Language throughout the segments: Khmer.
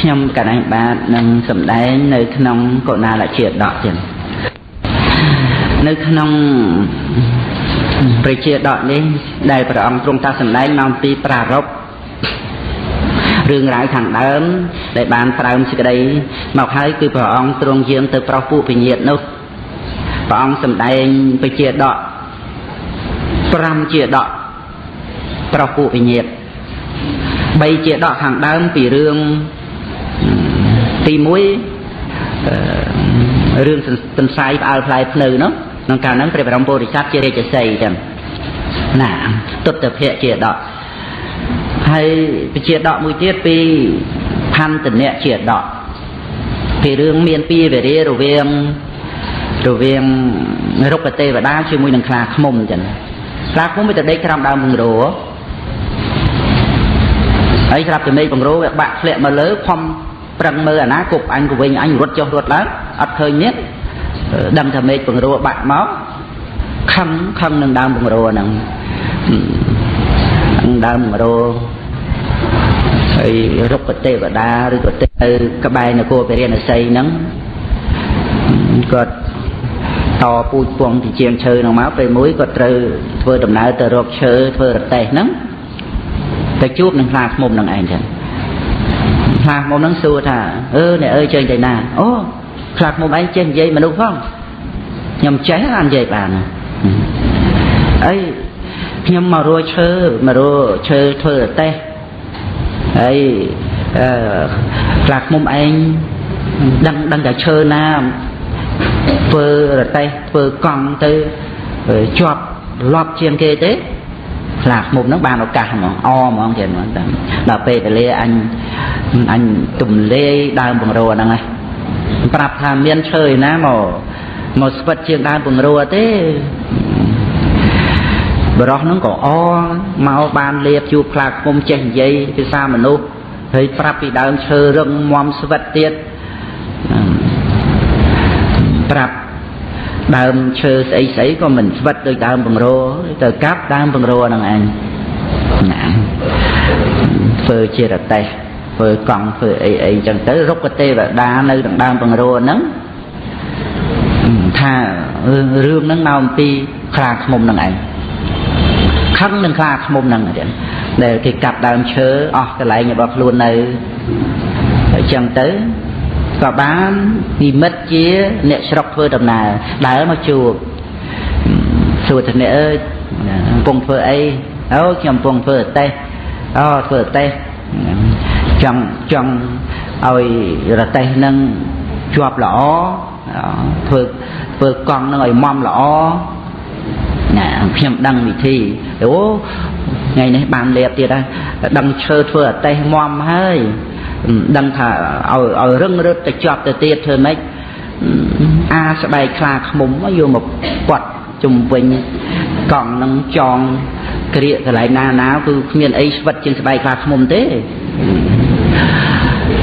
ខ្ញុំកណ្ដាញបាទនឹងសម្ដែងនៅក្នុងកុណាលជាដកចឹងនៅក្នុងប្រជាដកនេះដែលព្រះអង្គទ្រង់តាសម្ដែងមកពីប្រារព្ធរឿងរ៉ាវខាងដើម ដែលបានប្រើមសេចក្តីមកហើយគឺព្រះអង្គទ្រង់យាងទៅប្រោសពួកពញាតនោះព្រះអង្គសម្ដែងប្រជាដក5ជាដកប្រោសពួកពញាត3ជាដកខាងដើមពីរឿង ទី1រឿងទន្សាយផ្អើលផ្លែភ្នៅនោះក្នុងកាលហ្នឹងព្រះបរមពុរិស័ទជារាជសីចឹងណាទុត្តភៈជាដកហើយពជាដកមួយទៀតពីផន្តនៈជាដកពីរឿងមានពីវេរារវាងរវាងរុក្ខទេវតាជាមួយនឹងខ្លាឃ្មុំចឹងខ្លាឃ្មុំវាទៅដេកក្រោមដើមពង្រោហើយស្រាប់តែមេឃបង្រោវាបាក់ធ្លាក់មកលើខំ ប្រឹងមើលអាណាគប់អញក៏វិញអញរត់ចុះរត់ឡើងអត់ឃើញនេះដឹងថាមេឃបង្រោបាក់មកខឹងខឹងនឹងដើមបង្រោហ្នឹងដើមបង្រោហើយរុក្ខទេវតាឬក៏ទៅក្បែរនគរពរិណសីហ្នឹងគាត់តពូជពងទីជាងឈើហ្នឹងមកពេលមួយគាត់ត្រូវធ្វើដំណើរទៅរកឈើធ្វើរទេះហ្នឹងទៅជួបនឹងខ្លាឃ្មុំនឹងឯងចឹង ខ្លាឃ្មុំនឹងសួរថាអឺអ្នកអើយចេញទៅណាអូខ្លាឃ្មុំឯងចេះនិយាយមនុស្សផងខ្ញុំចេះបាននិយាយបានអីខ្ញុំមករੂឈើមករੂឈើធ្វើរទេះហើយអឺខ្លាឃ្មុំឯងដឹងដឹងតែឈើណាធ្វើរទេះធ្វើកង់ទៅជាប់លប់ជាងគេទេ ខ្លាឃ្មុំហ្នឹងបានឱកាសហ្មងអហ្មងទៀតហ្មងដល់ពេលវេលាអញអញទំលាយដើមបង្រួហ្នឹងឯងប្រាប់ថាមានឈើឯណាមកមកស្វិតជាងដើមបង្រួទេបរោះហ្នឹងក៏អមកបានលៀបជួបខ្លាឃ្មុំចេះនិយាយភាសាមនុស្សហើយប្រាប់ពីដើមឈើរឹងមមស្វិតទៀតប្រាប់ ដើមឈើស្អីស្អីក៏មិនស្វិតដូចដើមបង្រោទៅកាប់ដើមបង្រោហ្នឹងឯងណាធ្វើជារតេះធ្វើកង់ធ្វើអីអីចឹងទៅរុក្ខទេវតានៅក្នុងដើមបង្រោហ្នឹងថារឿងហ្នឹងមកអំពីខ្លាឃ្មុំហ្នឹងឯងខឹងនឹងខ្លាឃ្មុំហ្នឹងទៀតដែលគេកាប់ដើមឈើអស់កន្លែងរបស់ខ្លួននៅអញ្ចឹងទៅ ក៏បាននិមិត្តជាអ្នកស្រុកធ្វើដំណើរដើរមកជួបសួរថាអ្នកអើយកំពុងធ្វើអីអូខ្ញុំកំពុងធ្វើអតេះអូធ្វើអតេះចង់ចង់ឲ្យរតេះនឹងជាប់ល្អធ្វើធ្វើកង់នឹងឲ្យមមល្អណាខ្ញុំដឹងវិធីអូថ្ងៃនេះបានលៀបទៀតហើយដឹងឈើធ្វើអតេះមមហើយ ដឹងថាឲ្យឲ្យរឹងរឹតទៅជាប់ទៅទៀតធ្វើម៉េចអាស្បែកខ្លាឃ្មុំយកមកពាត់ជំវិញកង់នឹងចងក្រៀកកន្លែងណាណាគឺគ្មានអីស្វិតជាងស្បែកខ្លាឃ្មុំទេ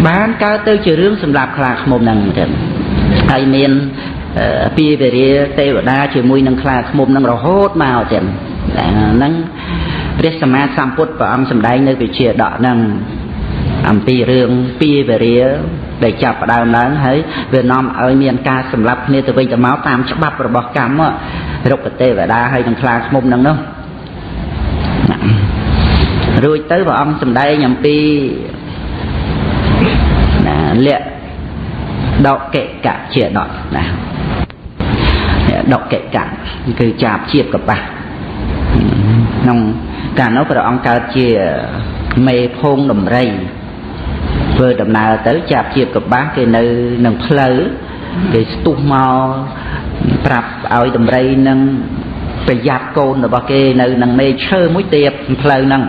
បានកើតទៅជារឿងសម្រាប់ខ្លាឃ្មុំហ្នឹងទៅហើយមានពីវេរាទេវតាជាមួយនឹងខ្លាឃ្មុំនឹងរហូតមកទៀតហ្នឹងព្រះសម្មាសម្ពុទ្ធព្រះអង្គសម្ដែងនៅវិជាដកហ្នឹង អំពីរឿងពីវេរាដែលចាប់ផ្ដើមឡើងហើយវានាំឲ្យមានការសម្លាប់គ្នាទៅវិញទៅមកតាមច្បាប់របស់កម្មរុក្ខទេវតាហើយនឹងខ្លាឃ្មុំហ្នឹងនោះរួចទៅព្រះអង្គសម្ដែងអំពីណាលក្ខដកកិកៈជាដកណាដកកិកៈគឺចាប់ជាតិកបាសក្នុងកាលនោះព្រះអង្គកើតជាមេភូងដំរី ធ្វើដំណើរទៅចាប់ជាតិកបាសគេនៅនឹងផ្លូវគេស្ទុះមកប្រាប់ឲ្យដំរីនឹងប្រយ័ត្នកូនរបស់គេនៅនឹងមេឈើមួយទៀតផ្លូវហ្នឹង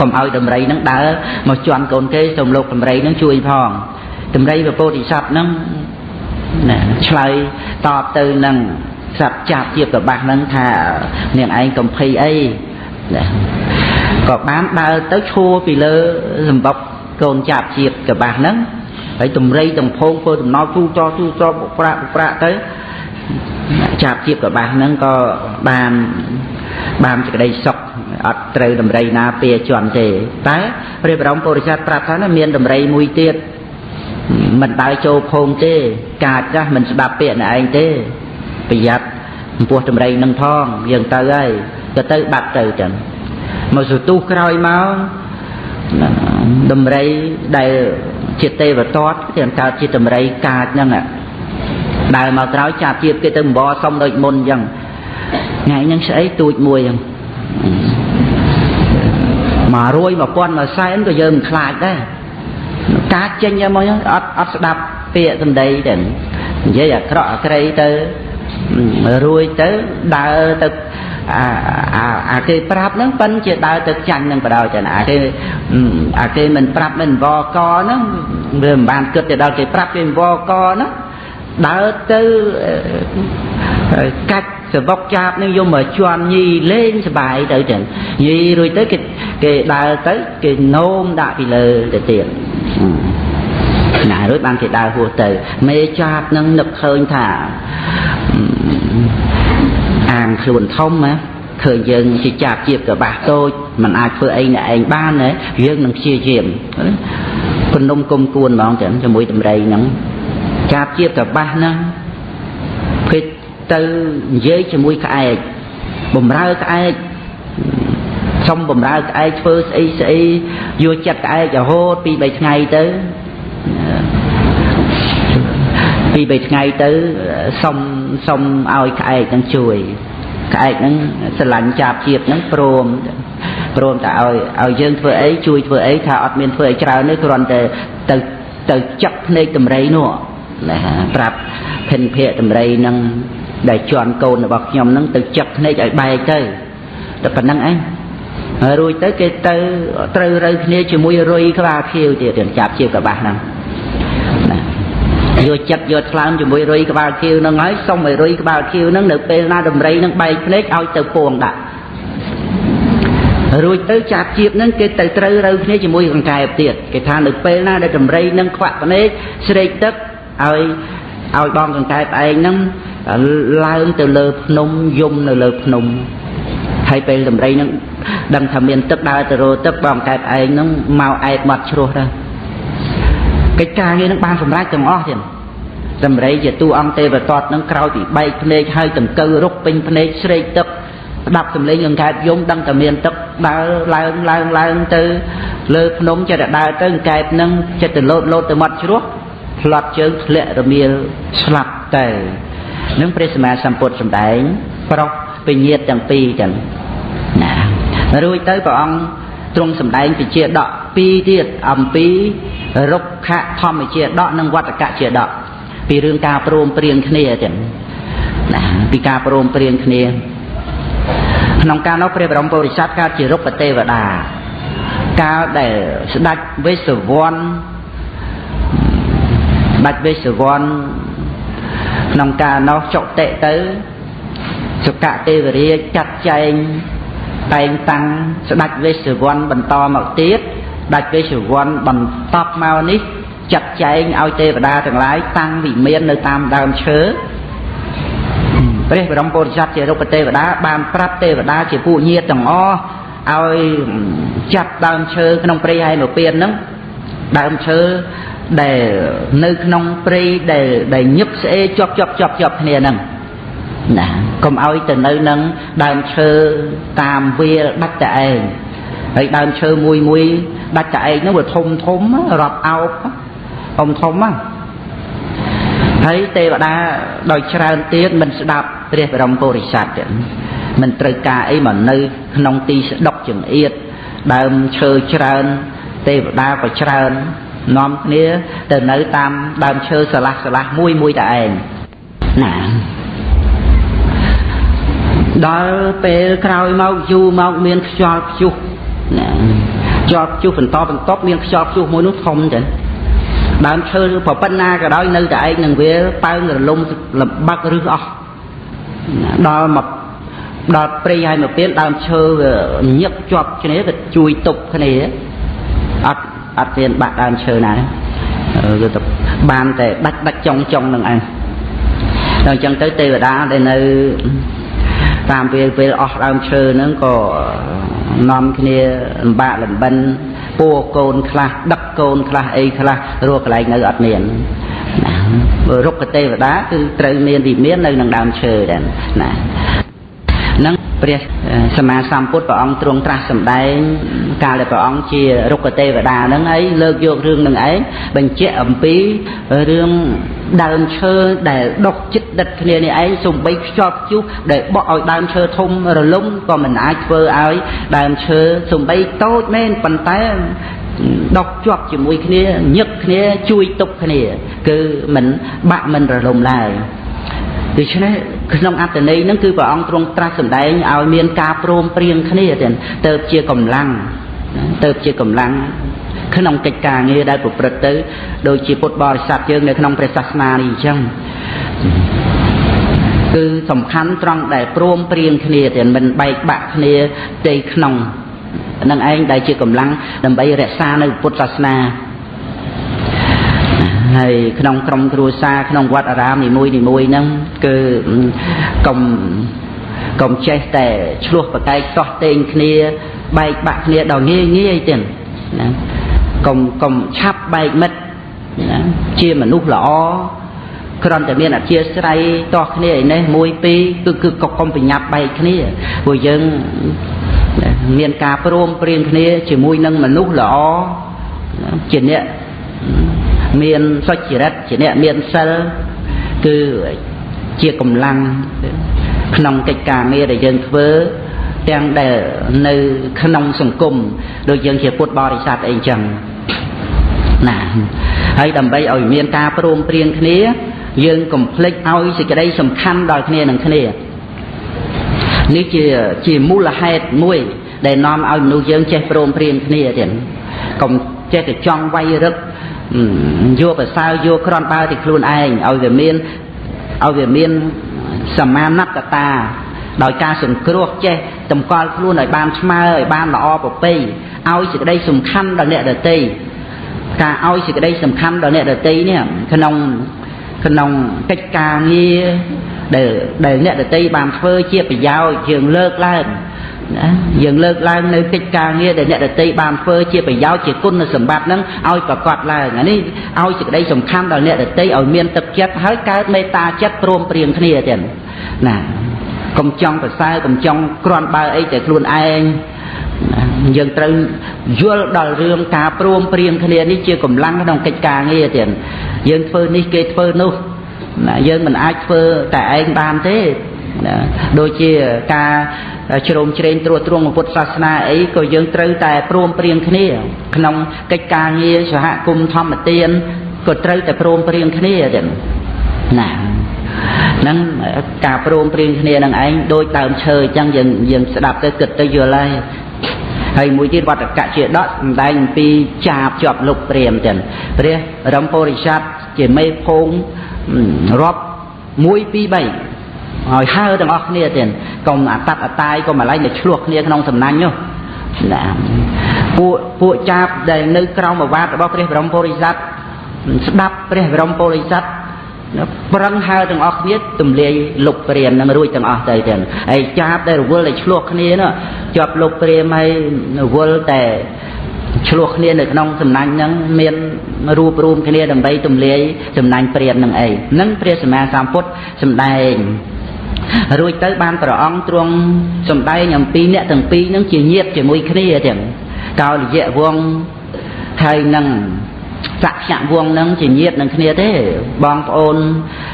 កុំឲ្យដំរីហ្នឹងដើរមកជន់កូនគេសូមលោកដំរីហ្នឹងជួយផងដំរីពពោធិសត្វហ្នឹងណាឆ្លើយតបទៅនឹងសត្វចាប់ជាកបាសហ្នឹងថានាងឯងកំភៃអីក៏បានដើរទៅឈួរពីលើសម្បុក កូនចាប់ជាតិកបាសហ្នឹងហើយតម្រៃតំភងធ្វើដំណោទូចទូចបុប្រាក់បុប្រាក់ទៅចាប់ជាតិកបាសហ្នឹងក៏បានបានសេចក្តីសុខអត់ត្រូវដំរីណាពៀជន់ទេតែព្រះបរមពុរិស័ទប្រាប់ថាមានដំរីមួយទៀតមិនដើរចូលភូមិទេ កាចចាស់មិនស្ដាប់ពាក្យណែឯងទេប្រយ័ត្នចំពោះដំរីនឹងផងយើងទៅហើយទៅទៅបាត់ទៅចឹងមកសទុះក្រោយមក ដំរីដែលជាទេវតតគេកើតជាដំរីកាចហ្នឹងដើរមកក្រោយចាប់ជាតិគេទៅអំបរសុំដូចមុនអញ្ចឹងថ្ងៃហ្នឹងស្អីទូចមួយអញ្ចឹងមករួយ1000មកសែនក៏យើងមិនខ្លាចដែរកាចចេញមកអត់អត់ស្ដាប់ពាក្យសម្ដីទៅនិយាយអាក្រក់អាក្រៃទៅរួយទៅដើរទៅ អាអាអាគេប្រាប់ហ្នឹងប៉ិនជាដើរទៅចាញ់នឹងបដ ாய் ចឹងអាគេអាគេមិនប្រាប់មិនវកហ្នឹងវាមិនបានគិតទៅដល់គេប្រាប់គេវកហ្នឹងដើរទៅកាច់សបុកចាប់នឹងយកមកជន់ញីលេងសបាយទៅចឹងញីរួចទៅគេគេដើរទៅគេនោមដាក់ពីលើទៅទៀតណារួចបានគេដើរហួសទៅមេចាប់នឹងនឹកឃើញថា អាងខ្លួនធំណាឃើញយើងជាចាប់ជាកបាស់តូចมันអាចធ្វើអីអ្នកឯងបានទេយើងនឹងព្យាយាមគំនុំគុំគួនហ្មងចឹងជាមួយតម្រៃហ្នឹងចាប់ជាកបាស់ហ្នឹងពេលទៅនិយាយជាមួយក្អែកបំរើក្អែកសុំបំរើក្អែកធ្វើស្អីស្អីយកចិត្តក្អែករហូតពី3ថ្ងៃទៅ ពី3ថ្ងៃទៅសុំសុំឲ្យក្អែកនឹងជួយក្អែកហ្នឹងស្រឡាញ់ចាប់ជាតិហ្នឹងព្រមព្រមតែឲ្យឲ្យយើងធ្វើអីជួយធ្វើអីថាអត់មានធ្វើអីច្រើនទេគ្រាន់តែទៅទៅចាប់ភ្នែកតម្រៃនោះណាប្រាប់ភិនភៈតម្រៃហ្នឹងដែលជន់កូនរបស់ខ្ញុំហ្នឹងទៅចាប់ភ្នែកឲ្យបែកទៅតែប៉ុណ្្នឹងឯងហើយរួចទៅគេទៅត្រូវរើគ្នាជាមួយរុយក្បាលខៀវទៀតចាប់ជាកបាស់ហ្នឹង យកចិត្តយកថ្លើមជាមួយរុយក្បាលខៀវនឹងហើយសុំឲ្យរុយក្បាលខៀវនឹងនៅពេលណាដំរីនឹងបែកភ្នែកឲ្យទៅពងដាក់រួចទៅចាប់ជាតិនឹងគេទៅត្រូវរើគ្នាជាមួយកង្កែបទៀតគេថានៅពេលណាដែលដំរីនឹងខ្វាក់ភ្នែកស្រេកទឹកឲ្យឲ្យបងកង្កែបឯងនឹងឡើងទៅលើភ្នំយំនៅលើភ្នំហើយពេលដំរីនឹងដឹងថាមានទឹកដើរទៅរកទឹកបងកែបឯងនឹងមកអែបមាត់ជ្រោះទៅ កិច្ចការងារនឹងបានសម្រេចទាំងអស់ទៀតសម្រីជាតួអង្គទេវតតនឹងក្រោយពីបែកភ្នែកហើយដង្កូវរុកពេញភ្នែកស្រេកទឹកស្ដាប់សំឡេងអង្កែបយំដឹងតែមានទឹកដើរឡើងឡើងឡើងទៅលើភ្នំចិត្តដើរទៅអង្កែបនឹងចិត្តទៅលោតលោតទៅមាត់ជ្រោះផ្លាត់ជើងធ្លាក់រមៀលស្លាប់ទៅនឹងព្រះសម្មាសម្ពុទ្ធសម្ដែង ប្រុសពញាតទាំងពីរចឹងណារួចទៅព្រះអង្គទ្រង់សម្ដែងពជាដកពីរទៀតអំពី រុក្ខធម្មជាដកនិងវត្តកជាដកពីរឿងការព្រមព្រៀងគ្នាចឹងណាពីការព្រមព្រៀងគ្នា ក្នុងការនោះព្រះបរមពុរិស័ទកើតជារុក្ខទេវតាកាលដែលស្ដេចវេស្សវ័នបាច់វេស្សវ័នក្នុងការនោះចុតិទៅសុកទេវរាជចាត់ចែងតែងតាំងស្ដេចវេស្សវ័នបន្តមកទៀត ដាច់វេស្សវ័នបន្តមកនេះចាត់ចែងឲ្យទេវតាទាំងឡាយតាំងវិមាននៅតាមដើមឈើព្រះបរមពុទ្ធស័ព្ទជារូបទេវតាបានប្រាប់ទេវតាជាពួកញាតិទាំងអស់ឲ្យចាប់ដើមឈើក្នុងព្រៃហើយមកពៀនហ្នឹងដើមឈើដែលនៅក្នុងព្រៃដែលដែលញឹកស្អេជាប់ជាប់ជាប់ជាប់គ្នាហ្នឹងណាកុំឲ្យទៅនៅនឹងដើមឈើតាមវាលដាច់តែឯង ហើយដើមឈើមួយមួយដាច់តែឯងហ្នឹងវាធំធំរាប់អោបធំធំហ្នឹងហើយទេវតាដោយច្រើនទៀតមិនស្ដាប់ព្រះបរមពុរិស័ទមិនត្រូវការអីមកនៅក្នុងទីស្ដុកចង្អៀតដើមឈើច្រើនទេវតាក៏ច្រើននាំគ្នាទៅនៅតាមដើមឈើស្រឡះស្រឡះមួយមួយតែឯងណាដល់ពេលក្រោយមកយូរមកមានខ្យល់ព្យុះ ណាខ្យល់ព្យុះបន្តបន្តមានខ្យល់ព្យុះមួយនោះធំចឹងដើមឈើប្រប៉ុណ្ណាក៏ដោយនៅតែឯងនឹងវាប៉ើងរលំលំបាក់រឹសអស់ដល់មកដល់ព្រៃហើយមកពៀនដើមឈើញឹកជាប់គ្នាវាជួយទប់គ្នាអត់អត់មានបាក់ដើមឈើណាគឺទៅបានតែដាច់ដាច់ចុងចុងនឹងឯងដល់អញ្ចឹងទៅទេវតាដែលនៅតាមពេលពេលអស់ដើមឈើហ្នឹងក៏ នាំគ្នាលំបាកលំបិនពួរកូនខ្លះដឹកកូនខ្លះអីខ្លះរស់កន្លែងនៅអត់មានណារុក្ខទេវតាគឺត្រូវមានវិមាននៅនឹងដើមឈើដែរណានឹង ព្រះសម្មាសម្ពុទ្ធព្រះអង្គទ្រង់ត្រាស់សម្ដែងកាលដែលព្រះអង្គជារុក្ខទេវតាហ្នឹងហើយលើកយករឿងនឹងឯងបញ្ជាក់អំពីរឿងដើមឈើដែលដុះចិត្តដិតគ្នានេះឯងសំបីខ្ជាប់ខ្យុះដែលបក់ឲ្យដើមឈើធំរលំក៏មិនអាចធ្វើឲ្យដើមឈើសំបីតូចមែនប៉ុន្តែដុកជាប់ជាមួយគ្នាញឹកគ្នាជួយទប់គ្នា គឺមិនបាក់មិនរលំឡើយដូច្នេះ ក្នុងអត្តន័យហ្នឹងគឺព្រះអង្គទ្រង់ត្រាស់សម្ដែងឲ្យមានការព្រមព្រៀងគ្នាទៅជាកម្លាំងទៅជាកម្លាំងក្នុងកិច្ចការងារដែលប្រព្រឹត្តទៅដូចជាពុទ្ធបរិស័ទយើងនៅក្នុងព្រះសាសនានេះអញ្ចឹងគឺសំខាន់ត្រង់ដែលព្រមព្រៀងគ្នាតែមិនបែកបាក់គ្នាផ្ទៃក្នុងនឹងឯងដែលជាកម្លាំងដើម្បីរក្សានៅពុទ្ធសាសនា ហើយក្នុងក្រុមគ្រួសារក្នុងវត្តអារាមនីមួយនីមួយហ្នឹងគឺកុំកុំចេះតែឆ្លោះប្រកែកតោះតេងគ្នាបែកបាក់គ្នាដល់ងាយងាយទៀតណាកុំកុំឆាប់បែកមិត្តណាជាមនុស្សល្អគ្រាន់តែមានអធិស្ស្រ័យតោះគ្នាឯនេះមួយពីរគឺគឺកុំប្រញាប់បែកគ្នាព្រោះយើងមានការព្រមព្រៀងគ្នាជាមួយនឹងមនុស្សល្អជាអ្នក មានសុចរិតជាអ្នកមានសិលគឺជាកម្លាំងក្នុងកិច្ចការងារដែលយើងធ្វើទាំងដែលនៅក្នុងសង្គមដូចយើងជាពុទ្ធបរិស័ទអីចឹងណាហើយដើម្បីឲ្យមានការព្រមព្រៀងគ្នា យើងកុំភ្លេចឲ្យសេចក្តីសំខាន់ដល់គ្នានឹងគ្នានេះជាជាមូលហេតុមួយ ដែលនាំឲ្យមនុស្សយើងចេះព្រមព្រៀងគ្នាទៀតកុំចេះតែចង់វាយរឹក យកប្រសើរយកក្រនបើទីខ្លួនឯងឲ្យវាមានឲ្យវាមានសមាណត្តតាដោយការសង្គ្រោះចេះតម្កល់ខ្លួនឲ្យបានស្មើឲ្យបានល្អប្រពៃឲ្យសេចក្តីសំខាន់ដល់អ្នកដទៃការឲ្យសេចក្តីសំខាន់ដល់អ្នកដទៃនេះក្នុងក្នុងកិច្ចការងារដែលដែលអ្នកដទៃបានធ្វើជាប្រយោជន៍យើងលើកឡើង ណាយើងលើកឡើងនៅកិច្ចការងារដែលអ្នកដតីបានធ្វើជាប្រយោជន៍ជាគុណសម្បត្តិហ្នឹងឲ្យប្រកបឡើងអានេះឲ្យសេចក្តីសំខាន់ដល់អ្នកដតីឲ្យមានទឹកចិត្តហើយកើតមេត្តាចិត្តព្រមព្រៀងគ្នាទៀតណាកុំចង់ប្រសើរកុំចង់ក្រាន់បើអីតែខ្លួនឯងយើងត្រូវយល់ដល់រឿងការព្រមព្រៀងគ្នានេះជាកម្លាំងក្នុងកិច្ចការងារទៀតយើងធ្វើនេះគេធ្វើនោះណាយើងមិនអាចធ្វើតែឯងបានទេ ណាដូចជាការជ្រោមជ្រែងត្រួតត្រងពុទ្ធសាសនាអីក៏យើងត្រូវតែព្រមព្រៀងគ្នា ក្នុងកិច្ចការងារសហគមន៍ធម្មទានក៏ត្រូវតែព្រមព្រៀងគ្នាទៀតណាហ្នឹងការព្រមព្រៀងគ្នានឹងឯងដូចដើមឈើអញ្ចឹងយើងយើងស្ដាប់ទៅគិតទៅយល់ហើយហើយមួយទៀតវត្តកៈជាដកសំដែងអំពីចាបជាប់លុបព្រាមទាំងព្រះរំពោរិស័ទជាមេភូមិរាប់1 2 3 ហើយហើទាំងអស់គ្នាទៀតកុំអតតអតាយកុំអាឡ័យទៅឆ្លោះគ្នាក្នុងសំណាញ់នោះណាពួកពួកចាបដែលនៅក្រោមអាវាតរបស់ព្រះបរមពុរិស័ទស្ដាប់ព្រះបរមពុរិស័ទប្រឹងហើទាំងអស់គ្នាទម្លាយលុបព្រាមនឹងរួចទាំងអស់ទៅទៀតហើយចាបដែលរវល់តែឆ្លោះគ្នានោះជាប់លុបព្រាមហើយរវល់តែឆ្លោះគ្នានៅក្នុងសំណាញ់ហ្នឹងមានរូបរួមគ្នាដើម្បីទម្លាយសំណាញ់ព្រាមនឹងអីនឹងព្រះសម្មាសម្ពុទ្ធសម្ដែង រួចទៅបានព្រះអង្គទ្រង់សំដែងអំពីអ្នកទាំងពីរនឹងជាញាតិជាមួយគ្នាទាំងកោលយៈវងហើយនឹងសក្យវងនឹងជាញាតិនឹងគ្នាទេបងប្អូន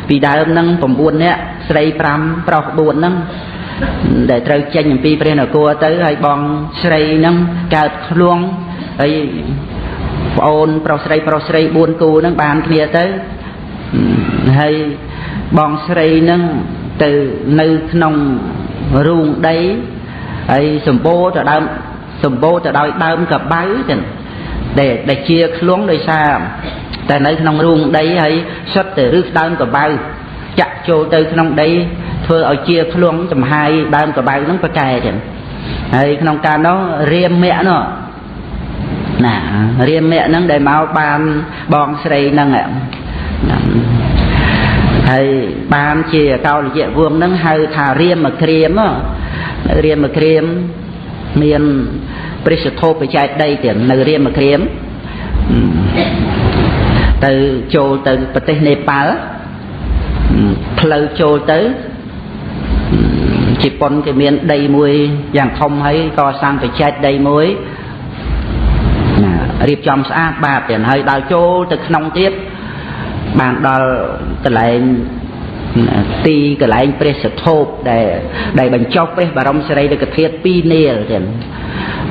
ពីដើមនឹង9នាក់ស្រី5ប្រុស4ហ្នឹងដែលត្រូវចេញអំពីព្រះនគរទៅហើយបងស្រីហ្នឹងកើតខ្លួនហើយប្អូនប្រុសស្រីប្រុសស្រី4គូហ្នឹងបានគ្នាទៅហើយបងស្រីហ្នឹង ទៅនៅក្នុងរូងដីហើយសម្បូរទៅដើមសម្បូរទៅដោយដើមកបៅចឹងដែលដែលជាខ្លងដោយសារតែនៅក្នុងរូងដីហើយសុទ្ធតែរឹសដើមកបៅចាក់ចូលទៅក្នុងដីធ្វើឲ្យជាខ្លងចំហាយដើមកបៅហ្នឹងប្រកែចឹងហើយក្នុងការនោះរៀមមគ្គនោះណារៀមមគ្គហ្នឹងដែលមកបានបងស្រីហ្នឹង ហើយបានជាកោលយៈវងនឹងហៅថារៀមមកក្រៀមរៀមមកក្រៀមមានព្រះសធោបច្ច័យដីទៀតនៅរៀមមកក្រៀមទៅចូលទៅប្រទេសនេប៉ាល់ផ្លូវចូលទៅជប៉ុនគេមានដីមួយយ៉ាងធំហើយកសាងបច្ចេកដីមួយរៀបចំស្អាតបាតទៀតហើយដល់ចូលទៅក្នុងទៀត បានដល់កន្លែងទីកន្លែងព្រះសធោបដែលដែលបញ្ចុះព្រះបរមសារីរិកធាតុ2នាលទៀត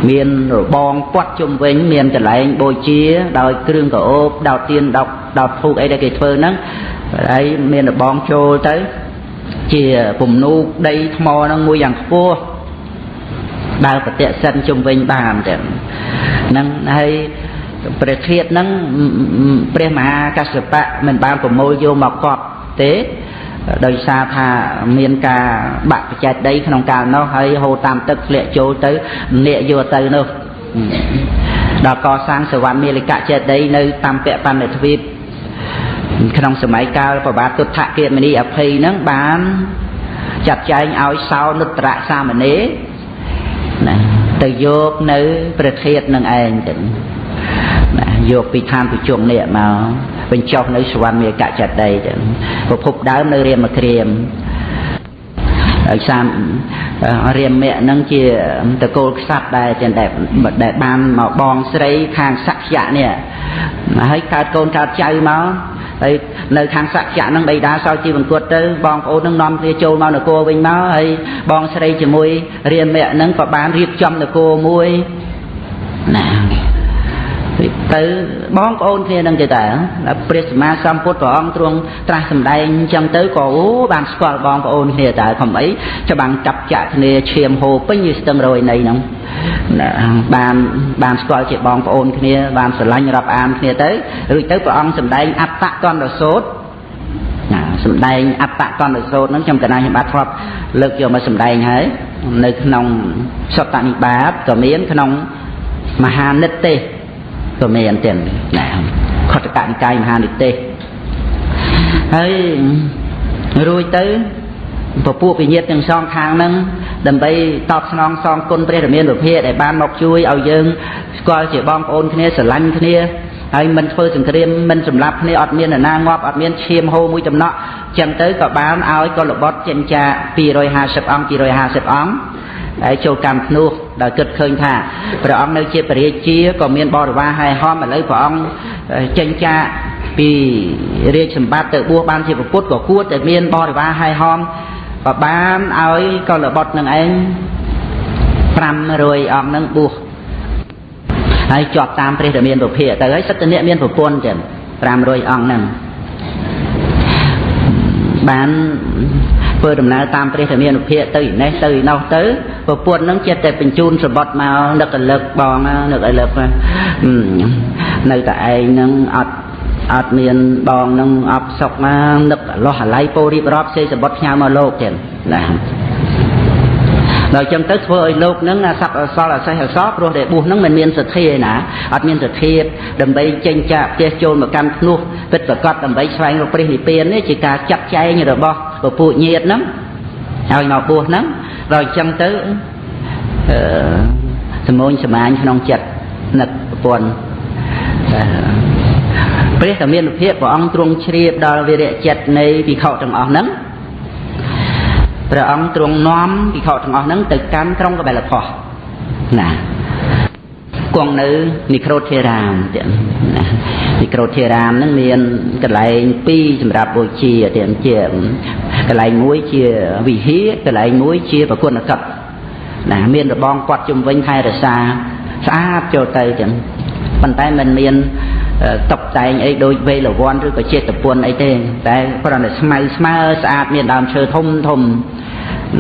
មានរបងពាត់ជុំវិញ មានកន្លែងបូជា ដោយគ្រឿងកោបដោតទៀនដោតដោតធូបអីដែលគេធ្វើហ្នឹងហើយមានរបងចូលទៅ ជាពំនូកដីថ្មហ្នឹងមួយយ៉ាងខ្ពស់ដើរប្រតិសិនជុំវិញបានចឹងហ្នឹងហើយ ព្រះធាតុហ្នឹងព្រះមហាកស្សបៈមិនបានប្រមូលយកមកកប់ទេដោយសារថាមានការបាក់បច្ចេកដីក្នុងកាលនោះហើយហូរតាមទឹកធ្លាក់ចូលទៅលាកយកទៅនោះដល់កសាងសវណ្ណមាလိកចេតីនៅតាមពៈបណ្ឌិទ្វីបក្នុងសម័យកាលប្របាទទុដ្ឋគិមនីអភ័យហ្នឹងបានចាត់ចែងឲ្យសោនុត្រៈសាមណេរណាទៅយកនៅប្រធាតនឹងឯងទៅណា យកពីឋានពុជង្គនេះមកបញ្ចុះនៅសវណ្ណមេកចតីចឹងប្រភពដើមនៅរាមក្រៀមហើយសាមរាមៈនឹងជាតកូលខ្សាត់ដែរចឹងដែលដែលបានមកបងស្រីខាងសក្យៈនេះហើយកើតកូនកើតចៅមកហើយនៅខាងសក្យៈនឹងបៃតាសោជីវង្គតទៅបងប្អូននឹងនាំគ្នាចូលមកនគរវិញមកហើយបងស្រីជាមួយរាមៈនឹងក៏បានរៀបចំនគរមួយណា ទៅបងប្អូនគ្នានឹងទៅតើព្រះសម្មាសម្ពុទ្ធព្រះអង្គទ្រង់ត្រាស់សម្ដែងអញ្ចឹងទៅក៏អូបានស្គាល់បងប្អូនគ្នាតើខំអីច្បាំងចាប់ចាក់គ្នាឈាមហូរពេញស្ទឹងរយនៃហ្នឹងបានបានស្គាល់ជាបងប្អូនគ្នាបានស្រឡាញ់រាប់អានគ្នាទៅរួចទៅព្រះអង្គសម្ដែងអត្តកន្តសោតណាសម្ដែងអត្តកន្តសោតហ្នឹងខ្ញុំកណាខ្ញុំបាទធ្លាប់លើកយកមកសម្ដែងហើយនៅក្នុងសតនិបាតក៏មានក្នុងមហានិតទេស ក៏មានទៀតណាខតកនិកាយមហានិទេសហើយរួចទៅពពួកវិញ្ញាតទាំងសងខាងហ្នឹងដើម្បីតបស្នងសងគុណព្រះរាមានុភាដែលបានមកជួយឲ្យយើងស្គាល់ជាបងប្អូនគ្នាស្រឡាញ់គ្នាហើយមិនធ្វើសង្គ្រាមមិនសម្លាប់គ្នាអត់មាននរណាងាប់អត់មានឈាមហូរមួយចំណក់ចឹងទៅក៏បានឲ្យកុលបុត្រចិញ្ចា250អង្គ250អង្គហើយចូលកម្មភ្នោះ ដោយគិតឃើញថាព្រះអង្គនៅជាពរាជាក៏មានបរិវារហែហមឥឡូវព្រះអង្គចេញចាកពីរាជសម្បត្តិទៅបួសបានជាពុទ្ធក៏គួរតែមានបរិវារហែហមក៏បានឲ្យកុលបុត្រនឹងឯង500អង្គនឹងបួសហើយជាប់តាមព្រះរាមានុភាទៅហើយសិទ្ធិអ្នកមានប្រពន្ធចឹង500អង្គហ្នឹងបាន ធ្វើដំណើរតាមព្រះធម្មានុភាពទៅនេះទៅនោះទៅប្រពន្ធនឹងចិត្តតែបញ្ជូនសបុតមកនឹករលឹកបងនឹករលឹកនៅតែឯងនឹងអត់អត់មានបងនឹងអបសុកមកនឹកលោះអាល័យពោរៀបរាប់សេសបុតផ្ញើមកលោកទៀតណាដល់ចឹងទៅធ្វើឲ្យលោកនឹងអាស័ព្ទអសល់អសេះអសល់ព្រោះតែបួសនឹងមិនមានសទ្ធាឯណាអត់មានសទ្ធាដើម្បីចេញចាកផ្ទះចូលមកកាន់ភ្នោះពិតប្រកបដើម្បីស្វែងរកព្រះនិព្វាននេះជាការចាត់ចែងរបស់ ពពួកញាតហ្នឹងឲ្យមកបួសហ្នឹងដល់ចឹងទៅអឺសមូនសមាញក្នុងចិត្តនឹកប្រពន្ធព្រះធម្មានុភាពព្រះអង្គទ្រង់ជ្រាបដល់វិរៈចិត្តនៃភិក្ខុទាំងអស់ហ្នឹងព្រះអង្គទ្រង់នាំភិក្ខុទាំងអស់ហ្នឹងទៅកាន់ក្រុងកបិលផោះណា គង់នៅនិក្រូធេរាមទៀតណានិក្រូធេរាមហ្នឹងមានកន្លែងពីរសម្រាប់បូជាទៀតជាកន្លែងមួយជាវិហារកន្លែងមួយជាប្រគុណកັບណាមានរបងគាត់ជំវិញថែរក្សាស្អាតចូលទៅចឹងប៉ុន្តែมันមានតុបតែងអីដូចវេលវ័នឬក៏ចេតពុនអីទេតែគ្រាន់តែស្មៅស្មើស្អាតមានដើមឈើធំធំ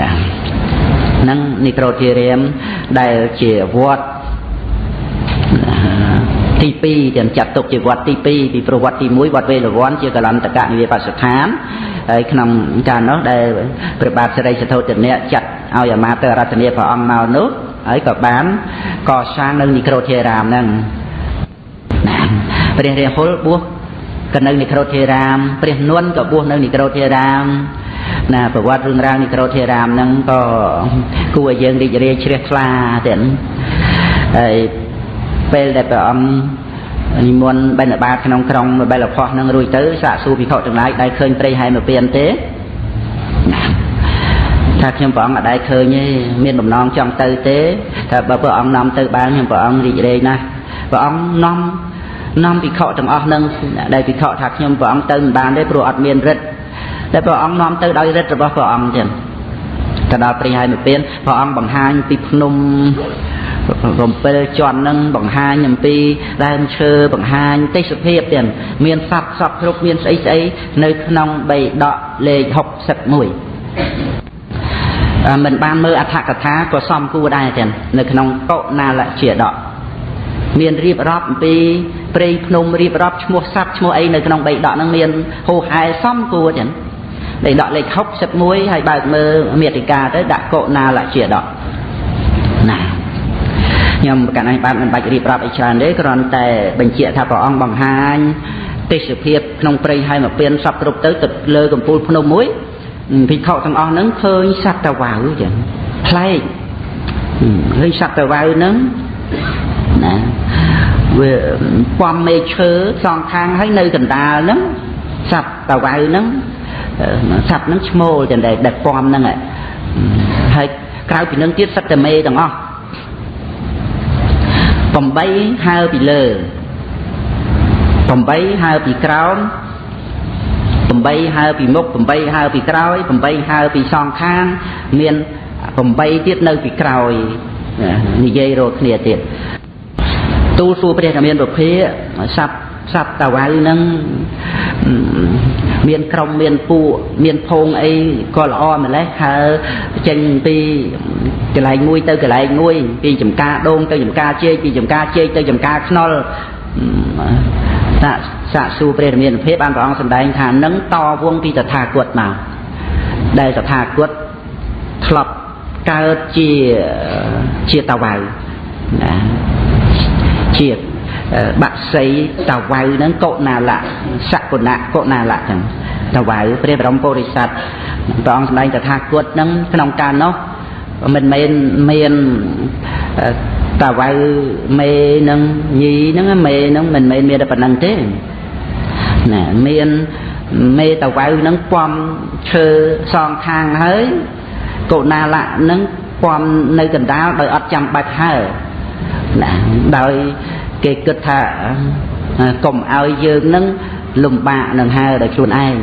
ណាហ្នឹងនិក្រូធិរាមដែលជាវត្ត ទី2ទាំងចាត់ទុកជាវត្តទី2ពីប្រវត្តិទី1វត្តវេលវ័នជាកលន្តកនិវេបស្ថានហើយក្នុងកាលនោះដែលព្រះបាទសិរីសទ្ធោទនៈចាត់ឲ្យអាមាត្យរតនាព្រះអង្គមកនោះហើយក៏បានកសាងនៅនិក្រូធិរាមហ្នឹងព្រះរាហុលបួសក៏នៅនិក្រូធិរាមព្រះនន់ក៏បួសនៅនិក្រូធិរាមណាប្រវត្តិរឿងរ៉ាវនិក្រូធេរាមហ្នឹងក៏គួរឲ្យយើងរីករាយជ្រះថ្លាទៀតហើយ ពេលដែលព្រះអង្គនិមន្តបិណ្ឌបាតក្នុងក្រុងបិលផោះនឹងរួចទៅសាកសួរភិក្ខុទាំងឡាយដែលឃើញព្រៃហែមកពៀនទេថាខ្ញុំព្រះអង្គអត់ដែលឃើញទេមានបំណងចង់ទៅទេថាបើព្រះអង្គនាំទៅបានខ្ញុំព្រះអង្គរីករាយណាស់ព្រះអង្គនាំនាំភិក្ខុទាំងអស់នឹងដែលភិក្ខុថាខ្ញុំព្រះអង្គទៅមិនបានទេព្រោះអត់មានរិទ្ធតែព្រះអង្គនាំទៅដោយរិទ្ធរបស់ព្រះអង្គចឹងទៅដល់ព្រៃហើយមកពៀនព្រះអង្គបង្ហាញពីភ្នំ 7ជាន់នឹងបង្ហាញអំពីដើមឈើបង្ហាញទេសភាពទៀតមានសត្វសពគ្រប់មានស្អីស្អីនៅក្នុងបៃដកលេខ61មិនបានមើលអត្ថកថាក៏សំគួរដែរចឹងនៅក្នុងកុណាលជាដកមានរៀបរាប់អំពីព្រៃភ្នំរៀបរាប់ឈ្មោះសត្វឈ្មោះអីនៅក្នុងបៃដកហ្នឹងមានហូហែសំគួរចឹងបៃដកលេខ61ហើយបើកមើលមេតិកាទៅដាក់កុណាលជាដកណា ខ្ញុំកណ្ដាលបានមិនបាច់រៀបរាប់អីច្រើនទេគ្រាន់តែបញ្ជាក់ថាព្រះអង្គបង្ហាញទេសភាពក្នុងព្រៃហើយមកពៀនសពគ្រប់ទៅទៅលើកំពូលភ្នំមួយភិក្ខុទាំងអស់ហ្នឹងឃើញសត្វតាវ៉ៅចឹងប្លែកឃើញសត្វតាវ៉ៅហ្នឹងណាវាពំមេឈើសងខាងហើយនៅកណ្ដាលហ្នឹងសត្វតាវ៉ៅហ្នឹងសត្វហ្នឹងឈ្មោលចឹងដែរដែលពំហ្នឹងហើយក្រៅពីនឹងទៀតសត្វតែមេទាំងអស់ 8ហើពីលើ8ហើពីក្រោម8ហើពីមុខ8ហើពីក្រោយ8ហើពីសងខាងមាន8ទៀតនៅពីក្រោយនិយាយរកគ្នាទៀតទូលសួរព្រះរាមានប្រភេសັບសັບតាវ៉ៅនឹង មានក្រុមមានពួកមានភងអីក៏ល្អម្លេះហើចេញពីកន្លែងមួយទៅកន្លែងមួយ ពីចំការដូងទៅចំការជែកពីចំការជែកទៅចំការខ្នុលសាកសាកសួរព្រះរាមាភិបបានព្រះអង្គសម្ដែងថានឹងតវងពីតថាគតមកដែលតថាគតធ្លាប់កើតជាជាតាវ៉ៅណាជា បាក់សីតាវៅហ្នឹងកុណាលៈសគុណៈកុណាលៈចឹងតាវៅព្រះបរមពុរិស័ទព្រះអង្គសម្ដែងតថាគតហ្នឹងក្នុងកាលនោះមិនមែនមានតាវៅមេនឹងញីហ្នឹងមេហ្នឹងមិនមែនមានតែប៉ុណ្្នឹងទេណាមានមេតាវៅហ្នឹងពំឈើសងខាងហើយកុណាលៈហ្នឹងពំនៅកណ្ដាលដោយអត់ចាំបាច់ហើណាដោយ គេគិតថាកុំឲ្យយើងនឹងលំបាកនឹងហើដោយខ្លួនឯង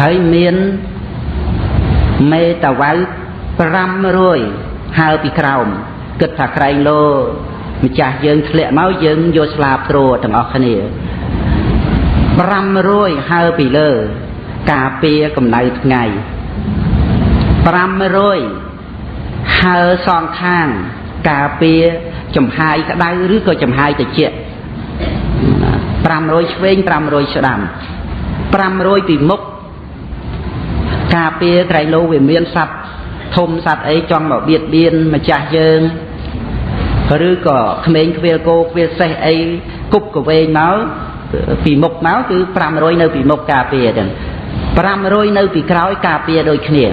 ហើយមានមេតាវៅ500ហើពីក្រោមគិតថាក្រែងលោម្ចាស់យើងធ្លាក់មកយើងយកស្លាបទ្រទាំងអស់គ្នា500ហើពីលើ ការពារកម្ដៅថ្ងៃ500ហើសងខាង ការពារចំហាយក្តៅឬក៏ចំហាយត្រជាក់500ឆ្វេង500ស្ដាំ500ពីមុខការពារក្រៃលោវាមានសัตว์ធំសัตว์អីចង់មកបៀតបៀនម្ចាស់យើងឬក៏ក្មេងខ្វៀលគោខ្វៀលសេះអីគប់កវែងមកពីមុខមកគឺ500នៅពីមុខការពារទាំង500នៅពីក្រោយការពារដូចគ្នា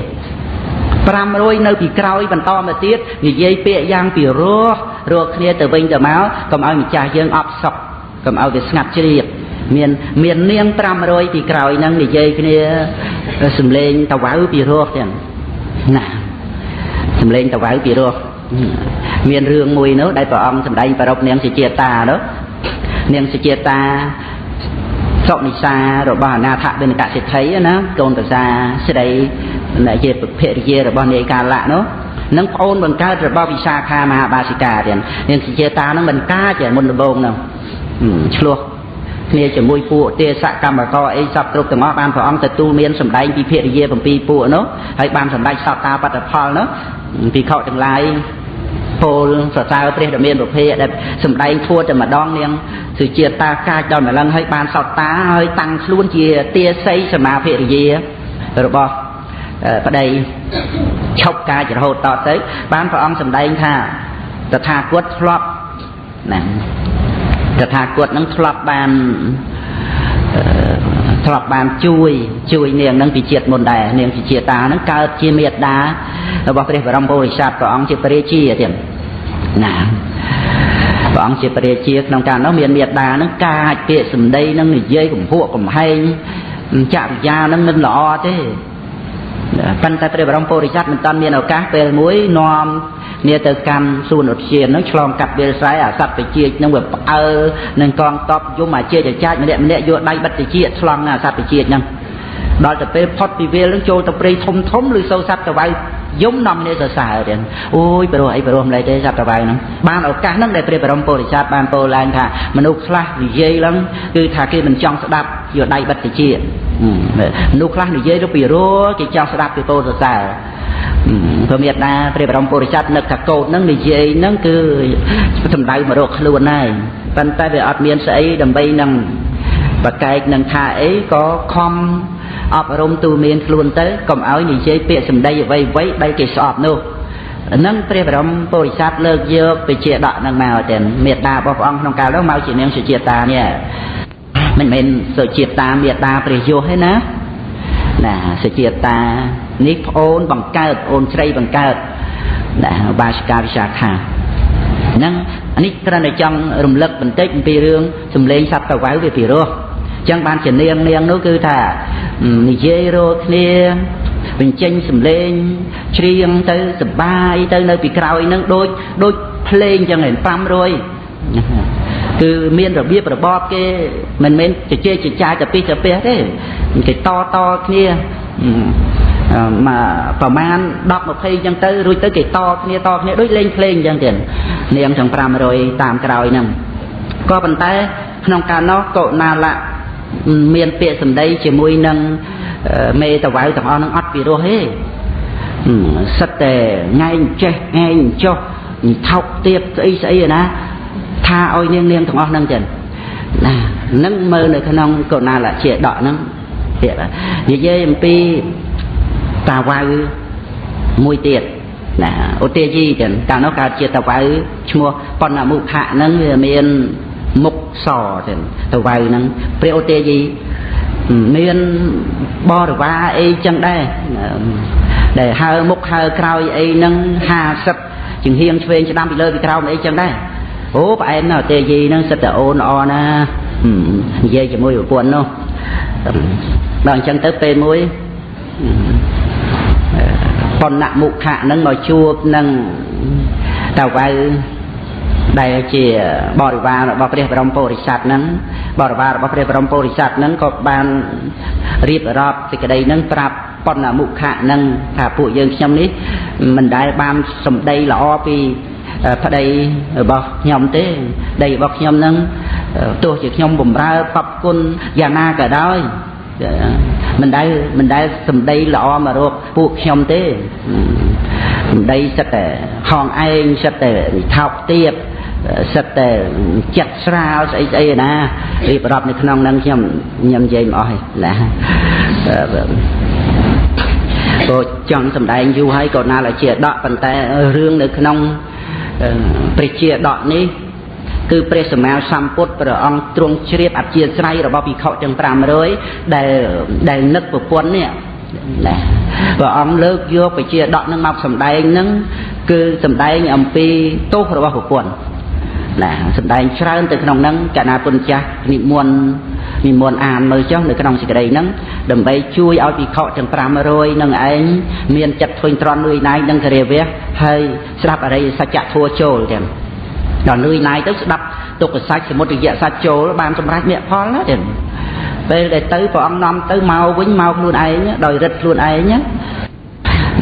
500នៅពីក្រោយបន្តមកទៀតនិយាយពាក្យយ៉ាងពីរោះរកគ្នាទៅវិញទៅមកកុំឲ្យម្ចាស់យើងអបសុកកុំឲ្យវាស្ងាត់ជ្រាបមានមាននាង500ពីក្រោយហ្នឹងនិយាយគ្នាសំលេងតវៅពីរោះទាំងណាសំលេងតវៅពីរោះមានរឿងមួយនោះដែលព្រះអង្គសម្ដែងប្រពនាងសេចតានោះនាងសេចតាសុនិសារបស់អនាថបិនកសិទ្ធិណាកូនប្រសាស្រីដែលជាភរិយារបស់នាយកាលៈនោះនឹងប្អូនបង្កើតរបស់វិសាខាមហាបាសិកាទៀតនាងជាតានឹងមិនកាចមុនដំបូងនោះឆ្លោះគ្នាជាមួយពួកទេសកម្មករអីសពគ្រប់ទាំងអស់បានព្រះអង្គទទួលមានសម្ដែងពីភរិយា7ពួកនោះហើយបានសម្ដែងសតតាបត្តផលនោះពីខទាំងឡាយពោលសរសើរព្រះដ៏មានប្រភេទដែលសំដែងធួតែម្ដងនាងសុជាតាកាចដល់ម្លឹងហើយបានសតតាហើយតាំងខ្លួនជាទាស័យសមាភរិយារបស់ ប្តីឈប់កាចរហូតតទៅ បានព្រះអង្គសម្ដែងថាតថាគតធ្លាប់ណាតថាគតនឹងធ្លាប់បានធ្លាប់បានជួយជួយនាងនឹងពីជាតិមុនដែរនាងពីជាតិតានឹងកើតជាមេត្តារបស់ព្រះបរមពុរិស័ទព្រះអង្គជាព្រះរាជាទៀតណាព្រះអង្គជាព្រះរាជាក្នុងការនោះមានមេត្តានឹងកាចពាក្យសម្ដីនឹងនិយាយកំហួកកំហែងចរិយានឹងមិនល្អទេ ប៉ុន្តែព្រះបរមពុរិស័ទមិនតាន់មានឱកាសពេលមួយនាំគ្នាទៅកាន់សួនឧទ្យាននឹងឆ្លងកាត់វាលស្រែអាសត្វបជានឹងវាផ្អើនឹងកងតបយំអាជាចចាចម្នាក់ម្នាក់យកដៃបិទតិជាឆ្លងអាសត្វបជានឹង ដល់ទៅពេលផុតពីវាលនឹងចូលទៅព្រៃធំធំឬសូវសត្វតវ៉ៅយំនាំគ្នាសរសើរទៀតអូយព្រោះអីព្រោះម្លេចទេសត្វតវ៉ៅហ្នឹងបានឱកាសហ្នឹងដែលព្រះបរមពុរិស័ទបានពោលឡើងថាមនុស្សខ្លះនិយាយឡើងគឺថាគេមិនចង់ស្ដាប់យកដៃបិទតិជាមនុស្សខ្លះនិយាយទៅពីរោគេចង់ស្ដាប់ពីពោលសរសើរព្រមេតាព្រះបរមពុរិស័ទនឹកថាកោតហ្នឹងនិយាយហ្នឹងគឺសម្ដៅមករកខ្លួនហើយប៉ុន្តែវាអត់មានស្អីដើម្បីនឹងបកែកនឹងថាអីក៏ខំ អប់រំទូមានខ្លួនទៅកុំឲ្យនិយាយពាក្យសម្ដីអ្វីអ្វីដែលគេស្អប់នោះនឹងព្រះបរមពុរិស័ទលើកយកពជាដកនឹងមកទាំងមេត្តារបស់ព្រះអង្គក្នុងកាលនោះមកជានាងសុជាតានេះមិនមែនសុជាតាមេត្តាព្រះយោទេណាណាសុជាតានេះប្អូនបង្កើតអូនស្រីបង្កើតណាបាសិកាវិសាខាហ្នឹងនេះគ្រាន់តែចង់រំលឹកបន្តិចអំពីរឿងសំលេងសត្វតវៅវាពីរោះ ចឹងបានជានាងនាងនោះគឺថានិយាយរកគ្នាបញ្ចេញសំឡេងច្រៀងទៅសបាយទៅនៅពីក្រោយនឹងដូចដូចភ្លេងចឹងឯង500គឺមានរបៀបរបបគេមិនមែនជជែកចចាយទៅពីទៅពីទេគេតតគ្នាមកប្រមាណ10 20ចឹងទៅរួចទៅគេតគ្នាតគ្នាដូចលេងភ្លេងចឹងទៀតនាងទាំង500តាមក្រោយហ្នឹងក៏ប៉ុន្តែក្នុងកាលនោះកុណាលៈ មានពាក្យសម្ដីជាមួយនឹងមេតវៅទាំងអស់នឹងអត់ពីរោះទេសិតតែងែងចេះងែងចុះថោកទៀតស្អីស្អីណាថាឲ្យនាងនាងទាំងអស់ហ្នឹងចឹងណានឹងមើលនៅក្នុងកុណាលជាដកហ្នឹងទៀតនិយាយអំពីតាវៅមួយទៀតណាឧទាយីចឹងកាលនោះកើតជាតាវៅឈ្មោះបណ្ណមុខៈហ្នឹងវាមាន មុខសចឹងតាវៅហ្នឹងព្រះឧទាយីមានបរិវារអីចឹងដែរដែលហើមុខហើក្រោយអីហ្នឹង50ជាងហៀងឆ្វេងស្ដាំពីលើពីក្រោមអីចឹងដែរអូប្អែនណាទេយីហ្នឹងសិតតែអូនល្អណានិយាយជាមួយប្រពន្ធនោះដល់អញ្ចឹងទៅពេលមួយបណ្ណមុខៈហ្នឹងមកជួបនឹងតាវៅ ដែលជាបរិវាររបស់ព្រះបរមពុរិស័ទហ្នឹងបរិវាររបស់ព្រះបរមពុរិស័ទហ្នឹងក៏បានរៀបរាប់សេចក្តីហ្នឹងប្រាប់បណ្ណមុខៈហ្នឹងថាពួកយើងខ្ញុំនេះមិនដែលបានសម្ដីល្អពីប្តីរបស់ខ្ញុំទេដីរបស់ខ្ញុំហ្នឹងទោះជាខ្ញុំបំរើបបគុណយ៉ាងណាក៏ដោយមិនដែលមិនដែលសម្ដីល្អមករកពួកខ្ញុំទេសម្ដីសិតតែហងឯងសិតតែថោកទៀត សិតតែចិត្តស្រាលស្អីស្អីណារៀបរាប់នៅក្នុងហ្នឹងខ្ញុំខ្ញុំនិយាយមិនអស់ទេណាក៏ចង់សម្ដែងយូរហើយក៏ណាល់ជាដកប៉ុន្តែរឿងនៅក្នុងព្រះជាដកនេះគឺព្រះសម្មាសម្ពុទ្ធព្រះអង្គទ្រង់ជ្រាបអធិស្ស្រ័យរបស់ភិក្ខុទាំង500ដែលដែលនឹកប្រពន្ធនេះណាព្រះអង្គលើកយកបជាដកនឹងមកសម្ដែងនឹងគឺសម្ដែងអំពីទោសរបស់ប្រពន្ធ ណាសម្ដែងច្រើនទៅក្នុងហ្នឹងកណាពុនចាស់និមន្តនិមន្តអានមើលចុះនៅក្នុងសេចក្តីហ្នឹងដើម្បីជួយឲ្យភិក្ខុទាំង500នឹងឯងមានចិត្តធុញទ្រាន់លួយណាយនឹងគរិវៈហើយស្ដាប់អរិយសច្ចធัวចូលទាំងដល់លួយណាយទៅស្ដាប់ទុក្ខសច្ចសមុទយៈសច្ចចូលបានសម្រេចមគ្គផលណាទាំងពេលដែលទៅព្រះអង្គនាំទៅមកវិញមកខ្លួនឯងដោយរិទ្ធខ្លួនឯង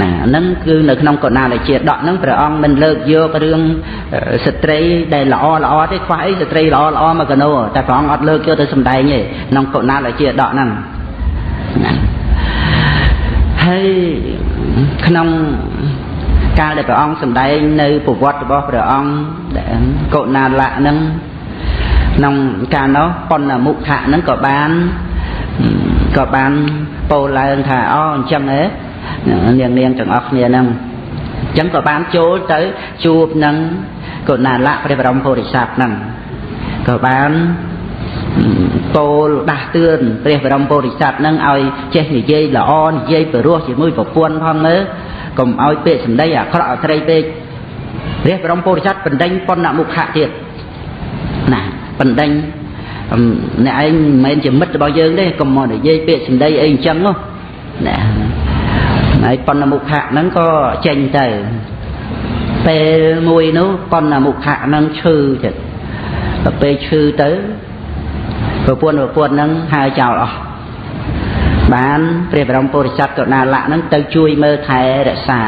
ណាហ្នឹងគឺនៅក្នុងកណ្ដាលជាដកហ្នឹងព្រះអង្គមិនលើកយករឿងស្ត្រីដែលល្អល្អទេខ្វះអីស្ត្រីល្អល្អមកកណោតែព្រះអង្គអត់លើកយកទៅសម្ដែងទេក្នុងកណ្ដាលជាដកហ្នឹងហើយក្នុងកាលដែលព្រះអង្គសម្ដែងនៅប្រវត្តិរបស់ព្រះអង្គកុណាលៈហ្នឹងក្នុងកាលនោះបណ្ណមុខៈហ្នឹងក៏បានក៏បានពោលឡើងថាអូអញ្ចឹងហ៎ នាងនាងទាំងអស់គ្នាហ្នឹងអញ្ចឹងក៏បានចូលទៅជួបនឹងកុណាលៈព្រះបរមពុរិស័ទហ្នឹងក៏បានពោលដាស់តឿនព្រះបរមពុរិស័ទនឹងឲ្យចេះនិយាយល្អនិយាយពិរោះជាមួយប្រពន្ធផងមើលកុំឲ្យពាក្យសម្ដីអាក្រក់អត្រីពេកព្រះបរមពុរិស័ទបណ្ដេញប៉ុណ្ណមុខៈទៀតណាបណ្ដេញអ្នកឯងមិនមែនជាមិត្តរបស់យើងទេកុំមកនិយាយពាក្យសម្ដីអីអញ្ចឹងនោះណា ហើយប៉ុណ្ណមុខៈហ្នឹងក៏ចេញទៅពេលមួយនោះប៉ុណ្ណមុខៈហ្នឹងឈឺចិត្តដល់ពេលឈឺទៅប្រពន្ធប្រពន្ធហ្នឹងហើចោលអស់បានព្រះបរមពុរិស័ទកណាលៈហ្នឹងទៅជួយមើលថែរក្សា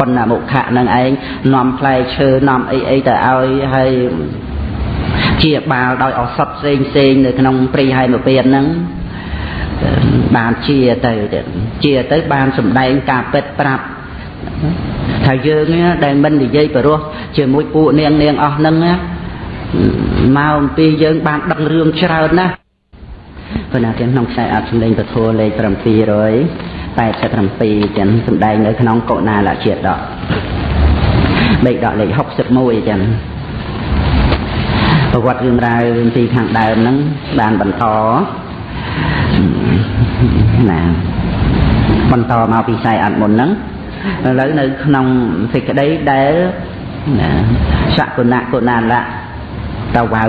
បណ្ណមុខៈហ្នឹងឯងនាំផ្លែឈើនាំអីអីទៅឲ្យហើយជាបាលដោយអសត់ផ្សេងផ្សេងនៅក្នុងព្រៃហែមពៀនហ្នឹង បានជាទៅជាទៅបានសម្ដែងការពិតប្រាប់ថាយើងដែលមិននិយាយបរោះជាមួយពួកនាងនាងអស់ហ្នឹងមកអំពីយើងបានដឹងរឿងច្រើនណាស់ប៉ុន្តែក្នុងខ្សែអត្ថសម្លេងពធលេខ787ចឹងសម្ដែងនៅក្នុងកុណាលជាដកបេកដកលេខ61ចឹងប្រវត្តិរឿងរ៉ាវពីខាងដើមហ្នឹងបានបន្ត ណាបន្តមកពីខ្សែអត្ថមុនហ្នឹងឥឡូវនៅក្នុងសេចក្តីដែលសកុណកុណាលៈតវៅ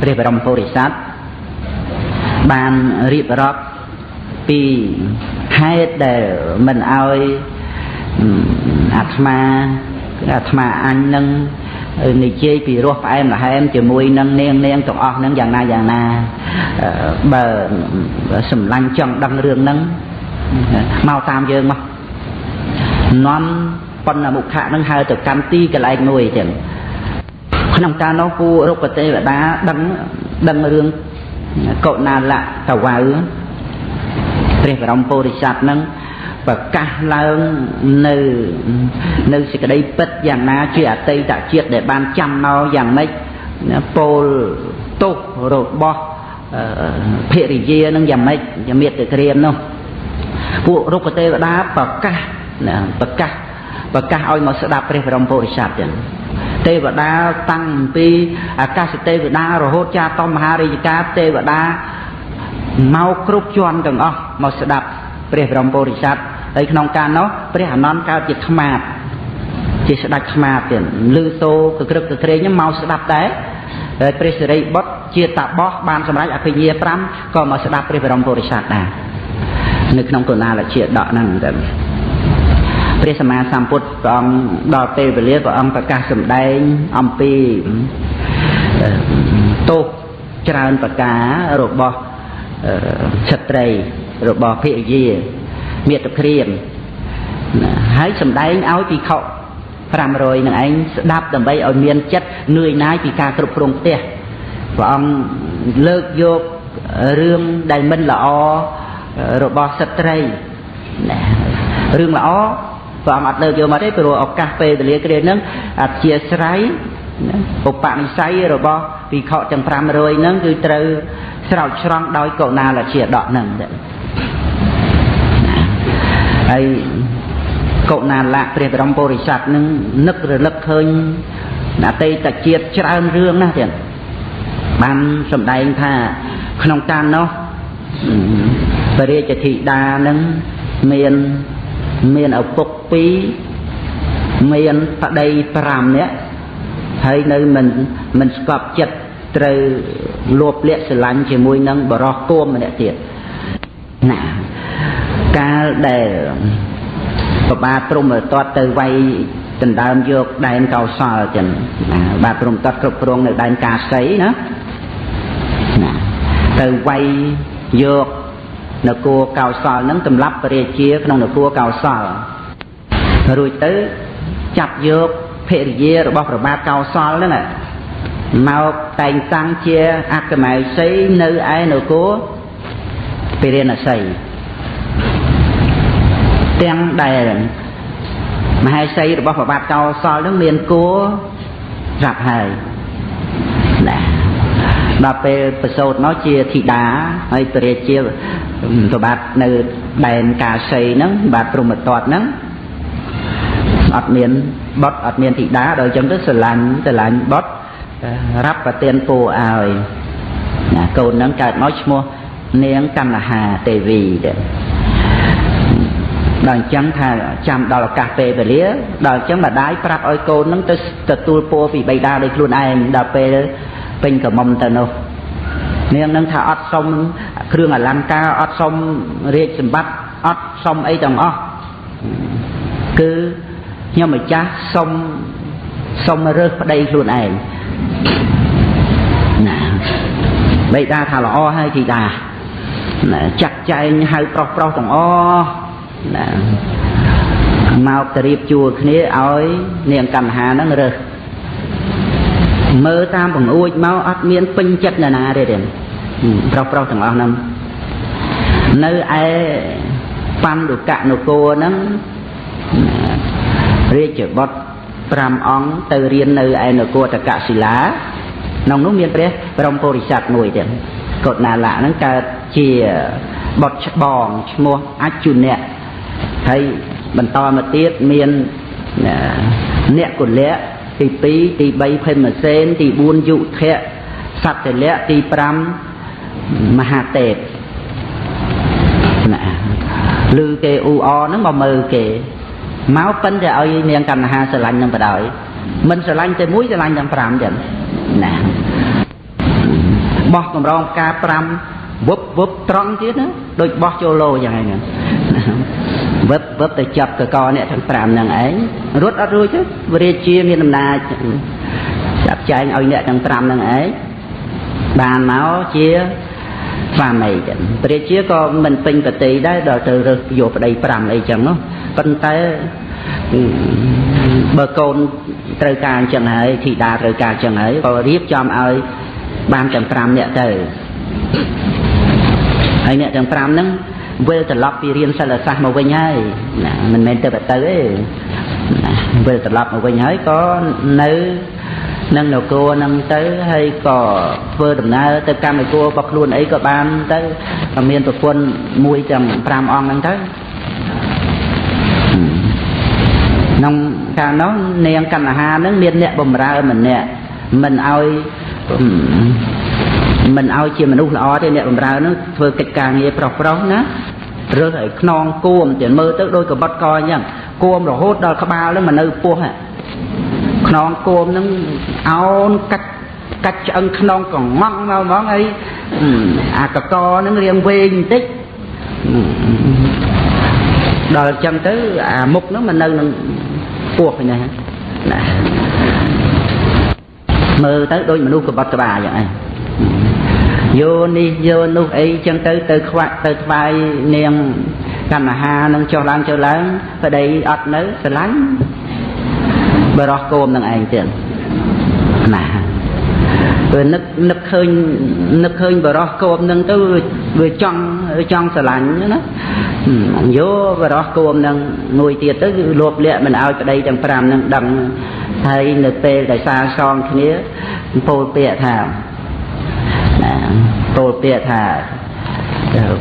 ព្រះបរមពុរិស័ទបានរៀបរាប់ពីហេតុដែលមិនអោយអាត្មាអាត្មាអញនឹង និយាយពីរសផ្អែមល្ហែមជាមួយនឹងនាងនាងទាំងអស់នឹងយ៉ាងណាយ៉ាងណាបើសម្លាញ់ចង់ដឹងរឿងហ្នឹងមកតាមយើងមកនាំបណ្ណមុខៈនឹងហៅទៅកម្មទីកន្លែងមួយចឹងក្នុងការនោះពូរុក្ខទេវតាដឹងដឹងរឿងកុណាលៈតវៅព្រះបរមពុរិស័ទនឹង ប្រកាសឡើងនៅនៅសេចក្តីពិតយ៉ាងណាជាអតីតជាតិដែលបានចាំមកយ៉ាងម៉េចពោលទុករបស់ភរិយានឹងយ៉ាងម៉េចជាមេត្តាក្រៀមនោះពួករុក្ខទេវតាប្រកាសប្រកាសប្រកាសឲ្យមកស្ដាប់ព្រះបរមពុរិស័ទចឹងទេវតាតាំងពីអាកាសទេវតារហូតចាតមហារាជការទេវតាមកគ្រប់ជាន់ទាំងអស់មកស្ដាប់ព្រះបរមពុរិស័ទ ហើយក្នុងការនោះព្រះអនន្តកើតជាខ្មាតជាស្ដេចខ្មាតទៀតលឺសូកក្រឹកកក្រែងមកស្ដាប់ដែរហើយព្រះសិរីបុត្រជាតាបោះបានសម្រេចអភិញ្ញា5ក៏មកស្ដាប់ព្រះបរមពុរិស័ទដែរនៅក្នុងកុណាលជាដកហ្នឹងទៅព្រះសម្មាសម្ពុទ្ធព្រះអង្គដល់ពេលវេលាព្រះអង្គប្រកាសសម្ដែងអំពីទោសច្រើនប្រការរបស់ស្ត្រីរបស់ភិយា មាតុព្រាមហើយសម្ដែងឲ្យពិខុ500នឹងឯងស្ដាប់ដើម្បីឲ្យមានចិត្តនឿយណាយពីការគ្រប់គ្រងផ្ទះព្រះអង្គលើកយករឿងដែលមិនល្អរបស់ស្ត្រីណារឿងល្អព្រះអង្គអត់លើកយកមកទេព្រោះឱកាសពេលវេលាគ្រាហ្នឹងអធិស្ស្រ័យឧបនិស្ស័យរបស់ពិខុទាំង500ហ្នឹងគឺត្រូវស្រោចស្រង់ដោយកុណាលជាដកហ្នឹង ហើយកុណាលៈព្រះបរមពុរិស័ទនឹងនឹករលឹកឃើញអតីតជាតិច្រើនរឿងណាស់ទៀតបានសម្ដែងថាក្នុងកាលនោះព្រះរាជធីតានឹងមានមានឪពុក2មានប្តី5នាក់ហើយនៅមិនមិនស្កប់ចិត្តត្រូវលោបលាក់ស្រឡាញ់ជាមួយនឹងបរោះគោមម្នាក់ទៀតណា កាលដែលប្របាទព្រំតតទៅវាយដណ្ដើមយកដែនកោសលចឹងណាបាទព្រំតតគ្រប់គ្រងនៅដែនកាសីណាណាទៅវាយយកនគរកោសលនឹងសម្រាប់ពរាជាក្នុងនគរកោសលរួចទៅចាប់យកភរិយារបស់ប្របាទកោសលហ្នឹងមកតែងតាំងជាអកមៅសីនៅឯនគរពិរិណសី ទាំងដែលមហេសីរបស់ប្របាទកោសលនឹងមានគួរស្រាប់ហើយណាដល់ពេលប្រសូតមកជាធីតាហើយព្រះរាជាប្របាទនៅដែនកាសីហ្នឹងបាទព្រមតតហ្នឹងអត់មានបុតអត់មានធីតាដល់អញ្ចឹងទៅស្រឡាញ់ស្រឡាញ់បុតរាប់ប្រទានពូឲ្យណាកូនហ្នឹងកើតមកឈ្មោះនាងកណ្ណហាទេវីទៅ ដល់អញ្ចឹងថាចាំដល់ឱកាសពេលវេលាដល់អញ្ចឹងម្ដាយប្រាប់ឲ្យកូននឹងទៅទទួលពរពីបិតាដោយខ្លួនឯងដល់ពេលពេញកមុំទៅនោះនាងនឹងថាអត់សុំគ្រឿងអលង្ការអត់សុំរាជសម្បត្តិអត់សុំអីទាំងអស់គឺខ្ញុំម្ចាស់សុំសុំរើសប្តីខ្លួនឯងណាបិតាថាល្អហើយធីតាណាចាក់ចែងហៅប្រុសប្រុសទាំងអស់ ណាមកទៅរៀបជួលគ្នាឲ្យនាងកណ្ហាហ្នឹងរើសមើលតាមបង្អួចមកអត់មានពេញចិត្តណាណាទេទេប្រុសប្រុសទាំងអស់ហ្នឹងនៅឯបណ្ឌុកនគរហ្នឹងរាជបុត្រ5អង្គទៅរៀននៅឯនគរតកសិលាក្នុងនោះមានព្រះបរមពុរិស័ទមួយទៀតកុដណាលៈហ្នឹងកើតជាបុត្រច្បងឈ្មោះអជុនៈ ហើយបន្តមកទៀតមានអ្នកគុលៈទី2ទី3ភេមសេនទី4យុធៈសត្យលៈទី5មហាទេពណាឮគេអ៊ូអហ្នឹងមកមើលគេមកប៉ិនតែឲ្យនាងកណ្ហាស្រឡាញ់នឹងបដ ாய் មិនស្រឡាញ់តែមួយស្រឡាញ់ទាំង5ចឹងណាបោះកម្រងការ5វឹបវឹបត្រង់ទៀតណាដូចបោះចូលលោចឹងហ្នឹង វឹបវឹបទៅចាប់កកអ្នកទាំង5ហ្នឹងឯងរត់អត់រួចទេវរាជាមានអំណាចចាប់ចែងឲ្យអ្នកទាំង5ហ្នឹងឯងបានមកជាស្វាមីចឹងព្រះជាក៏មិនពេញប្រតិដែរដល់ទៅរើសយកប្តី5អីចឹងនោះប៉ុន្តែបើកូនត្រូវការអញ្ចឹងហើយធីតាត្រូវការអញ្ចឹងហើយក៏រៀបចំឲ្យបានទាំង5នាក់ទៅហើយអ្នកទាំង5ហ្នឹង វិលត្រឡប់ពីរៀនសិលសាស្ត្រមកវិញហើយណាមិនមែនទៅទៅទេណាវិលត្រឡប់មកវិញហើយក៏នៅនឹងនគរនឹងទៅហើយក៏ធ្វើដំណើរទៅកម្មគររបស់ខ្លួនអីក៏បានទៅមានប្រពន្ធមួយទាំង5អង្គហ្នឹងទៅក្នុងកាលនោះនាងកណ្ហានឹងមានអ្នកបំរើម្នាក់មិនឲ្យ មិនឲ្យជាមនុស្សល្អទេអ្នកបំរើនឹងធ្វើកិច្ចការងារប្រុសប្រុសណារើសឲ្យខ្នងគួមទៀតមើលទៅដូចកបិតកអញ្ចឹងគួមរហូតដល់ក្បាលនឹងមកនៅពោះខ្នងគួមនឹងអោនកាច់កាច់ឆ្អឹងខ្នងកងងមកហ្មងហើយអាកកនឹងរៀងវែងបន្តិចដល់អញ្ចឹងទៅអាមុខហ្នឹងមិននៅនឹងពោះហ្នឹងណាមើលទៅដូចមនុស្សកបត់ក្បាលយ៉ាងហ្នឹង យោនេះយោនោះអីចឹងទៅទៅខ្វាក់ទៅថ្វាយនាងកណ្ណហានឹងចុះឡើងចុះឡើងប្តីអត់នៅស្រឡាញ់បរោះគោមនឹងឯងទៀតណាពេលនឹកនឹកឃើញនឹកឃើញបរោះគោមនឹងទៅវាចង់ចង់ស្រឡាញ់ណាយោបរោះគោមនឹងមួយទៀតទៅគឺលោបលាក់មិនឲ្យប្តីទាំង5នឹងដឹងហើយនៅពេលដែលសាងសងគ្នាពោលពាក្យថា ណាពោលពាក្យថា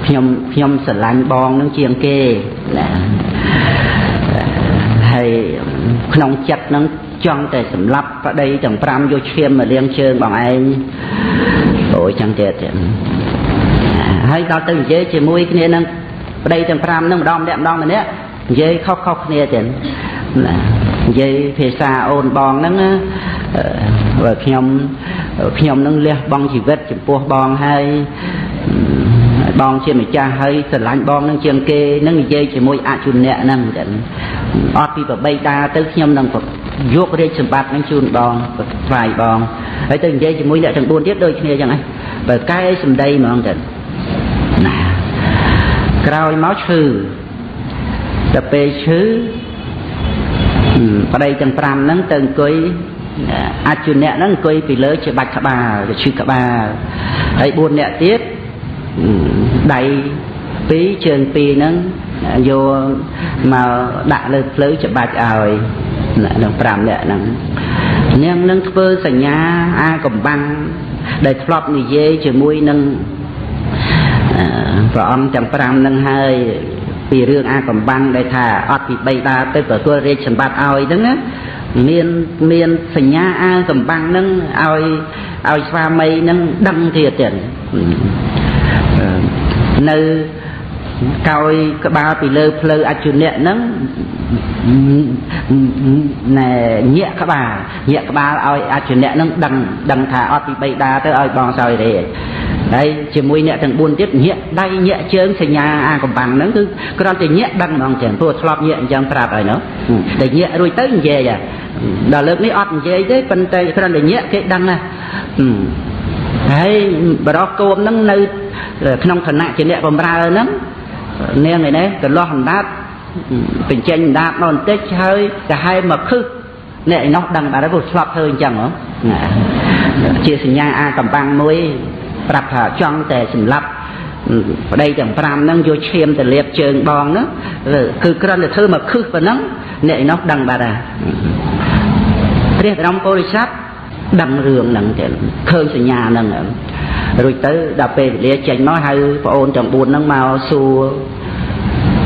ខ្ញុំខ្ញុំស្រឡាញ់បងនឹងជាងគេណាហើយក្នុងចិត្តនឹងចង់តែសម្លាប់ប្តីទាំង5យកឈាមមកលាងជើងបងឯងអូយចឹងទៀតហើយដល់ទៅនិយាយជាមួយគ្នានឹងប្តីទាំង5នឹងម្ដងម្នាក់ម្ដងម្នាក់និយាយខុសខុសគ្នាទៀតណានិយាយភាសាអូនបងហ្នឹងបើខ្ញុំ ខ្ញុំនឹងលះបង់ជីវិតចំពោះបងហើយបងជាម្ចាស់ហើយស្រឡាញ់បងនឹងជាងគេនឹងនិយាយជាមួយអជុនៈហ្នឹងចឹងអត់ពីប្របីដាទៅខ្ញុំនឹងយករាជសម្បត្តិនឹងជូនបងថ្វាយបងហើយទៅនិយាយជាមួយអ្នកទាំង4ទៀតដូចគ្នាចឹងហ្នឹងបើកែសម្ដីហ្មងចឹងណាក្រោយមកឈឺដល់ពេលឈឺប្តីទាំង5ហ្នឹងទៅអង្គុយ អជុនៈហ្នឹងអង្គុយពីលើជាបាច់ក្បាលទៅឈឺក្បាលហើយ4នាក់ទៀតដៃ2ជើង2ហ្នឹងយកមកដាក់លើភ្លៅច្បាច់ឲ្យនឹង5នាក់ហ្នឹងនាងនឹងធ្វើសញ្ញាអាកំបាំងដែលធ្លាប់និយាយជាមួយនឹងព្រះអង្គទាំង5ហ្នឹងហើយពីរឿងអាកំបាំងដែលថាអត់ពីបីដាទៅទទួលរាជសម្បត្តិឲ្យហ្នឹងណា មានមានសញ្ញាអាសម្បាំងហ្នឹងឲ្យឲ្យស្វាមីហ្នឹងដឹងទៀតទៀតនៅ កោយក្បាលពីលើផ្លូវអជុនៈហ្នឹងណែញាក់ក្បាលញាក់ក្បាលឲ្យអជុនៈហ្នឹងដឹងដឹងថាអត់ពីបៃតាទៅឲ្យបងសោយរេហើយជាមួយអ្នកទាំង4ទៀតញាក់ដៃញាក់ជើងសញ្ញាអាកំបាំងហ្នឹងគឺគ្រាន់តែញាក់ដឹងហ្មងចឹងព្រោះធ្លាប់ញាក់អញ្ចឹងប្រាប់ហើយនោះតែញាក់រួចទៅនិយាយដល់លើកនេះអត់និយាយទេប៉ុន្តែគ្រាន់តែញាក់គេដឹងណាហើយបរោះគោមហ្នឹងនៅក្នុងឋានៈជាអ្នកបំរើហ្នឹង នាងឯនេះកន្លោះអណ្ដាតបញ្ចេញអណ្ដាតមកបន្តិចហើយកាហែមកខឹសអ្នកឯនោះដឹងបាទព្រោះឆ្លប់ធ្វើអញ្ចឹងហ៎ជាសញ្ញាអាកំបាំងមួយ ប្រាប់ថាចង់តែសម្លាប់ប្តីទាំង5ហ្នឹងយកឈាមទៅលាបជើងបងហ្នឹងគឺគ្រាន់តែធ្វើមកខឹសប៉ុណ្ណឹងអ្នកឯនោះដឹងបាទហើយព្រះបរមពុរិស័ទដឹងរឿងហ្នឹងទៅឃើញសញ្ញាហ្នឹង រួចទៅដល់ពេលវេលាចេញមកហៅប្អូនទាំង4ហ្នឹងមកសួរ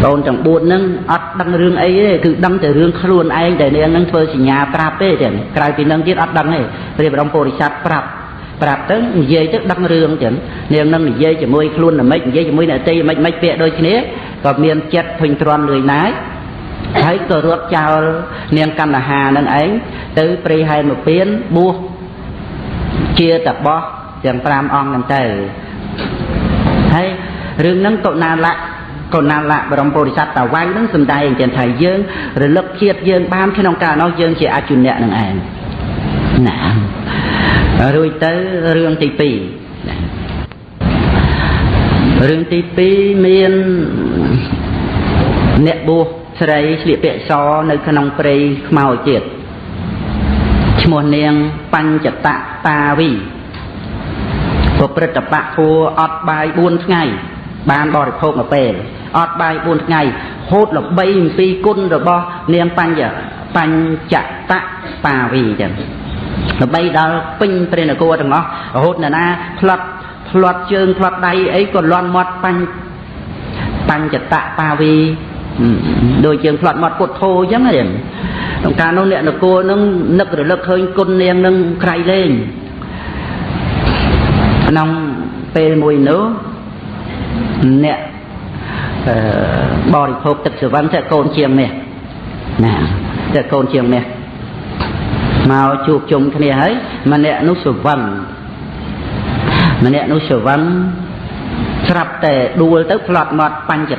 ប្អូនទាំង4ហ្នឹងអត់ដឹងរឿងអីទេគឺដឹងតែរឿងខ្លួនឯងដែលនាងហ្នឹងធ្វើសញ្ញាប្រាប់ទេចឹងក្រៅពីនឹងទៀតអត់ដឹងទេព្រះបរមពុរិស័ទប្រាប់ប្រាប់ទៅនិយាយទៅដឹងរឿងចឹងនាងនឹងនិយាយជាមួយខ្លួនល្មិចនិយាយជាមួយអ្នកតីល្មិចមិនពាក្យដូចគ្នាក៏មានចិត្តភញទ្រាំលឿនណាយហើយក៏រត់ចោលនាងកណ្ដហានឹងឯងទៅព្រៃហែនមកពៀនបួសជាតបោះ ទាំង5អង្គហ្នឹងទៅហើយរឿងហ្នឹងកុណាលៈកុណាលៈបរមពុរិស័ទតាវៃហ្នឹងសំដែងចឹងថាយើងរលឹកជាតិយើងបានក្នុងកាលនោះយើងជាអជនៈនឹងឯងណារួចទៅរឿងទី2រឿងទី2មានអ្នកបួសស្រីស្លៀកពាក់សនៅក្នុងព្រៃខ្មៅទៀតឈ្មោះនាងបញ្ចតតាវី ប្រព្រឹត្តបៈធัวអត់បាយ4ថ្ងៃ បានបរិភោគមួយពេលអត់បាយ4ថ្ងៃហូតល្បីអំពីគុណរបស់ នាងបញ្ញបញ្ចតតាវីចឹងល្បីដល់ពេញព្រះនគរទាំងអស់រហូតណាផ្លាត់ផ្លាត់ជើងផ្លាត់ដៃអីក៏លន់មាត់បញ្ញបញ្ចតតាវីដូចយើងផ្លាត់មាត់ពុទ្ធធោអញ្ចឹងហ្នឹងក្នុងការនោះអ្នកនគរនឹងនឹករលឹកឃើញគុណនាងនឹងក្រៃលែង ក្នុងពេលមួយនោះអ្នកបរិភោគទឹកសវណ្ណតែកូនជាងនេះណាតែកូនជាងនេះមកជួបជុំគ្នាហើយម្នាក់នោះសវណ្ណម្នាក់នោះសវណ្ណស្រាប់តែដួលទៅផ្លត់មាត់បញ្ច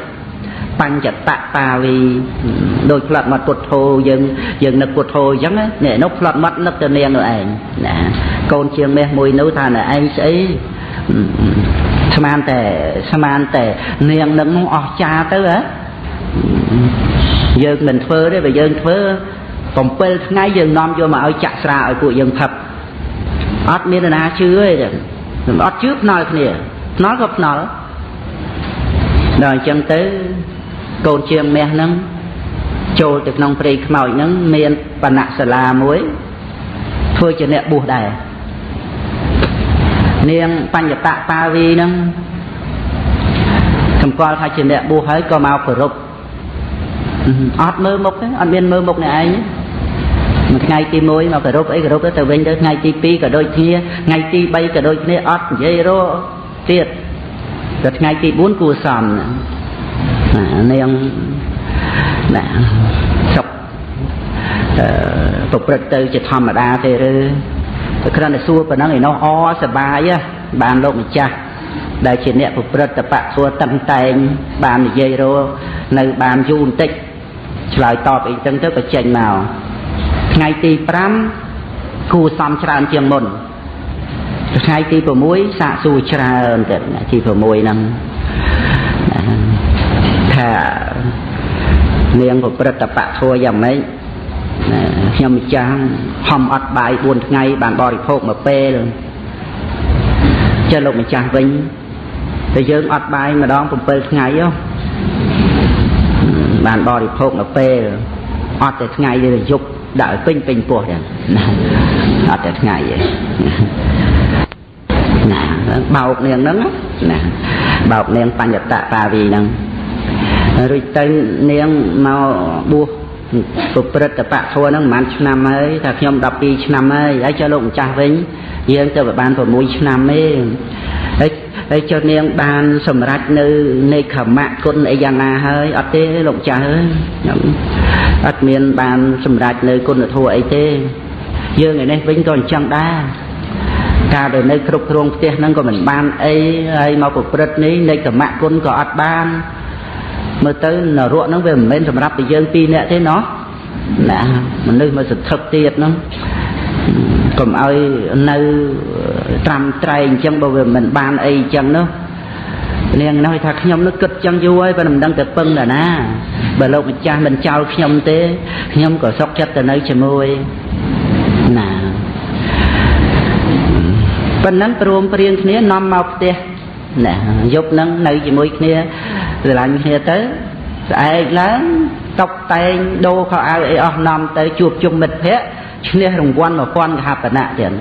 បញ្ចតតាវីដោយផ្លាត់មាត់ពុទ្ធោយើងយើងនឹកពុទ្ធោអញ្ចឹងនេះនោះផ្លាត់មាត់នឹកទៅនាងនោះឯងណាកូនជាងមេះមួយនោះថានៅឯងស្អីស្មានតែស្មានតែនាងនឹងនោះអស់ចាទៅហ៎យើងមិនធ្វើទេបើយើងធ្វើ7ថ្ងៃយើងនាំយកមកឲ្យចាក់ស្រាឲ្យពួកយើងផឹកអត់មានណាជឿទេអត់ជឿភ្នល់គ្នាភ្នល់ក៏ភ្នល់ដល់អញ្ចឹងទៅ កូនជាងមាសហ្នឹងចូលទៅក្នុងព្រៃខ្មោចហ្នឹងមានបណៈសាលាមួយធ្វើជាអ្នកបួសដែរនាងបញ្ញតបាវីហ្នឹងសម្គាល់ថាជាអ្នកបួសហើយក៏មកគោរពអត់មើលមុខទេអត់មានមើលមុខអ្នកឯងមួយថ្ងៃទី1មកគោរពអីគោរពទៅវិញទៅថ្ងៃទី2ក៏ដូចគ្នាថ្ងៃទី3ក៏ដូចគ្នាអត់និយាយរកទៀតដល់ថ្ងៃទី4គួសម នាងណាសុខអឺប្រព្រឹត្តទៅជាធម្មតាទេឬតែគ្រាន់តែសួរប៉ុណ្ណឹងឯនោះអសបាយបានលោកម្ចាស់ដែលជាអ្នកប្រព្រឹត្តតបៈធัวតឹងតែងបាននិយាយរោនៅបានយូរបន្តិចឆ្លើយតបអីចឹងទៅក៏ចេញមកថ្ងៃទី5គួសំច្រើនជាងមុនថ្ងៃទី6សាកសួរច្រើនទៀតទី6ហ្នឹង ថានាងប្រព្រឹត្តបៈធัวយ៉ាងម៉េចខ្ញុំម្ចាស់ហំអត់បាយ4ថ្ងៃបានបរិភោគមួយពេលចេះលោកម្ចាស់វិញតែយើងអត់បាយម្ដង7ថ្ងៃហ៎បានបរិភោគមួយពេលអត់តែថ្ងៃទេយប់ដាក់ឲ្យពេញពេញពោះចឹងអត់តែថ្ងៃទេណាបោកនាងហ្នឹងណាបោកនាងបញ្ញតតាវីហ្នឹង រួចទៅនាងមកបួសប្រព្រឹត្តបៈធัวហ្នឹងប្រហែលឆ្នាំហើយថាខ្ញុំ12ឆ្នាំហើយហើយចុះលោកម្ចាស់វិញយើងទៅបាន6ឆ្នាំទេហើយហើយចុះនាងបានសម្រេចនៅនៃខមៈគុណអីយ៉ាងណាហើយអត់ទេលោកម្ចាស់អើយខ្ញុំអត់មានបានសម្រេចនៅគុណធម៌អីទេ យើងឯនេះវិញក៏អញ្ចឹងដែរការដែលនៅគ្រប់គ្រងផ្ទះហ្នឹងក៏មិនបានអីហើយមកប្រព្រឹត្តនេះនៃកម្មគុណក៏អត់បាន មើលទៅនរកហ្នឹងវាមិនមែនសម្រាប់តែយើងពីរនាក់ទេណោះណាមនុស្សមកសន្ធឹកទៀតហ្នឹងកុំឲ្យនៅត្រាំត្រែងអញ្ចឹងបើវាមិនបានអីអញ្ចឹងនោះនាងនោះថាខ្ញុំនោះគិតចឹងយូរហើយបើមិនដឹងទៅពឹងដល់ណាបើលោកម្ចាស់មិនចោលខ្ញុំទេខ្ញុំក៏សុខចិត្តទៅនៅជាមួយណាប៉ុណ្ណឹងព្រមព្រៀងគ្នានាំមកផ្ទះណាយប់ហ្នឹងនៅជាមួយគ្នា ស្រឡាញ់គ្នាទៅស្អែកឡើងតុបតែងដូរខោអាវអីអស់នាំទៅជួបជុំមិត្តភ័ក្តិឈ្នះរង្វាន់1000កហបណៈទៀត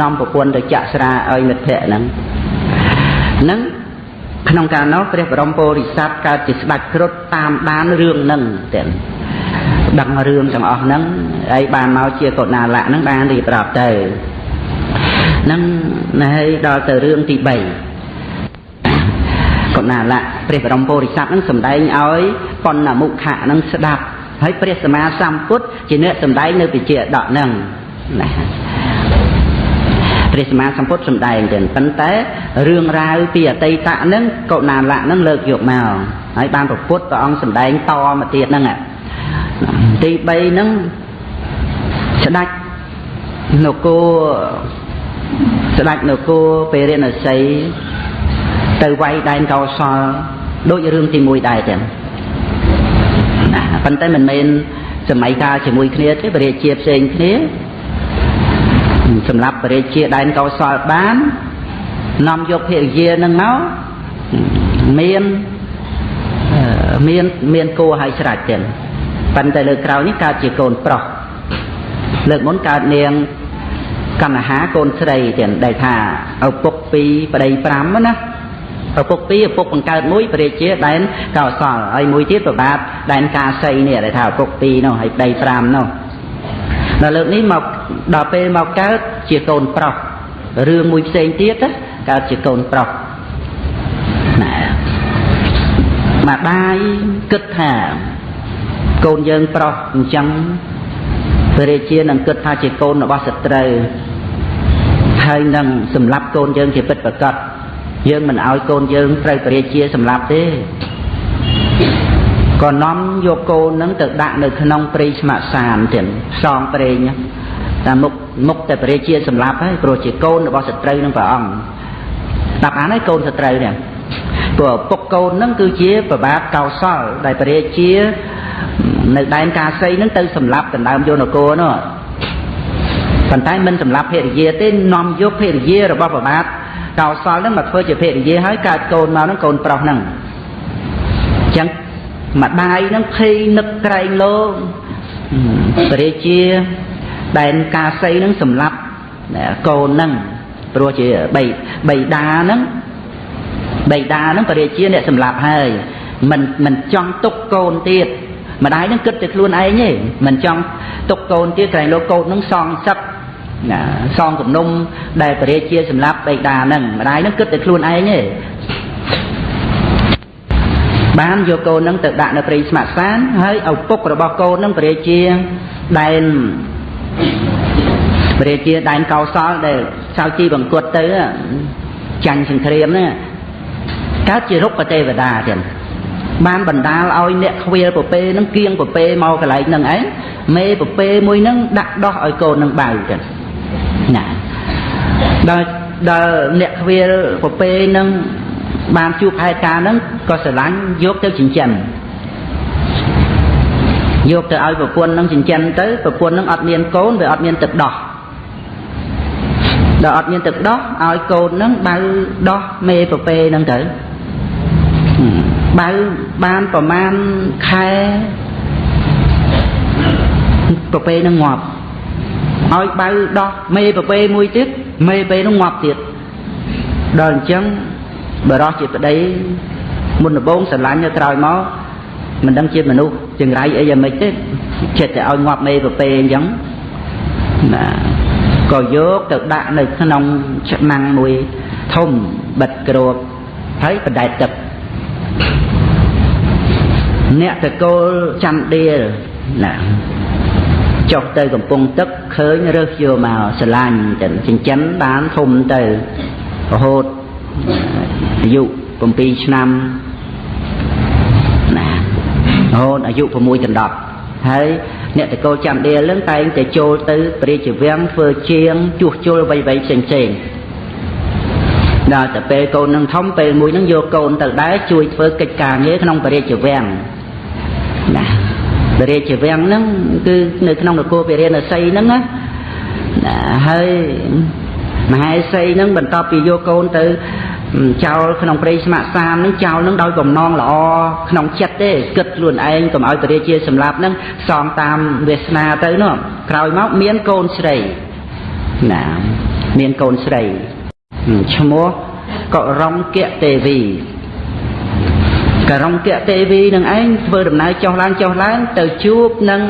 នាំប្រពន្ធទៅចាក់ស្រាឲ្យមិត្តភ័ក្តិហ្នឹងហ្នឹងក្នុងកាលនោះព្រះបរមពុរិស័ទកើតជាស្ដេចគ្រុឌតាមដានរឿងហ្នឹងទៀតដឹងរឿងទាំងអស់ហ្នឹងហើយបានមកជាកុណាលៈហ្នឹងបានរៀបរាប់ទៅហ្នឹងហើយដល់ទៅរឿងទី3 កុណាលៈព្រះបរមពុរិស័ទហ្នឹងសម្ដែងឲ្យបណ្ណមុខៈហ្នឹងស្ដាប់ហើយព្រះសម្មាសម្ពុទ្ធជាអ្នកសម្ដែងនៅវិជាដកហ្នឹងណាព្រះសម្មាសម្ពុទ្ធសម្ដែងទៅប៉ុន្តែរឿងរ៉ាវពីអតីតហ្នឹងកុណាលៈហ្នឹងលើកយកមកហើយបានប្រពុតព្រះអង្គសម្ដែងតមកទៀតហ្នឹងទី3ហ្នឹងស្ដេចនគរស្ដេចនគរពេរិណសី ទៅវាយដែនកោសលដូចរឿងទី1ដែរចឹងណាប៉ុន្តែមិនមែនសម័យកាលជាមួយគ្នាទេបរិជាផ្សេងគ្នាសម្រាប់បរិជាដែនកោសលបាននាំយកភរិយានឹងមកមានមានមានគោឲ្យស្រេចទៀតប៉ុន្តែលើក្រោយនេះកើតជាកូនប្រុសលើកមុនកើតនាងកណ្ហាកូនស្រីទៀតដែលថាឪពុក2ប្តី5ណា ឪពុក2ឪពុកបង្កើតមួយព្រះជាដែនកោសលហើយមួយទៀតប្របាទដែនកាសីនេះដែលថាឪពុក2នោះហើយប្តី5នោះដល់លើកនេះមកដល់ពេលមកកើតជាកូនប្រុសរឿងមួយផ្សេងទៀតកើតជាកូនប្រុសណាម្ដាយគិតថាកូនយើងប្រុសអញ្ចឹងព្រះរាជានឹងគិតថាជាកូនរបស់សត្រូវហើយនឹងសម្លាប់កូនយើងជាពិតប្រកប យើងមិនឲ្យកូនយើងត្រូវព្រះរាជាសម្លាប់ទេក៏នាំយកកូននឹងទៅដាក់នៅក្នុងព្រៃស្ម័កសានទៀតផ្សងព្រេងតែមុខមុខតែព្រះរាជាសម្លាប់ហើយព្រោះជាកូនរបស់សត្រូវនឹងព្រះអង្គដាក់អានហើយកូនសត្រូវនេះព្រោះពុកកូននឹងគឺជាប្របាទកោសលដែលព្រះរាជានៅដែនកាសីនឹងទៅសម្លាប់ដណ្ដើមយកនគរនោះប៉ុន្តែមិនសម្លាប់ភរិយាទេនាំយកភរិយារបស់ប្របាទ កោសលនឹងមកធ្វើជាភរិយាហើយកើតកូនមកនឹងកូនប្រុសនឹងអញ្ចឹងម្ដាយនឹងភ័យនឹកក្រែងលោព្រះរាជាដែនកាសីនឹងសម្លាប់កូននឹងព្រោះជាបីបីដានឹងបីដានឹងព្រះរាជាអ្នកសម្លាប់ហើយមិនមិនចង់ទុកកូនទៀតម្ដាយនឹងគិតតែខ្លួនឯងទេមិនចង់ទុកកូនទៀតក្រែងលោកកូននឹងសងសឹក ណាសងគំនុំដែលព្រះរាជាសម្លាប់បេដាហ្នឹងម្ដាយហ្នឹងគិតតែខ្លួនឯងទេបានយកកូនហ្នឹងទៅដាក់នៅព្រៃស្មាក់សានហើយឪពុករបស់កូនហ្នឹងព្រះរាជាដែនព្រះរាជាដែនកោសលដែលចៅជីបង្គាត់ទៅចាញ់សង្គ្រាមហ្នឹងកើតជារុក្ខទេវតាទៀតបានបណ្ដាលឲ្យអ្នកខ្វៀលពពេនឹងគៀងពពេមកកន្លែងហ្នឹងឯងមេពពេមួយហ្នឹងដាក់ដោះឲ្យកូននឹងបៅទៀ តណាដល់ដល់អ្នកខ្វៀលពពេនឹងបានជួបហេតុការណ៍ហ្នឹងក៏ស្រឡាញ់យកទៅចិញ្ចឹមយកទៅឲ្យប្រពន្ធនឹងចិញ្ចឹមទៅប្រពន្ធនឹងអត់មានកូនវាអត់មានទឹកដោះដល់អត់មានទឹកដោះឲ្យកូននឹងបៅដោះមេប្រពេនឹងទៅបៅបានប្រមាណខែប្រពេនឹងងាប់ ឲ្យបៅដោះមេប្រពេមួយទៀតមេប្រពេនឹងងាប់ទៀតដល់អញ្ចឹងបរោះជាប្តីមុនដំបូងស្រឡាញ់ទៅក្រោយមកមិនដឹងជាមនុស្សចង្រៃអីយ៉ាងម៉េចទេចិត្តតែឲ្យងាប់មេប្រពេអញ្ចឹងណាក៏យកទៅដាក់នៅក្នុងឆ្នាំងមួយធំបិទគ្របហើយបដែតទឹកអ្នកតកូលចាំដៀលណា ចុះទៅកំពង់ទឹកឃើញរើសយកមកស្រឡាញ់ទៅចិញ្ចឹមបានធំទៅរហូតអាយុ7ឆ្នាំណារហូតអាយុ6ដណ្ដប់ហើយអ្នកតកូលចាំដៀលនឹងតែងតែចូលទៅព្រះរាជវាំងធ្វើជាងជួសជុលអ្វីៗផ្សេងផ្សេងដល់តែពេលកូននឹងធំពេលមួយនឹងយកកូនទៅដែរជួយធ្វើកិច្ចការងារក្នុងព្រះរាជវាំងណាព្រះរាជវាំងហ្នឹងគឺនៅក្នុងនគរពារាណសីហ្នឹងណាហើយមហេសីហ្នឹងបន្ទាប់ពីយកកូនទៅចោលក្នុងព្រៃស្ម័គ្រសាមនឹងចោលនឹងដោយបំណងល្អក្នុងចិត្តទេគិតខ្លួនឯងកុំឲ្យពរាជាសម្លាប់នឹងសងតាមវាសនាទៅនោះក្រោយមកមានកូនស្រីណាមានកូនស្រីឈ្មោះករុងគៈទេវី ករុងគៈទេវីនឹងឯងធ្វើដំណើរចុះឡើងចុះឡើងទៅជួបនឹង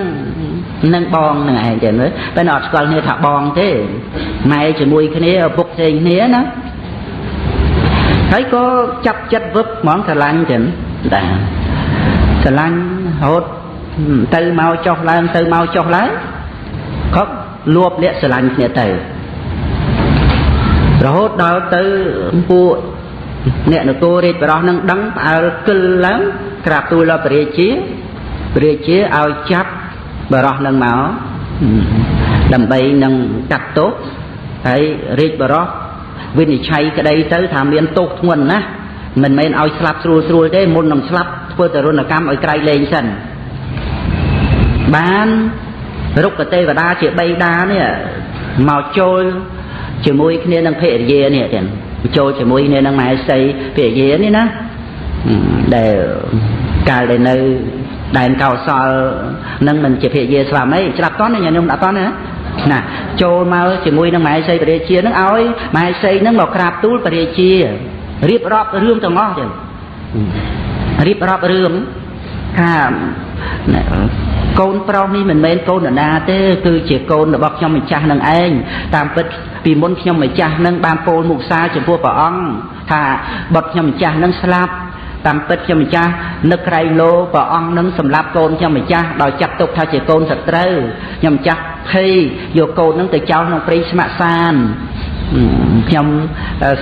នឹងបងនឹងឯងចឹងទៅតែអត់ស្គាល់គ្នាថាបងទេម៉ែជាមួយគ្នាឪពុកផ្សេងគ្នាណាហើយក៏ចាប់ចិត្តវឹបហ្មងស្រឡាញ់ចឹងដែរស្រឡាញ់រហូតទៅមកចុះឡើងទៅមកចុះឡើងក៏លួបលាក់ស្រឡាញ់គ្នាទៅរហូតដល់ទៅពួក អ្នកនគររាជបរោះនឹងដឹងផ្អើលគិលឡើងក្រាបទូលដល់ព្រះរាជាព្រះរាជាឲ្យចាប់បរោះនឹងមកដើម្បីនឹងកាត់ទោសហើយរាជបរោះវិនិច្ឆ័យក្តីទៅថាមានទោសធ្ងន់ណាស់មិនមែនឲ្យស្លាប់ស្រួលស្រួលទេមុននឹងស្លាប់ធ្វើទរណកម្មឲ្យក្រៃលែងសិនបានរុក្ខទេវតាជាបៃតានេះមកចូលជាមួយគ្នានឹងភរិយានេះទៀត ចូលជាមួយគ្នានឹងមហេសីភរិយានេះណាដែលកាលដែលនៅដែនកោសលនឹងមិនជាភរិយាស្វាមីច្រាប់តន់ញញុំដាក់តន់ណាណាចូលមកជាមួយនឹងមហេសីព្រះរាជានឹងឲ្យមហេសីនឹងមកក្រាបទូលព្រះរាជារៀបរាប់រឿងទាំងអស់ចឹងរៀបរាប់រឿងថា កូនប្រុសនេះមិនមែនកូននរណាទេគឺជាកូនរបស់ខ្ញុំម្ចាស់នឹងឯងតាមពិតពីមុនខ្ញុំម្ចាស់នឹងបានពោលមុខសារចំពោះព្រះអង្គថាបុត្រខ្ញុំម្ចាស់នឹងស្លាប់តាមពិតខ្ញុំម្ចាស់នឹកក្រៃលោព្រះអង្គនឹងសម្លាប់កូនខ្ញុំម្ចាស់ដោយចាត់ទុកថាជាកូនសត្រូវខ្ញុំម្ចាស់ភ័យយកកូននឹងទៅចោលក្នុងព្រៃស្ម័គ្រសាន ខ្ញុំ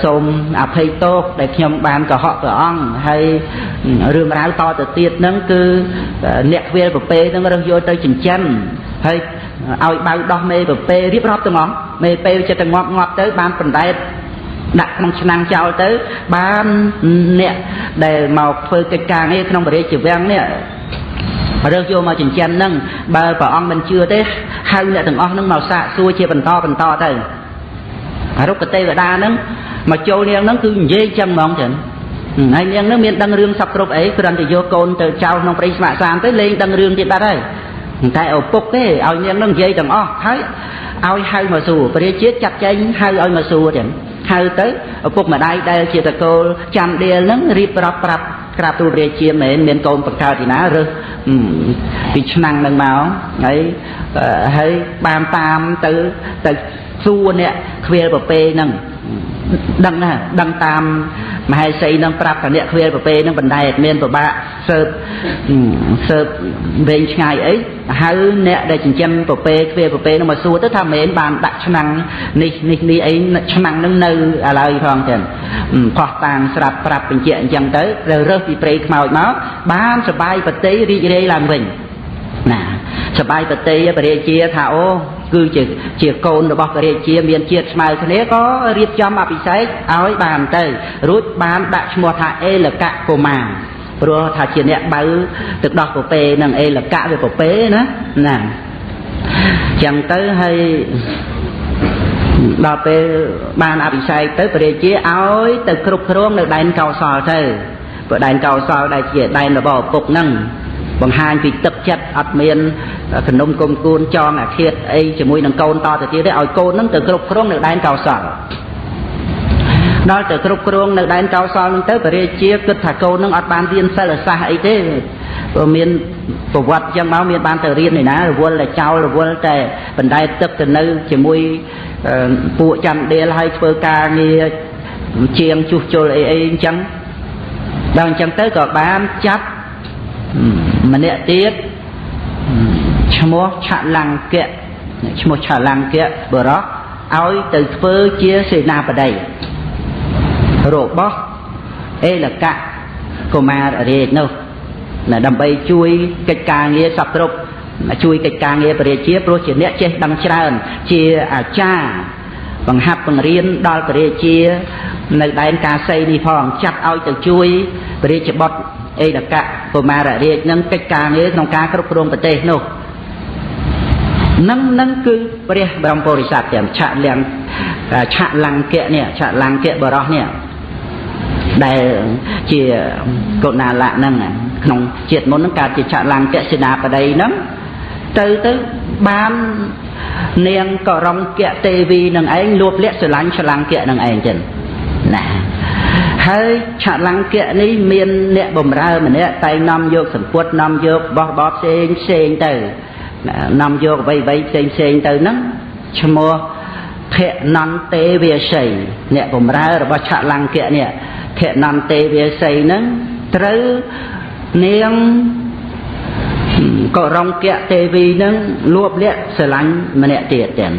សូមអភ័យទោសដែលខ្ញុំបានកុហកព្រះអង្គហើយរឿងរ៉ាវតទៅទៀតហ្នឹងគឺអ្នកខ្វៀលប្រពេហ្នឹងរើសយកទៅចិញ្ចឹមហើយឲ្យបៅដោះមេប្រពេរៀបរាប់ទាំងអស់មេពេចិត្តតែងាប់ងាប់ទៅបានបណ្ដែតដាក់ក្នុងឆ្នាំងចោលទៅបានអ្នកដែលមកធ្វើកិច្ចការងារក្នុងបរិយាជីវាំងនេះរើសយកមកចិញ្ចឹមហ្នឹងបើព្រះអង្គមិនជឿទេហៅអ្នកទាំងអស់ហ្នឹងមកសាកសួរជាបន្តបន្តទៅ រុក្ខទេវតាហ្នឹងមកចូលនាងហ្នឹងគឺនិយាយចឹងហ្មងចឹងហើយនាងហ្នឹងមានដឹងរឿងសពគ្រប់អីគ្រាន់តែយកកូនទៅចោលក្នុងព្រៃស្ម័គ្រសានទៅលេងដឹងរឿងទៀតបាត់ហើយតែឪពុកទេឲ្យនាងហ្នឹងនិយាយទាំងអស់ហើយឲ្យហៅមកសួរព្រះរាជាចាត់ចែងហៅឲ្យមកសួរចឹងហៅទៅឪពុកម្ដាយដែលជាតកូលចាំដៀលហ្នឹងរៀបរាប់ប្រាប់ ក្រាបទូលរាជាមែនមានកូនបង្កើតទីណារើសពីឆ្នាំងនឹងមកហើយហើយបានតាមទៅទៅសួរអ្នកខ្វៀលប្រពេហ្នឹង ដឹងណាដឹងតាមមហេសីនឹងប្រាប់តអ្នកខ្វៀលប្រពេនឹងបណ្ដែតមានប្របាក់សើបសើបវែងឆ្ងាយអីហៅអ្នកដែលចិញ្ចឹមប្រពេខ្វៀលប្រពេនឹងមកសួរទៅថាមែនបានដាក់ឆ្នាំងនេះនេះនេះអីឆ្នាំងនឹងនៅឥឡូវផងចឹងផោះតាងស្រាប់ប្រាប់បញ្ជាក់អញ្ចឹងទៅត្រូវរើសពីព្រៃខ្មោចមកបានសបាយប្រតិរីករាយឡើងវិញ ណាសបាយប្រតិបរិជាថាអូគឺជាជាកូនរបស់ព្រះរាជាមានជាតិស្មើគ្នាក៏រៀបចំអភិសេកឲ្យបានទៅ រួចបានដាក់ឈ្មោះថាអេលកៈកុមារព្រោះថាជាអ្នកបើទឹកដោះពពេនឹងអេលកៈវាពពេណាណាចឹងទៅហើយដល់ពេលបានអភិសេកទៅព្រះរាជាឲ្យទៅគ្រប់គ្រងនៅដែនកោសលទៅព្រោះដែនកោសលដែលជាដែនរបស់ឪពុកហ្នឹង បង្ហាញពីទឹកចិត្តអត់មានគំនុំគុំគួនចងអាឃាតអីជាមួយនឹងកូនតទៅទៀតទេឲ្យកូននឹងទៅគ្រប់គ្រងនៅដែនកោសលដល់ទៅគ្រប់គ្រងនៅដែនកោសលនឹងទៅព្រះរាជាគិតថាកូននឹងអត់បានរៀនសិលសាស្ត្រអីទេព្រោះមានប្រវត្តិចឹងមកមានបានទៅរៀនឯណារវល់តែចោលរវល់តែបណ្ដែតទឹកទៅនៅជាមួយពួកចាំដៀលហើយធ្វើការងារជាងជួសជុលអីអីអញ្ចឹងដល់អញ្ចឹងទៅក៏បានចាប់ ម្នាក់ទៀតឈ្មោះឆលង្គៈឈ្មោះឆលង្គៈបរោះឲ្យទៅធ្វើជាសេនាបតីរបស់អេលកៈកុមាររាជនោះដើម្បីជួយកិច្ចការងារសពគ្រប់ជួយកិច្ចការងារព្រះរាជាព្រោះជាអ្នកចេះដឹងច្រើន ជាអាចារ្យបង្ហាត់បង្រៀនដល់ព្រះរាជា នៅដែនកាសីនេះផងចាត់ឲ្យទៅជួយព្រះរាជបុត្រ អេដកៈកុមាររាជនឹងកិច្ចការងារក្នុងការគ្រប់គ្រងប្រទេសនោះនឹងនឹងគឺព្រះបរមពុរិស័ទទាំងឆលំឆលង្គៈនេះឆលង្គៈបរោះនេះដែលជាកុណាលៈហ្នឹងក្នុងជាតិមុនហ្នឹងកើតជាឆលង្គៈសេនាបតីហ្នឹងទៅទៅបាននាងករង្គៈទេវីនឹងឯងលួបលាក់ស្រឡាញ់ឆលង្គៈនឹងឯងចឹងណា ហើយឆលង្គៈនេះមានអ្នកបំរើម្នាក់តែនាំយកសម្ពុតនាំយកបោះបោផ្សេងផ្សេងទៅនាំយកអ្វីអ្វីផ្សេងផ្សេងទៅហ្នឹងឈ្មោះភនន្ទេវាសីអ្នកបំរើរបស់ឆលង្គៈនេះភនន្ទេវាសីហ្នឹងត្រូវនាងក៏រង្គៈទេវីនឹងលួបលាក់ស្រឡាញ់ម្នាក់ទៀតទាំង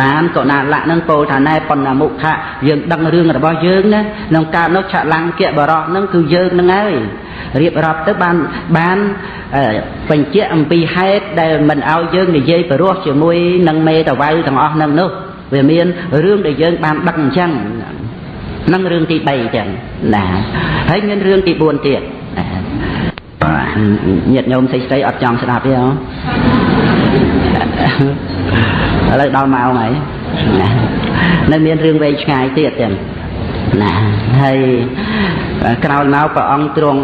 បានក៏ណាលៈនឹងពោលថាណែប៉ុណ្ណាមុខៈយើងដឹងរឿងរបស់យើងណាក្នុងការនោះឆលង្គៈបរោះនឹងគឺយើងនឹងហើយរៀបរាប់ទៅបានបានបញ្ជាក់អំពីហេតុដែលមិនឲ្យយើងនិយាយបរោះជាមួយនឹងមេតវៅទាំងអស់នឹងនោះវាមានរឿងដែលយើងបានដឹកអញ្ចឹងនឹងរឿងទី3ចឹងណាហើយមានរឿងទី4ទៀតញាតិញោមស្អីស្អីអត់ចង់ស្ដាប់ទេហ៎ ឥឡូវដល់ម៉ោងហើយណានៅមានរឿងវែងឆ្ងាយទៀតចឹងណាហើយក្រោយមកព្រះអង្គទ្រង់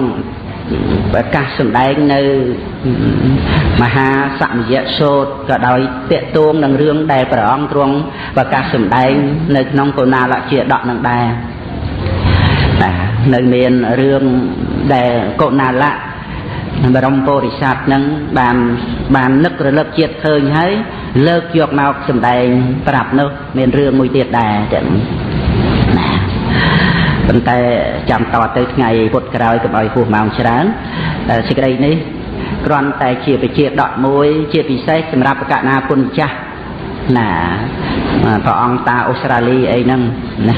ប្រកាសសម្ដែងនៅមហាសមយៈសោតក៏ដោយតេតួងនឹងរឿងដែលព្រះអង្គទ្រង់ប្រកាសសម្ដែងនៅក្នុងកុណាលជាដកនឹងដែរនៅមានរឿងដែលកុណាលៈ បរមពុរិស័ទនឹងបានបាននឹករលឹកជាតិឃើញហើយលើកយកមកសម្ដែងប្រាប់នោះមានរឿងមួយទៀតដែរចឹងណាប៉ុន្តែចាំតទៅថ្ងៃពុតក្រោយកុំឲ្យហួសម៉ោងច្រើនសេចក្តីនេះគ្រាន់តែជាវិជាដកមួយជាពិសេសសម្រាប់ប្រកាសណាពុនចាស់ណាព្រះអង្គតាអូស្ត្រាលីអីហ្នឹងណា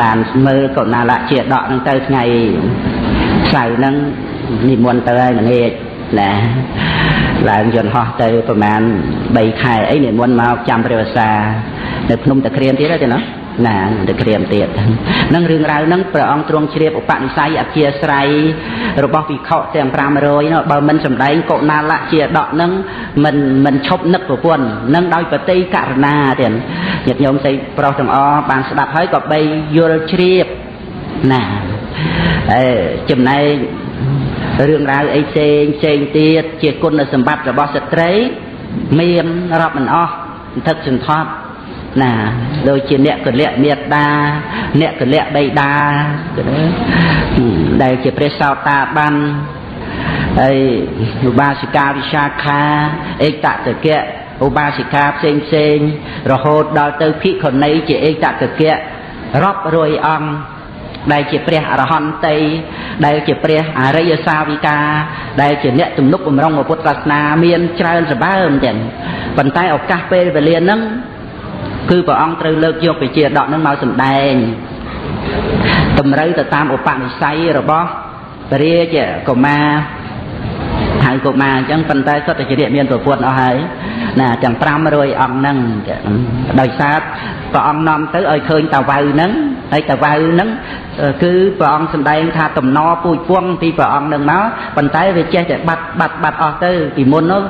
បានមើលកុណាលៈជាដកហ្នឹងទៅថ្ងៃសៅរ៍ហ្នឹង និមន្តទៅហើយម្នាក់ណាឡើងយន្តហោះទៅប្រហែល3ខែអីនិមន្តមកចាំព្រះវសានៅភ្នំតាក្រៀមទៀតទេណាណាតាក្រៀមទៀតនឹងរឿងរ៉ាវហ្នឹងព្រះអង្គទ្រង់ជ្រាបឧបនិស្ស័យអធិស្រ័យរបស់វិខទាំង500នោះបើមិនសម្ដែងកុណាលៈជាដកហ្នឹងមិនមិនឈប់នឹកប្រពន្ធនឹងដោយបតីករណាទៀតញាតិញោមស្រីប្រុសទាំងអស់បានស្ដាប់ហើយក៏បីយល់ជ្រាបណាអេចំណែក រឿងរ៉ាវអីផ្សេងផ្សេងទៀតជាគុណសម្បត្តិរបស់ស្ត្រី មានរាប់មិនអស់សន្ធឹកសន្ធាប់ណាដូចជាអ្នកកលៈមេត្តាអ្នកកលៈបៃតាដែលជាព្រះសោតាបានហើយឧបាសិកាវិសាខាឯកតកៈឧបាសិកាផ្សេងផ្សេងរហូតដល់ទៅភិក្ខុនីជាឯកតកៈរាប់រយអង្គ ដែលជាព្រះអរហន្តីដែលជាព្រះអរិយសាវិកាដែលជាអ្នកទំនុកបំរុងពុទ្ធសាសនាមានច្រើនសម្បើមទាំងប៉ុន្តែឱកាសពេលវេលាហ្នឹងគឺព្រះអង្គត្រូវលើកយកវិជាដកហ្នឹងមកសម្ដែងតម្រូវទៅតាមឧបនិស្ស័យរបស់ព្រះរាជកុមារហៅ កុមារអញ្ចឹងប៉ុន្តែសុទ្ធតែជាអ្នកមានប្រពន្ធអស់ហើយណាទាំង500អង្គហ្នឹងដោយសារព្រះអង្គនាំទៅឲ្យឃើញតាវៅហ្នឹងហើយតាវៅហ្នឹងគឺព្រះអង្គសម្ដែងថាតំណពូជពងពីព្រះអង្គនឹងមកប៉ុន្តែវាចេះតែបាត់បាត់បាត់អស់ទៅពីមុននោះ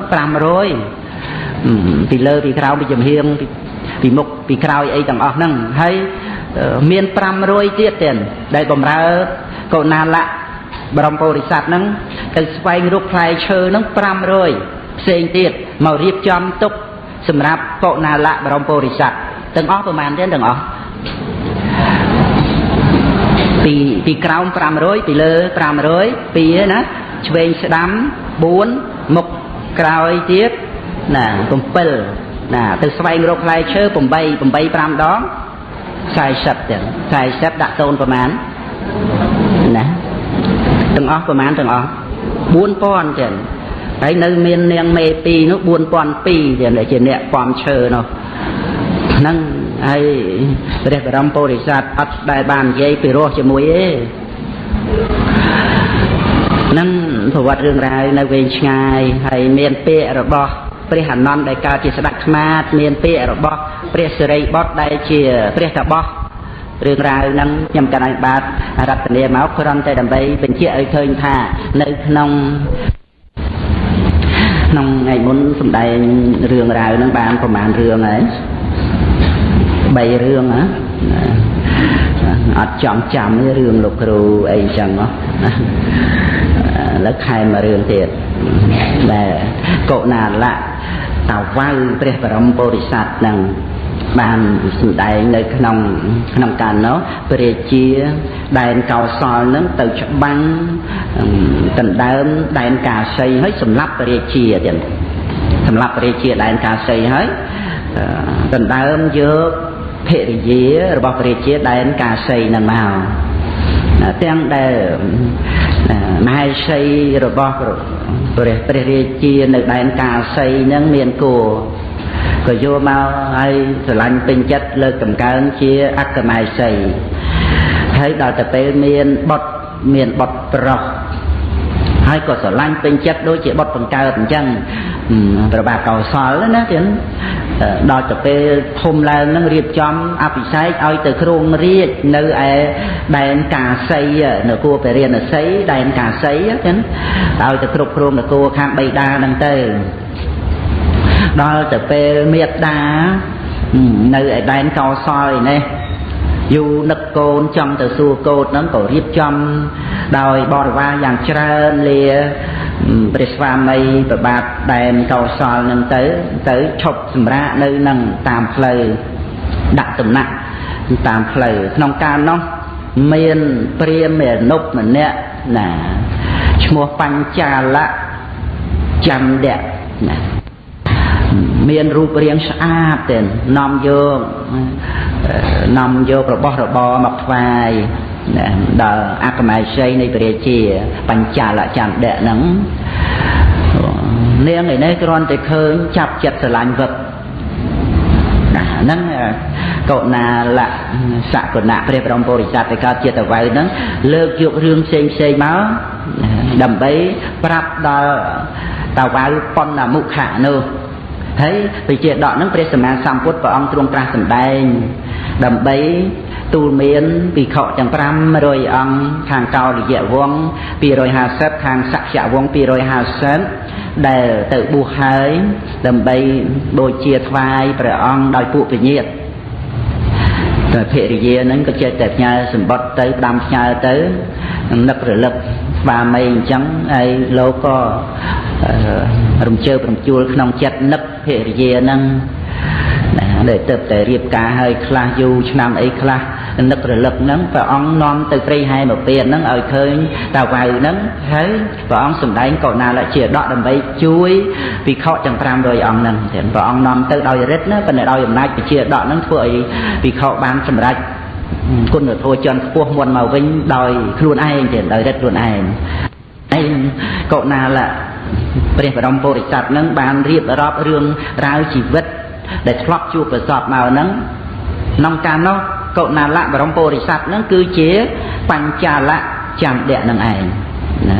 500ពីលើពីក្រោមពីចំហៀងពីមុខពីក្រោយអីទាំងអស់ហ្នឹងហើយមាន500ទៀតទៀតដែលបំរើកុណាលៈ បរមពុរិស័ទហ្នឹងទៅស្វែងរកផ្លែឈើហ្នឹង500ផ្សេងទៀតមករៀបចំទុកសម្រាប់កុណាលៈបរមពុរិស័ទទាំងអស់ប្រហែលទៀតទាំងអស់ពីពីក្រោម500ពីលើ500ពីណាឆ្វេងស្ដាំ4មុខក្រោយទៀតណា7ណាទៅស្វែងរកផ្លែឈើ8 8 5ដង40ទៀត40ដាក់តូនប្រមាណណា ទាំងអស់ប្រមាណទាំងអស់4000ទៀតហើយនៅមាននាងមេ2នោះ4002ទៀតជាអ្នកពំឈើនោះហ្នឹងហើយព្រះបរមពុរិស័ទអត់ដែលបាននិយាយពីរស់ជាមួយទេហ្នឹងប្រវត្តិរឿងរ៉ាវនៅវែងឆ្ងាយហើយមានពាក្យរបស់ព្រះអនន្តដែលកើតជាស្ដេចខ្មាតមានពាក្យរបស់ព្រះសិរីបុត្រដែលជាព្រះតបោះ រឿងរ៉ាវហ្នឹងខ្ញុំកណ្ដាលបាទរតនាមកគ្រាន់តែដើម្បីបញ្ជាក់ឲ្យឃើញថានៅក្នុងក្នុងថ្ងៃមុនសំដែងរឿងរ៉ាវហ្នឹងបានប្រហែលរឿងហើយ3រឿងណាអត់ចង់ចាំរឿងលោកគ្រូអីចឹងណាឥឡូវខែមករឿងទៀតដែលកុណាលៈតាវៅព្រះបរមពុរិស័ទនឹង បានសម្ដែងនៅក្នុងក្នុងកាលនោះព្រះរាជាដែនកោសលនឹងទៅច្បាំងដណ្ដើមដែនកាសីហើយសម្លាប់ព្រះរាជាទៀតសម្លាប់ព្រះរាជាដែនកាសីហើយដណ្ដើមយកភរិយារបស់ព្រះរាជាដែនកាសីនឹងមកទាំងដែលមហេសីរបស់ព្រះព្រះរាជានៅដែនកាសីនឹងមានគោ ក៏យកមកឲ្យស្រឡាញ់ពេញចិត្តលើកតម្កើងជាអក្កមហេសីហើយដល់ទៅពេលមានបុតមានបុតប្រុសហើយក៏ស្រឡាញ់ពេញចិត្តដូចជាបុតបង្កើតអញ្ចឹងប្របាទកោសលណាទៀតដល់ទៅពេលធំឡើងនឹងរៀបចំអភិសេកឲ្យទៅគ្រងរាជនៅឯដែនកាសីនគរពរិណសីដែនកាសីចឹងឲ្យទៅគ្រប់គ្រងនគរខាងបៃតាហ្នឹងទៅ ដល់ទៅពេលមេត្តានៅឯដែនកោសលឯនេះយូរនឹកកូនចង់ទៅសួរកូនហ្នឹងក៏រៀបចំដោយបរិវារយ៉ាងច្រើនលាព្រះស្វាមីប្របាទដែនកោសលនឹងទៅទៅឈប់សម្រាកនៅនឹងតាមផ្លូវដាក់តំណាក់តាមផ្លូវក្នុងកាលនោះមានព្រាមមេនុបម្នាក់ណាឈ្មោះបញ្ចាលៈចន្ទៈណា មានរូបរាងស្អាតទេនាំយកនាំយករបស់របរមកថ្វាយដល់អកមៃសីនៃព្រះរាជាបញ្ចាលចន្ទៈហ្នឹងនាងឯនេះគ្រាន់តែឃើញចាប់ចិត្តស្រឡាញ់វឹកណាហ្នឹងកុណាលៈសកុណៈព្រះបរមពុរិស័ទដែលកើតជាតវៅហ្នឹងលើកយករឿងផ្សេងផ្សេងមកដើម្បីប្រាប់ដល់តវៅប៉ុណ្ណាមុខៈនោះ ហើយវិជាដកហ្នឹងព្រះសម្មាសម្ពុទ្ធព្រះអង្គទ្រង់ត្រាស់សម្ដែងដើម្បីទូលមានពិខុទាំង500អង្គខាងកោលយៈវង250ខាងសក្យវង250ដែលទៅបួសហើយដើម្បីបូជាថ្វាយព្រះអង្គដោយពួកពញាតតែភរិយាហ្នឹងក៏ចេះតែផ្ញើសម្បត្តិទៅផ្ដាំផ្ញើទៅនឹករលឹកស្វាមីអញ្ចឹងហើយលោកក៏ រំជើបរំជួលក្នុងចិត្តនឹកភរិយាហ្នឹងណាដែលទៅតែរៀបការឲ្យខ្លះយូរឆ្នាំអីខ្លះនឹករលឹកហ្នឹងព្រះអង្គនាំទៅព្រៃហែមកពៀនហ្នឹងឲ្យឃើញតាវៅហ្នឹងហើយព្រះអង្គសម្ដែងកោណាលជាដកដើម្បីជួយពិខុទាំង500អង្គហ្នឹងទៀតព្រះអង្គនាំទៅដោយរិទ្ធណាប៉ុន្តែដោយអំណាចជាដកហ្នឹងធ្វើឲ្យពិខុបានសម្រេចគុណធម៌ចន់ខ្ពស់មុនមកវិញដោយខ្លួនឯងទៀតដោយរិទ្ធខ្លួនឯងឯងកោណាល ព្រះបរមពុរិស័ទនឹងបានរៀបរាប់រឿងរ៉ាវជីវិត ដែលធ្លាប់ជួបប្រសពមកហ្នឹងក្នុងការនោះកុណាលៈបរមពុរិស័ទហ្នឹងគឺជាបញ្ចាលៈចាំដៈនឹងឯងណា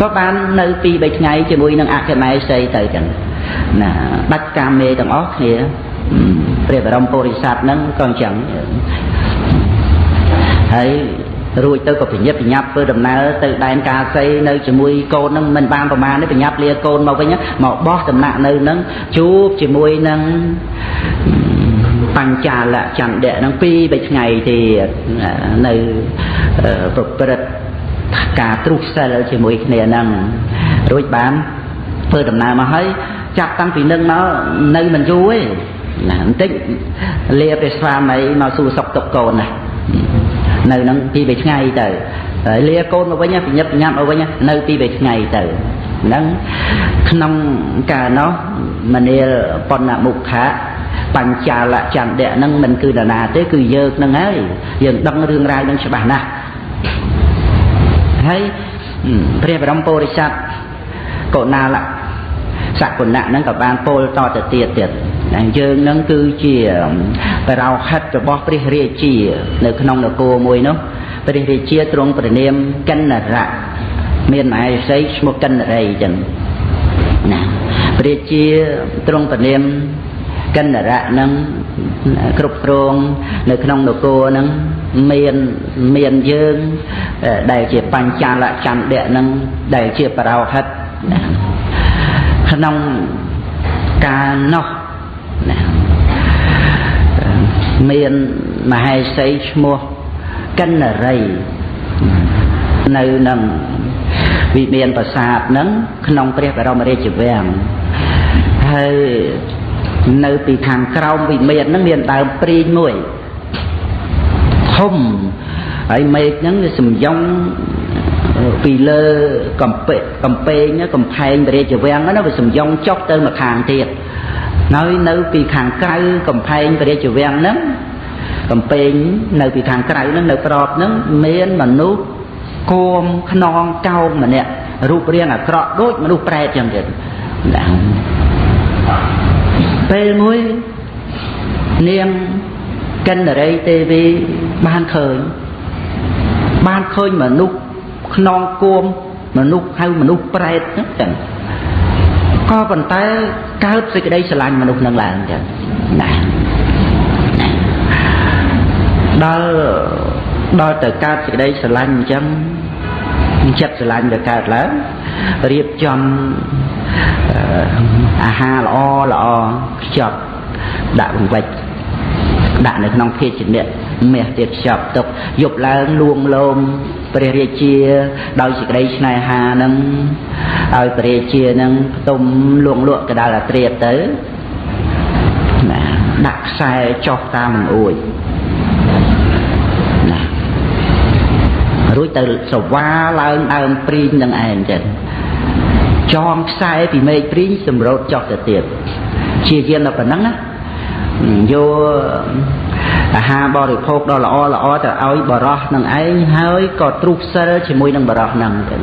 ក៏បាននៅពី3ថ្ងៃជាមួយនឹងអគ្គមេសីទៅចឹងណាដាច់កាមេទាំងអស់គ្នាព្រះបរមពុរិស័ទហ្នឹងក៏អញ្ចឹងហើយ រួចទៅក៏ប្រញាប់ប្រញាប់ធ្វើដំណើរទៅដែនកាសីនៅជាមួយកូននឹងមិនបានប្រមាណទេប្រញាប់លាកូនមកវិញមកបោះដំណាក់នៅនឹងជួបជាមួយនឹងបញ្ចាលចន្ទៈនឹងពីរបីថ្ងៃទៀតនៅប្រព្រឹត្តការទ្រុះសិលជាមួយគ្នានឹងរួចបានធ្វើដំណើរមកហើយចាប់តាំងពីនឹងមកនៅមិនយូរទេណាបន្តិចលាព្រះស្វាមីមកសួរសុខទុក្ខកូនណា នៅនឹងពីរបីថ្ងៃទៅហើយលាកូនមកវិញប្រញាប់ប្រញាប់មកវិញនៅពីរបីថ្ងៃទៅហ្នឹងក្នុងកាលនោះមនាលបណ្ណមុខៈបញ្ចាលចន្ទៈហ្នឹងមិនគឺនរណាទេគឺយើងហ្នឹងហើយយើងដឹងរឿងរ៉ាវហ្នឹងច្បាស់ណាស់ហើយព្រះបរមពុរិស័ទកុណាល សគុណៈហ្នឹងក៏បានពោលតទៅទៀតទៀតតែយើងហ្នឹងគឺជាបរោហិតរបស់ព្រះរាជា នៅក្នុងនគរមួយនោះព្រះរាជាទ្រង់ប្រណាមកិនរៈមានមហេសីឈ្មោះកិនរីចឹងណាព្រះរាជាទ្រង់ប្រណាមកិនរៈនឹងគ្រប់គ្រងនៅក្នុងនគរនឹងមានមានយើងដែលជាបញ្ចាលចន្ទៈនឹងដែលជាបរោហិត ក្នុងកាលនោះណាមានមហេសីឈ្មោះកិនរី នៅនឹងវិមានប្រាសាទនឹងក្នុងព្រះបរមរាជវាំងហើយនៅពីខាងក្រោមវិមានហ្នឹងមានដើមព្រីងមួយធំហើយមេឃហ្នឹងវាសំយ៉ង ពីលើកំពេកំពេងកំផែងរាជវាំងហ្នឹងវាសំយ៉ងចុះទៅមកខាងទៀតហើយនៅពីខាងក្រៅកំផែងរាជវាំងហ្នឹងកំពេងនៅពីខាងក្រៅហ្នឹងនៅក្របហ្នឹងមានមនុស្សគួមខ្នងកោងម្នាក់រូបរាងអាក្រក់ដូចមនុស្សប្រែតចឹងទៀតពេលមួយនាងកិនរីទេវីបានឃើញបានឃើញមនុស្ស ខ្នងគួមមនុស្សហៅមនុស្សប្រែតហ្នឹងចឹងក៏ប៉ុន្តែកើតសេចក្តីស្រឡាញ់មនុស្សនឹងឡើងចឹងណាដល់ដល់ទៅកើតសេចក្តីស្រឡាញ់អញ្ចឹងចិត្តស្រឡាញ់ទៅកើតឡើងរៀបចំអាហារល្អល្អខ្ចប់ដាក់បង្វិចដាក់នៅក្នុងភាជៈ មាសទៀតខ្ចប់ទុកយប់ឡើងលួងលោមព្រះរាជា ដោយសេចក្តីស្នេហានឹងឲ្យព្រះរាជានឹងផ្ទុំលួងលក់កដាលអាត្រៀតទៅណាដាក់ខ្សែចុះតាមអួយណារួចទៅសវាឡើងដើមព្រីងនឹងឯងចឹងចងខ្សែពីមេឃព្រីងសម្រូតចុះទៅទៀតជាយានដល់ប៉ុណ្ណឹងណាយក អាហារបរិភោគដ៏ល្អល្អទៅឲ្យបរោះនឹងឯងហើយក៏ទ្រុះសិលជាមួយនឹងបរោះនឹងទៅ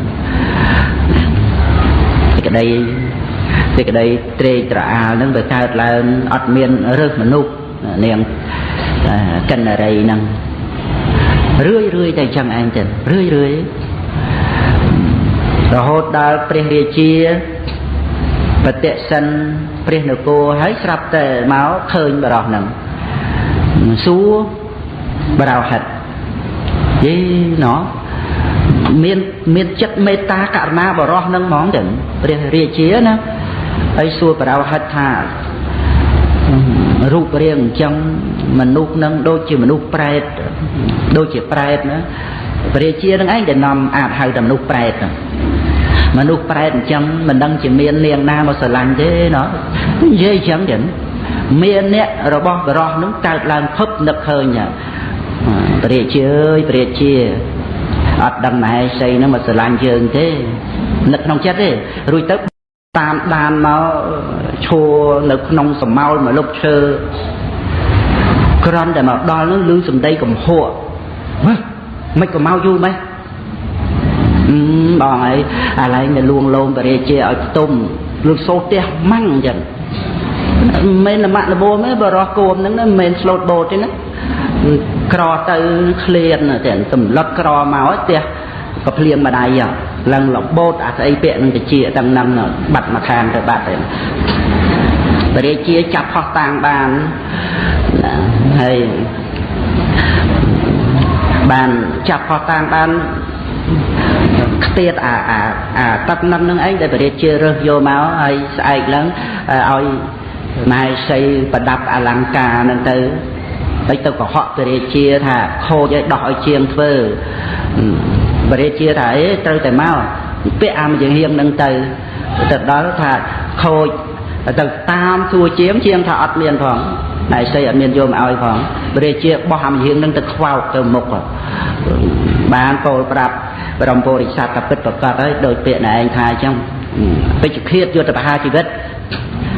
សេចក្តីសេចក្តីត្រេកត្រអាលនឹងវាកើតឡើងអត់មានរឹសមនុស្សនាងកិនរីនឹងរឿយរឿយតែចឹងឯងទៅរឿយរឿយរហូតដល់ព្រះរាជាបតិសិនព្រះនគរហើយស្រាប់តែមកឃើញបរោះនឹង សួរបរោហិតយីណោមានមានចិត្តមេត្តាករុណាបរោះនឹងហ្មងចឹងព្រះរាជាណាហើយសួរបរោហិតថារូបរាងអញ្ចឹងមនុស្សនឹងដូចជាមនុស្សប្រែតដូចជាប្រែតណាព្រះរាជានឹងឯងដែលនាំអាចហៅតែមនុស្សប្រែតមនុស្សប្រែតអញ្ចឹងមិនដឹងជាមាននាងណាមកស្រឡាញ់ទេណោះនិយាយអញ្ចឹងចឹង មានអ្នករបស់បរោះនឹងកើតឡើងភពនឹកឃើញព្រះរាជាអើយព្រះរាជាអត់ដឹងមហេសីនឹងមកស្រឡាញ់យើងទេនឹកក្នុងចិត្តទេរួចទៅតាមដានមកឈួរនៅក្នុងសមោលមកលុបឈើក្រំតែមកដល់នោះឮសំដីកំហក់មិនក៏មកយូរម៉េចបងហើយអាឡែងនៅលួងលោមបរិជាឲ្យផ្ទុំលឺសូរផ្ទះម៉ាំងអញ្ចឹង មិនមែនលមាក់លបួទេបរោះគោមហ្នឹងមិនមែនស្លូតបូតទេណាក្រទៅឃ្លានតែសម្លុតក្រមកផ្ទះក៏ភ្លៀងម្ដាយឡើងលបូតអាស្អីពាក់នឹងតិចទាំងហ្នឹងបាត់មកខាងទៅបាត់ទៅបរិជាចាប់ផោះតាំងបានហើយបានចាប់ផោះតាំងបានខ្ទៀតអាអាអាទឹកនឹងនឹងឯងដែលបរិជារើសយកមកហើយស្អែកឡើងឲ្យ ម៉ែសីប្រដាប់អលង្ការនឹងទៅហើយទៅកុហកព្រះរាជាថាខូចឲ្យដោះឲ្យជាងធ្វើព្រះរាជាថាអេត្រូវតែមកពាក់អាមជាហៀងនឹងទៅទៅដល់ថាខូចទៅតាមសួរជាងជាងថាអត់មានផងតែស្អីអត់មានយកមកឲ្យផងព្រះរាជាបោះអាមជាហៀងនឹងទៅខ្វោកទៅមុខបានពោលប្រាប់បរមពុរិស័ទក៏ពិតប្រកបហើយដោយពាក្យណែឯងថាអញ្ចឹងពេជ្ជឃាតយកទៅបហាជីវិត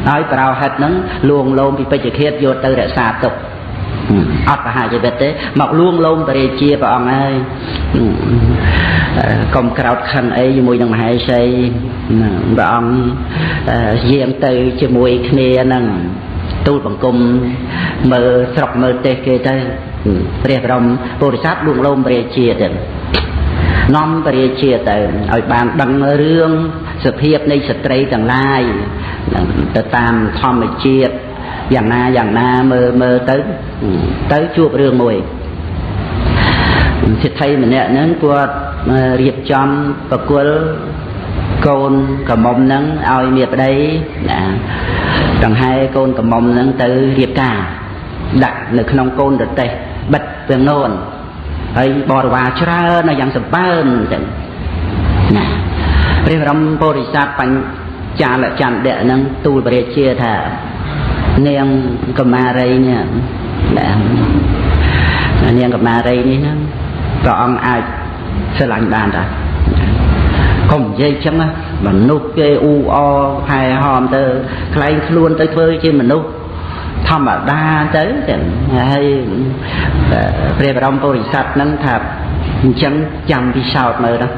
ហើយប្រោហិតហ្នឹងលួងលោមពីពេជ្ជឃាតយកទៅរក្សាទុកអត់បហាជីវិតទេមកលួងលោមបរិជាព្រះអង្គហើយកុំក្រោតខិនអីជាមួយនឹងមហេសីព្រះអង្គយាងទៅជាមួយគ្នាហ្នឹងទូលបង្គំមើលស្រុកមើលទេសគេទៅព្រះបរមពុរិស័ទលួងលោមព្រះជាទៅ នាំពរាជាទៅឲ្យបានដឹងរឿងសភាពនៃស្ត្រីទាំងឡាយទៅតាមធម្មជាតិយ៉ាងណាយ៉ាងណាមើលមើលទៅទៅជួបរឿងមួយសិទ្ធិម្នាក់ហ្នឹងគាត់រៀបចំប្រគល់កូនកមុំហ្នឹងឲ្យមាប្តីណាដង្ហែកូនកមុំហ្នឹងទៅរៀបការដាក់នៅក្នុងកូនរទេសបិទពៀងនោន ហើយបរិវារច្រើនយ៉ាងសម្បើមចឹងណាព្រះបរមពុរិស័ទបញ្ចាលចន្ទៈនឹងទូលព្រះរាជាថានាងកមារីនេះនាងកមារីនេះហ្នឹងព្រះអង្គអាចស្រឡាញ់បានតាកុំនិយាយចឹងមនុស្សគេអ៊ូអហែហមទៅខ្លែងខ្លួនទៅធ្វើជាមនុស្ស ធម្មតាទៅចឹងហើយព្រះបរមពុរិស័ទហ្នឹងថាអញ្ចឹងចាំពិសោធន៍មើលណា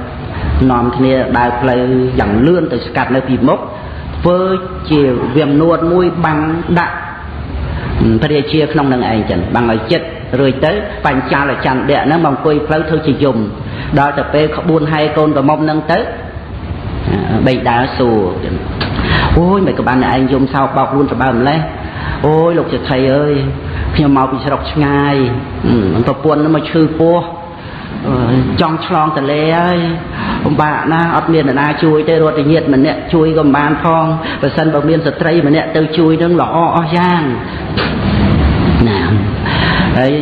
នាំគ្នាដើរផ្លូវយ៉ាងលឿនទៅស្កាត់នៅពីមុខធ្វើជាវាមនួតមួយបាំងដាក់ព្រះរាជាក្នុងនឹងឯងចឹងបាំងឲ្យចិត្តរួចទៅបញ្ចាលចន្ទៈហ្នឹងមកអង្គុយផ្លូវធ្វើជាយំដល់ទៅពេលក្បួនហើយកូនប្រមុំហ្នឹងទៅបេដាសួរអូយមិនក៏បានឯងយំសោកបោកខ្លួនប្របើម្លេះ អូយលោកចេដ្ឋីអើយខ្ញុំមកពីស្រុកឆ្ងាយប្រពន្ធនឹងមកឈឺពោះចង់ឆ្លងតលេហើយបំបាក់ណាអត់មាននរណាជួយទេរត់តែញាតិម្នាក់ជួយក៏មិនបានផងបើសិនបើមានស្ត្រីម្នាក់ទៅជួយនឹងល្អអស់យ៉ាងណា ហើយ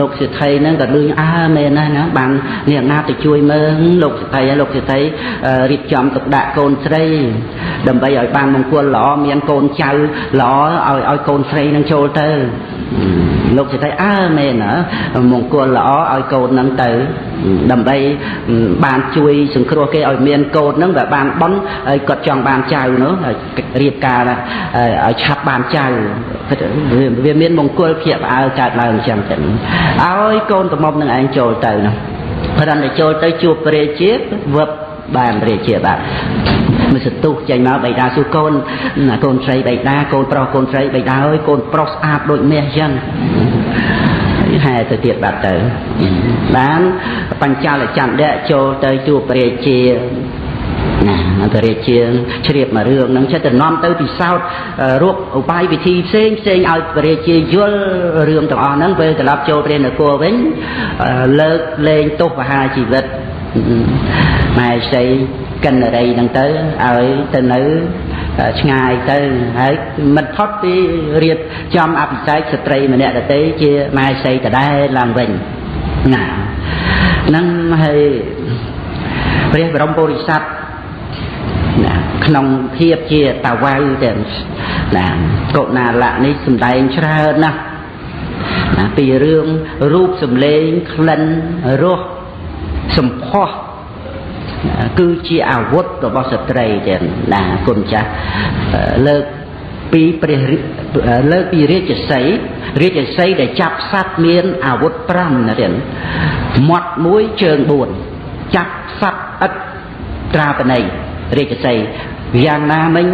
លោកសិទ្ធិហ្នឹងក៏លឺអើមែនណាស់ណាបានអ្នកណាទៅជួយមើលលោកសិទ្ធិហើយលោកសិទ្ធិរៀបចំទុកដាក់កូនស្រី ដើម្បីឲ្យបានមង្គលល្អមានកូនចៅល្អឲ្យឲ្យកូនស្រីនឹងចូលទៅលោកសិទ្ធិអើមែនណាមង្គលល្អឲ្យកូននឹងទៅ ដើម្បីបានជួយសង្គ្រោះគេឲ្យមានកូននឹងវាបានបន់ហើយគាត់ចង់បានចៅនោះរៀបការឲ្យឆាប់បានចៅវាមានមង្គលភៀកផ្អើលកើតឡើងអញ្ចឹងទៅឲ្យកូនកំមុំនឹងឯងចូលទៅនោះព្រមតែចូលទៅជួបព្រះជាវឹបបានព្រះជាបាទមិនសន្ទុះចេញមកបៃតាសុកូនកូនស្រីបៃតាកូនប្រុសកូនស្រីបៃតាអើយកូនប្រុសស្អាតដូចមាសអញ្ចឹង ហែទៅទៀតបាត់ទៅបានបញ្ចាលចន្ទៈចូលទៅជួបព្រះជាណាព្រះរាជាជ្រាបមករឿងហ្នឹងចិត្តទៅនាំទៅពិសោធន៍រកឧបាយវិធីផ្សេងផ្សេងឲ្យព្រះរាជាយល់រឿងទាំងអស់ហ្នឹងពេលត្រឡប់ចូលព្រះនគរវិញលើកលែងទោសបហាជីវិតម៉ែស្រីកិនរីហ្នឹងទៅឲ្យទៅនៅ ឆ្ងាយទៅហើយមិនផុតពីរៀបចំអភិសេកស្ត្រីម្នាក់ដទៃជាម៉ែស្រីដដែលឡើងវិញណាហ្នឹងហើយព្រះបរមពុរិស័ទណាក្នុងភាពជាតាវៅទៅណាកុណាលៈនេះសំដែងច្រើនណាស់ណាពីរឿងរូបសម្លេងក្លិនរសសម្ផស្ស គឺជាអាវុធរបស់ស្ត្រីទាំងណាគុណចាស់លើកពីព្រះលើកពីរាជសីរាជសីដែលចាប់សត្វមានអាវុធ5ណាទៀតមាត់មួយជើង4ចាប់សត្វឥតត្រាបណីរាជសីយ៉ាងណាមិញ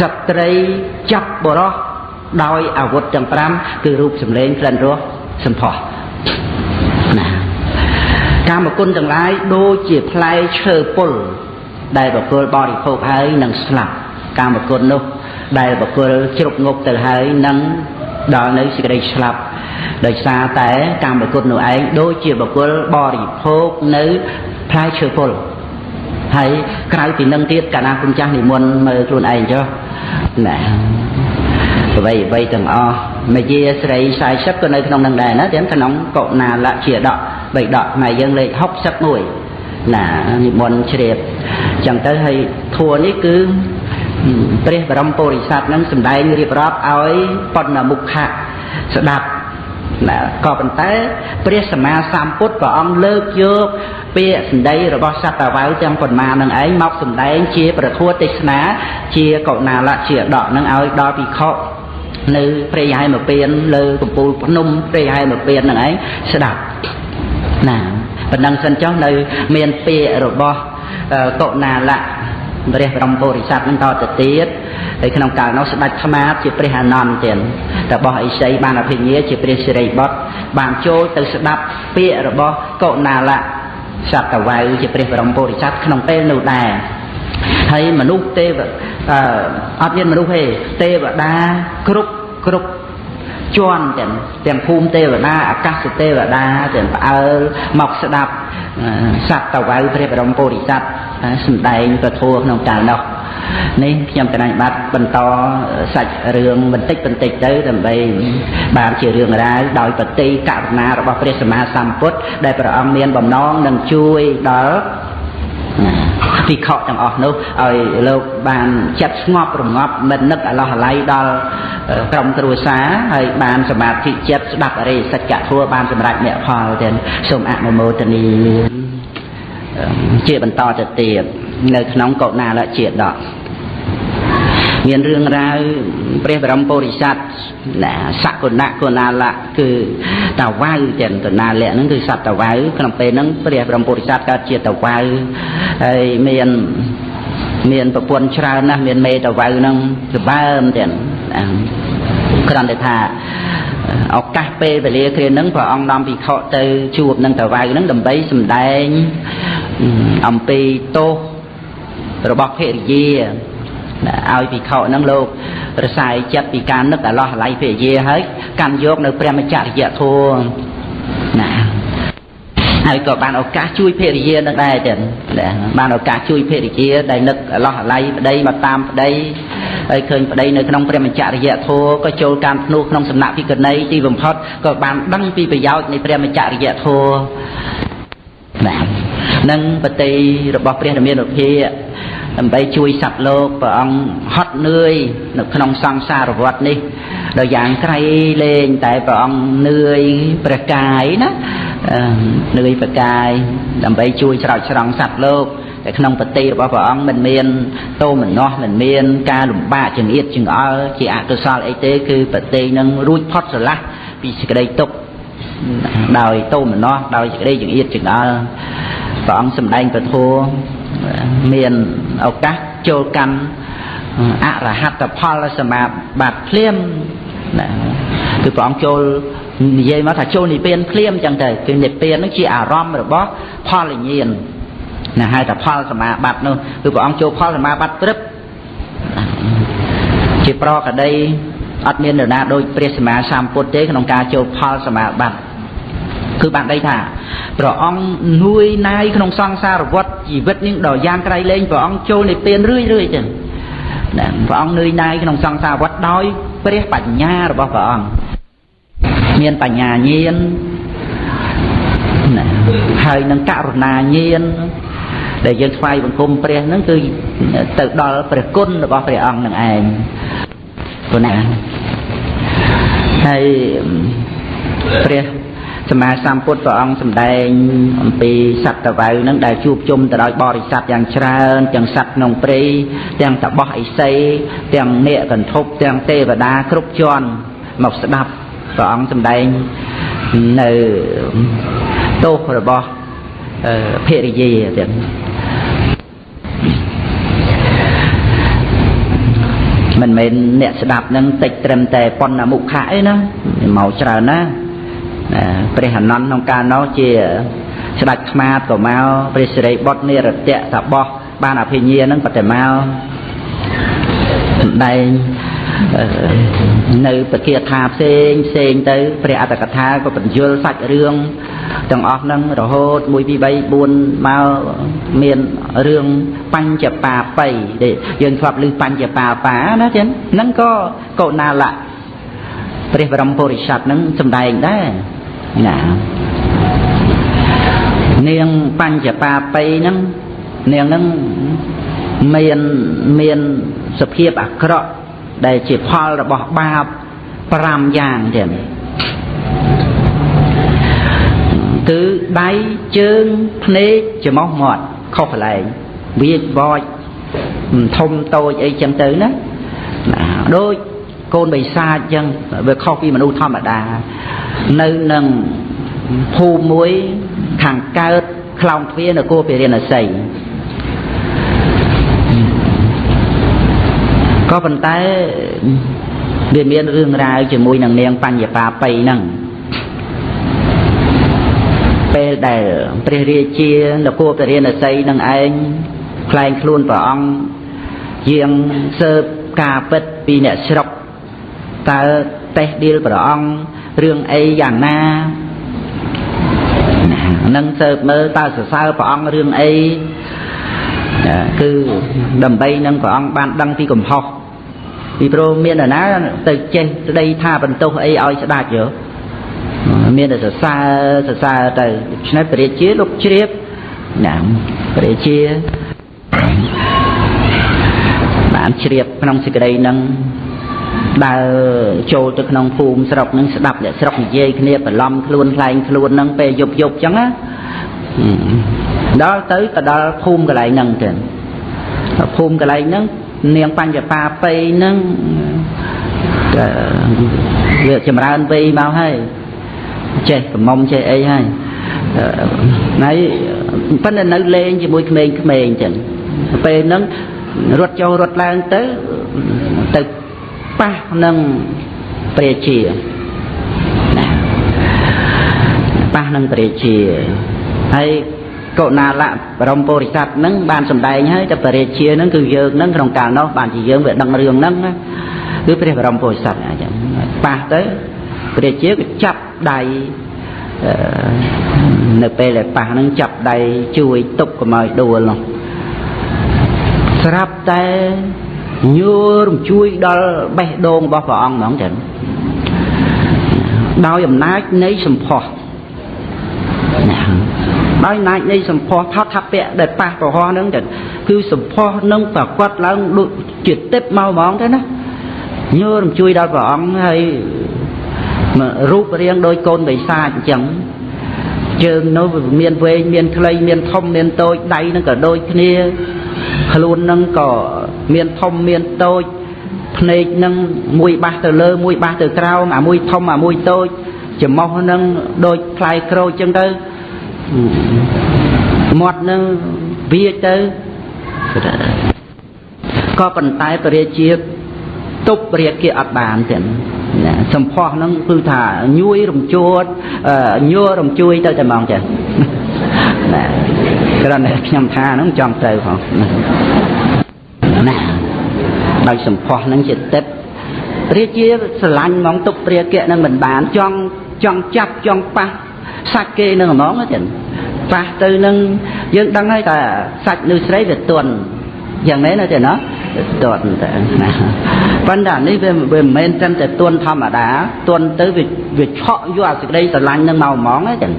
ស្ត្រីចាប់បរោះដោយអាវុធទាំង5គឺរូបសម្លេងក្លិនរសសម្ផស្សណា កាមគុណទាំងឡាយដូចជាផ្លែឈើពុលដែលបកុលបរិភោគហើយនឹងស្លាប់កាមគុណនោះ ដែលបកុលជ្រុកងប់ទៅហើយនឹងដល់នៅសេចក្តីស្លាប់ដោយសារតែកម្មគុណនោះឯងដូចជាបកុលបរិភោគនៅផ្លែឈើពុលហើយក្រៅពីនឹងទៀតកាលណាគុណចាស់និមន្តមើលខ្លួនឯងចុះណាអ្វីអ្វីទាំងអស់មយាស្រី40ក៏នៅក្នុងនឹងដែរណាទាំងក្នុងកុណាលជាដក បីដកខ្មែរយើងលេខ61ណានិមន្តជ្រាបចឹងទៅហើយធัวនេះគឺព្រះបរមពុរិស័ទនឹងសម្ដែងរៀបរាប់ឲ្យបណ្ណមុខៈស្ដាប់ណាក៏ប៉ុន្តែព្រះសម្មាសម្ពុទ្ធព្រះអង្គលើកយកពាក្យសម្ដីរបស់សត្វតាវៅទាំងប៉ុន្មាននឹងឯងមកសម្ដែងជាប្រធัวទេសនាជាកុណាលៈជាដកនឹងឲ្យដល់ភិក្ខុនៅព្រៃហែមពៀនលើកំពូលភ្នំព្រៃហែមពៀននឹងឯងស្ដាប់ ណាប៉ុណ្ណឹងសិនចុះនៅមានពាក្យរបស់កុណាលៈព្រះបរមពុរិស័ទនឹងតទៅទៀតហើយក្នុងកាលនោះស្ដេចថ្មាជាព្រះអានន្ទទៀតរបស់អិសីបានអភិញ្ញាជាព្រះសិរីបុត្របានចូលទៅស្ដាប់ពាក្យរបស់កុណាលៈសត្វវៅជាព្រះបរមពុរិស័ទក្នុងពេលនោះដែរហើយមនុស្សទេវអត់មានមនុស្សទេទេវតាគ្រប់គ្រប់ ជាន់ទាំងទាំងភូមិទេវតាអាកាសទេវតាទាំងផ្អើលមកស្ដាប់សត្វតវៅព្រះបរមពុរិស័ទសម្ដែងពធัวក្នុងកាលនោះនេះខ្ញុំកណាញ់បាត់បន្តសាច់រឿងបន្តិចបន្តិចទៅដើម្បីបានជារឿងរ៉ាវដោយបតិករុណារបស់ព្រះសម្មាសម្ពុទ្ធដែលព្រះអង្គមានបំណងនឹងជួយដល់ ភិក្ខុទាំងអស់នោះឲ្យលោកបានចិត្តស្ងប់រងាប់មិននឹកអឡោះអាល័យដល់ក្រុមគ្រួសារហើយបានសមាធិចិត្តស្ដាប់អរិយសច្ចធម៌បានសម្រេចមគ្គផលទាំងសូមអនុមោទនីជាបន្តទៅទៀតនៅក្នុងកុណាលជាដក មានរឿងរ៉ាវព្រះបរមពុរិស័ទសកុណៈកុណាលៈគឺតាវៅទាំងកុណាលៈហ្នឹងគឺសត្វតាវៅក្នុងពេលហ្នឹងព្រះបរមពុរិស័ទកើតជាតាវៅហើយមានមានប្រពន្ធច្រើនណាស់មានមេតាវៅហ្នឹងសម្បើមទាំងគ្រាន់តែថាឱកាសពេលវេលាគ្រាហ្នឹងព្រះអង្គនាំភិក្ខុទៅជួបនឹងតាវៅហ្នឹងដើម្បីសម្ដែងអំពីទោសរបស់ភរិយា ឲ្យភិក្ខុហ្នឹងលោករសាយចិត្តពីការនឹកអាឡោះអាល័យភរិយាហើយកាន់យកនៅព្រះមច្ចរិយធម៌ណាហើយក៏បានឱកាសជួយភរិយានឹងដែរទៀតបានឱកាសជួយភរិយាដែលនឹកអាឡោះអាល័យប្តីមកតាមប្តីហើយឃើញប្តីនៅក្នុងព្រះមច្ចរិយធម៌ក៏ចូលការភ្នោះក្នុងសំណាក់ភិក្ខុនីទីបំផុតក៏បានដឹងពីប្រយោជន៍នៃព្រះមច្ចរិយធម៌ណានឹងបតីរបស់ព្រះរាមានុភា ដើម្បីជួយសត្វលោកព្រះអង្គហត់នឿយនៅក្នុងសង្សារវដ្តនេះដោយយ៉ាងក្រៃលែងតែព្រះអង្គនឿយព្រះកាយណានឿយព្រះកាយដើម្បីជួយច្រោចស្រង់សត្វលោកតែក្នុងបតិរបស់ព្រះអង្គមិនមានតោមនោះមិនមានការលំបាកចង្អៀតចង្អល់ជាអកុសលអីទេគឺបតិនឹងរួចផុតស្រឡះពីសេចក្តីទុក្ខដោយតោមនោះដោយសេចក្តីចង្អៀតចង្អល់ព្រះអង្គសម្ដែងពធ មានឱកាសចូលកម្មអរហត្តផលសមាបត្តិភ្លាមណាគឺព្រះអង្គចូលនិយាយមកថាចូលនិព្វានភ្លាមចឹងទៅគឺនិព្វាននឹងជាអារម្មណ៍របស់ផលញាណណាហៅថាផលសមាបត្តិនោះគឺព្រះអង្គចូលផលសមាបត្តិព្រឹបជាប្រកដីអត់មាននរណាដូចព្រះសម្មាសម្ពុទ្ធទេក្នុងការចូលផលសមាបត្តិ គឺបានដីថាព្រះអង្គនួយណាយក្នុងសង្សារវដ្តជីវិតនេះដល់យ៉ាងក្រៃលែងព្រះអង្គចូលនិព្វានរឿយរឿយចឹងណាព្រះអង្គនឿយណាយក្នុងសង្សារវដ្តដោយព្រះបញ្ញារបស់ព្រះអង្គមានបញ្ញាញាណណាហើយនឹងករុណាញាណដែលយើងថ្វាយបង្គំព្រះហ្នឹងគឺទៅដល់ព្រះគុណរបស់ព្រះអង្គនឹងឯងព្រោះណាហើយព្រះ សម្មាសម្ពុទ្ធព្រះអង្គសម្ដែងអំពីសត្វតវៅនឹងដែលជួបជុំទៅដោយបរិស័ទយ៉ាងច្រើនទាំងសត្វក្នុងព្រៃទាំងតបោះឥសីទាំងនេកកន្ធប់ទាំងទេវតាគ្រប់ជាន់មកស្ដាប់ព្រះអង្គសម្ដែងនៅទោសរបស់ភរិយាទៀតមិនមែនអ្នកស្ដាប់នឹងតិចត្រឹមតែប៉ុណ្ណាមុខៈអីណាមកច្រើនណា ព្រះអនន្តក្នុងកាលនោះជាស្ដេចខ្មាតក៏មកព្រះសិរីបុត្រនិរតៈតបោះបានអភិញ្ញានឹងបតិមកសម្ដែងនៅពគាថាផ្សេងផ្សេងទៅព្រះអត្តកថាក៏បញ្យលសាច់រឿងទាំងអស់ហ្នឹងរហូត1 2 3 4មកមានរឿងបញ្ចបាបៃដែលយើងធ្លាប់ឮបញ្ចបាបាណាចឹងហ្នឹងក៏កុណាលៈព្រះបរមពុរិស័ទហ្នឹងសម្ដែងដែរ ណានាងបញ្ចបាបៃហ្នឹងនាងហ្នឹងមានមានសភាពអាក្រក់ដែលជាផលរបស់បាប5យ៉ាងទៀតគឺដៃជើងភ្នែកច្រមុះមាត់ខុសកន្លែងវាបោចធំតូចអីចឹងទៅណាដូច កូនបិសាចចឹងវាខុសពីមនុស្សធម្មតានៅនឹងភូមិមួយខាងកើតខ្លោងទ្វារនគរពារាណសីក៏ប៉ុន្តែវាមានរឿងរ៉ាវជាមួយនឹងនាងបញ្ញបាបៃហ្នឹងពេលដែលព្រះរាជានគរពរាណសីនឹងឯងខ្លែងខ្លួនព្រះអង្គជាងសើបការពិតពីអ្នកស្រុក តើតេះឌីលព្រះអង្គរឿងអីយ៉ាងណានឹងសើបមើលតើសរសើរព្រះអង្គរឿងអីគឺដើម្បីនឹងព្រះអង្គបានដឹងពីកំហុសពីព្រោះមាននរណាទៅចេះស្ដីថាបន្ទោសអីឲ្យស្ដាច់យោមានតែសរសើរសរសើរទៅដូច្នេះព្រះរាជាលោកជ្រាបណាព្រះរាជាបានជ្រាបក្នុងសេចក្តីនឹង ដើរចូលទៅក្នុងភូមិស្រុកនឹងស្ដាប់អ្នកស្រុកនិយាយគ្នាបន្លំខ្លួនខ្លែងខ្លួននឹងពេលយប់យប់ចឹងណាដល់ទៅទៅដល់ភូមិកន្លែងហ្នឹងទៅភូមិកន្លែងហ្នឹងនាងបញ្ញបាបៃហ្នឹងវាចម្រើនវ័យមកហើយចេះកំមុំចេះអីហើយហើយប៉ុន្តែនៅលេងជាមួយក្មេងៗអញ្ចឹងពេលហ្នឹងរត់ចូលរត់ឡើងទៅទៅ ប៉ះនឹងព្រះជាប៉ះនឹងព្រះជាហើយកុណាលៈបរមពុរិស័ទហ្នឹងបានសម្ដែងហើយតែបរិជាហ្នឹងគឺយើងហ្នឹងក្នុងកាលនោះបានជាយើងវាដឹងរឿងហ្នឹងគឺព្រះបរមពុរិស័ទអញ្ចឹងប៉ះទៅព្រះជាក៏ចាប់ដៃនៅពេលដែលប៉ះហ្នឹងចាប់ដៃជួយទប់កុំឲ្យដួលនោះស្រាប់តែ ញួររំជួយដល់បេះដូងរបស់ព្រះអង្គហ្មងចឹងដោយអំណាចនៃសម្ផស្សដោយអំណាចនៃសម្ផស្សថតថាពៈដែលប៉ះប្រហោះហ្នឹងចឹងគឺសម្ផស្សនឹងប្រកបឡើងដូចជាទឹកមកហ្មងទៅណាញួររំជួយដល់ព្រះអង្គហើយរូបរាងដោយកូនបិសាចអញ្ចឹងជើងនោះមានវែងមានខ្លីមានធំមានតូចដៃនឹងក៏ដូចគ្នា ខ្លួននឹងក៏មានធំមានតូចភ្នែកនឹងមួយបាសទៅលើមួយបាសទៅក្រោមអាមួយធំអាមួយតូចច្រមុះនឹងដូចផ្លែក្រូចចឹងទៅមាត់នឹងវាទៅក៏ប៉ុន្តែពរាជាទប់រាគាអត់បានទេណាសម្ផស្សហ្នឹងគឺថាញួយរំជួតញួររំជួយទៅតែហ្មងចាណា គ្រាន់តែខ្ញុំថាហ្នឹងចង់ទៅផងណាដោយសម្ផស្សហ្នឹងជាទឹករាជាស្រឡាញ់ហ្មងទុកព្រាគៈនឹងមិនបានចង់ចង់ចាប់ចង់ប៉ះសាច់គេនឹងហ្មងចឹងប៉ះទៅនឹងយើងដឹងហើយថាសាច់នៅស្រីវាទន់យ៉ាងម៉េចណាទេណាទន់តែណាប៉ុន្តែនេះវាវាមិនមែនត្រឹមតែទន់ធម្មតាទន់ទៅវាវាឆក់យកអាសេចក្តីស្រឡាញ់នឹងមកហ្មងហ្នឹងណា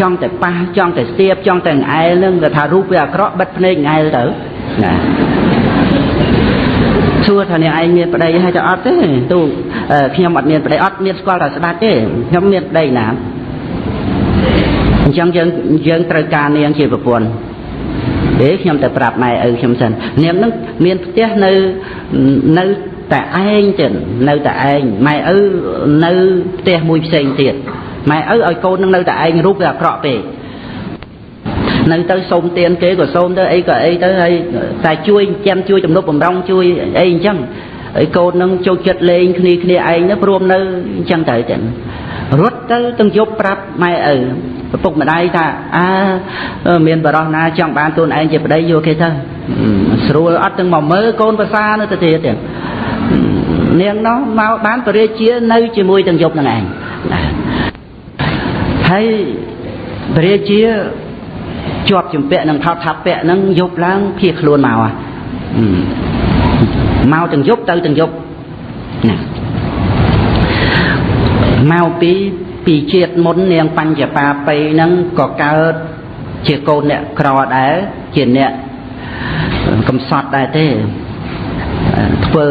ចង់តែប៉ះចង់តែស្ទាបចង់តែង្អែលនឹងគេថារូបវាអាក្រក់បិទភ្នែកង្អែលទៅណាសួរថាអ្នកឯងមានប្តីហើយទៅអត់ទេទូខ្ញុំអត់មានប្តីអត់មានស្គាល់តែស្ដាច់ទេខ្ញុំមានប្តីណាអញ្ចឹងយើងយើងត្រូវការនាងជាប្រពន្ធទេខ្ញុំទៅប្រាប់ម៉ែឪខ្ញុំសិននាងនឹងមានផ្ទះនៅនៅតែឯងចឹងនៅតែឯងម៉ែឪនៅផ្ទះមួយផ្សេងទៀត ម៉ែឪឲ្យកូននឹងនៅតែឯងរូបវាអាក្រក់ពេកនៅទៅសុំទៀនគេក៏សុំទៅអីក៏អីទៅហើយតែជួយចាំជួយទំនប់បំរុងជួយអីអញ្ចឹងហើយកូននឹងចូលចិត្តលេងគ្នាគ្នាឯងទៅព្រមនៅអញ្ចឹងទៅចឹងរត់ទៅទាំងយប់ប្រាប់ម៉ែឪឪពុកម្ដាយថាអើមានបរោះណាចង់បានខ្លួនឯងជាប្តីយកគេទៅស្រួលអត់ទាំងមកមើលកូនភាសានៅទៅទៀតទៀតនាងនោះមកបានបរិជានៅជាមួយទាំងយប់នឹងឯង ហើយបរិជាជាប់ជំពាក់នឹងថោតថាពៈនឹងយប់ឡើងភៀសខ្លួនមកមកទាំងយប់ទៅទាំងយប់ណាមកពីពីជាតិមុននាងបញ្ចបាបៃហ្នឹងក៏កើតជាកូនអ្នកក្រដែរជាអ្នកកំសត់ដែរទេធ្វើ